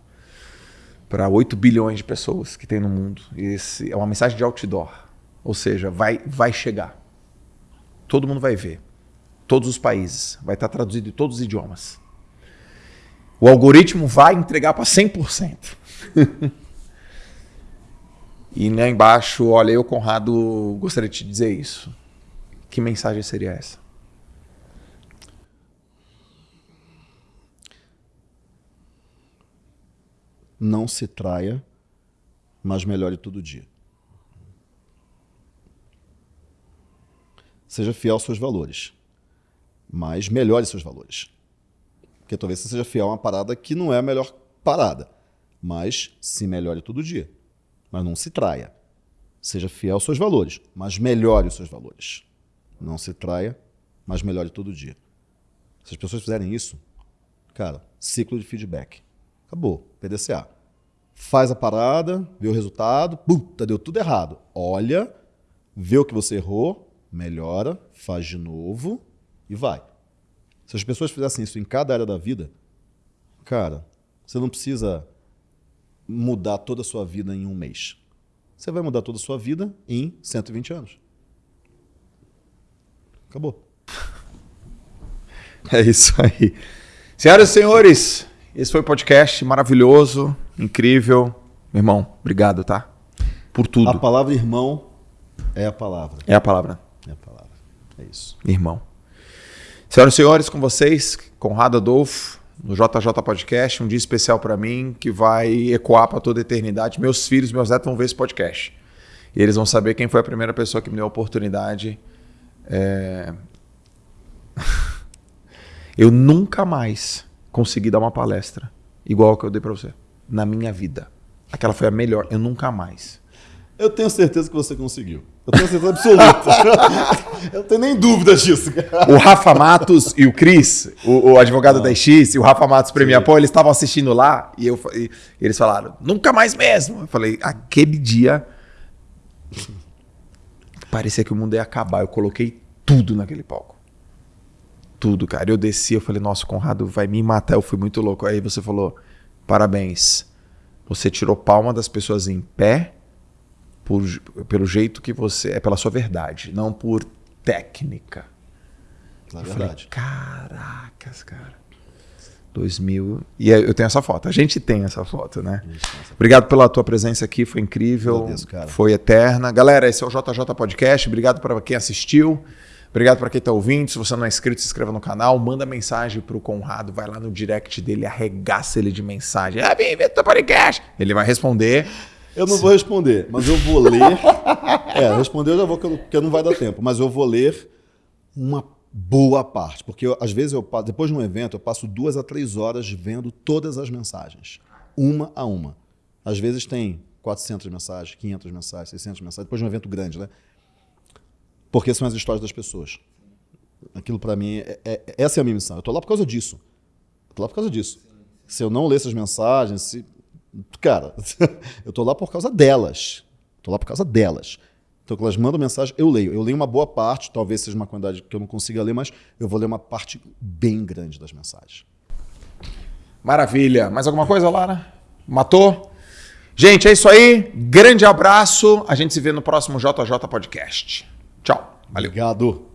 para 8 bilhões de pessoas que tem no mundo, esse é uma mensagem de outdoor, ou seja, vai vai chegar. Todo mundo vai ver. Todos os países, vai estar traduzido em todos os idiomas. O algoritmo vai entregar para 100%. e lá embaixo, olha, eu, Conrado, gostaria de te dizer isso. Que mensagem seria essa? Não se traia, mas melhore todo dia. Seja fiel aos seus valores, mas melhore seus valores. Porque talvez você seja fiel a uma parada que não é a melhor parada, mas se melhore todo dia. Mas não se traia. Seja fiel aos seus valores, mas melhore os seus valores. Não se traia, mas melhore todo dia. Se as pessoas fizerem isso, cara, ciclo de feedback. Acabou. PDCA. Faz a parada, vê o resultado, puta, deu tudo errado. Olha, vê o que você errou, melhora, faz de novo e vai. Se as pessoas fizessem isso em cada área da vida, cara, você não precisa mudar toda a sua vida em um mês. Você vai mudar toda a sua vida em 120 anos. Acabou. É isso aí. Senhoras e senhores, esse foi o podcast maravilhoso, incrível. Meu irmão, obrigado, tá? Por tudo. A palavra irmão é a palavra. É a palavra, É a palavra. É isso. irmão. Senhoras e senhores, com vocês, Conrado Adolfo, no JJ Podcast, um dia especial para mim que vai ecoar para toda a eternidade. Meus filhos, meus netos vão ver esse podcast. E eles vão saber quem foi a primeira pessoa que me deu a oportunidade. É... Eu nunca mais consegui dar uma palestra igual a que eu dei para você na minha vida. Aquela foi a melhor. Eu nunca mais. Eu tenho certeza que você conseguiu. Eu tenho certeza absoluta. eu não tenho nem dúvidas disso. cara. O Rafa Matos e o Cris, o, o advogado da X, e o Rafa Matos Premier Pô, eles estavam assistindo lá e, eu, e eles falaram, nunca mais mesmo. Eu falei, aquele dia parecia que o mundo ia acabar. Eu coloquei tudo naquele palco. Tudo, cara. Eu desci, eu falei, nossa, o Conrado vai me matar. Eu fui muito louco. Aí você falou, parabéns. Você tirou palma das pessoas em pé por, pelo jeito que você. É pela sua verdade, não por técnica. Na Eu verdade. Falei, Caracas, cara. 2000. E eu tenho essa foto. A gente tem essa foto, né? Obrigado pela tua presença aqui, foi incrível. Agradeço, cara. Foi eterna. Galera, esse é o JJ Podcast. Obrigado para quem assistiu. Obrigado para quem está ouvindo. Se você não é inscrito, se inscreva no canal. Manda mensagem para o Conrado. Vai lá no direct dele, arregaça ele de mensagem. Ah, bem, teu podcast. Ele vai responder. Eu não vou responder, mas eu vou ler. é, responder eu já vou, porque não vai dar tempo. Mas eu vou ler uma boa parte. Porque eu, às vezes, eu depois de um evento, eu passo duas a três horas vendo todas as mensagens. Uma a uma. Às vezes tem 400 mensagens, 500 mensagens, 600 mensagens. Depois de um evento grande, né? Porque são as histórias das pessoas. Aquilo para mim, é, é, essa é a minha missão. Eu tô lá por causa disso. Eu tô lá por causa disso. Se eu não ler essas mensagens, se Cara, eu tô lá por causa delas. Tô lá por causa delas. Então, quando elas mandam mensagem, eu leio. Eu leio uma boa parte, talvez seja uma quantidade que eu não consiga ler, mas eu vou ler uma parte bem grande das mensagens. Maravilha. Mais alguma coisa, Lara? Matou? Gente, é isso aí. Grande abraço. A gente se vê no próximo JJ Podcast. Tchau. Valeu. Obrigado.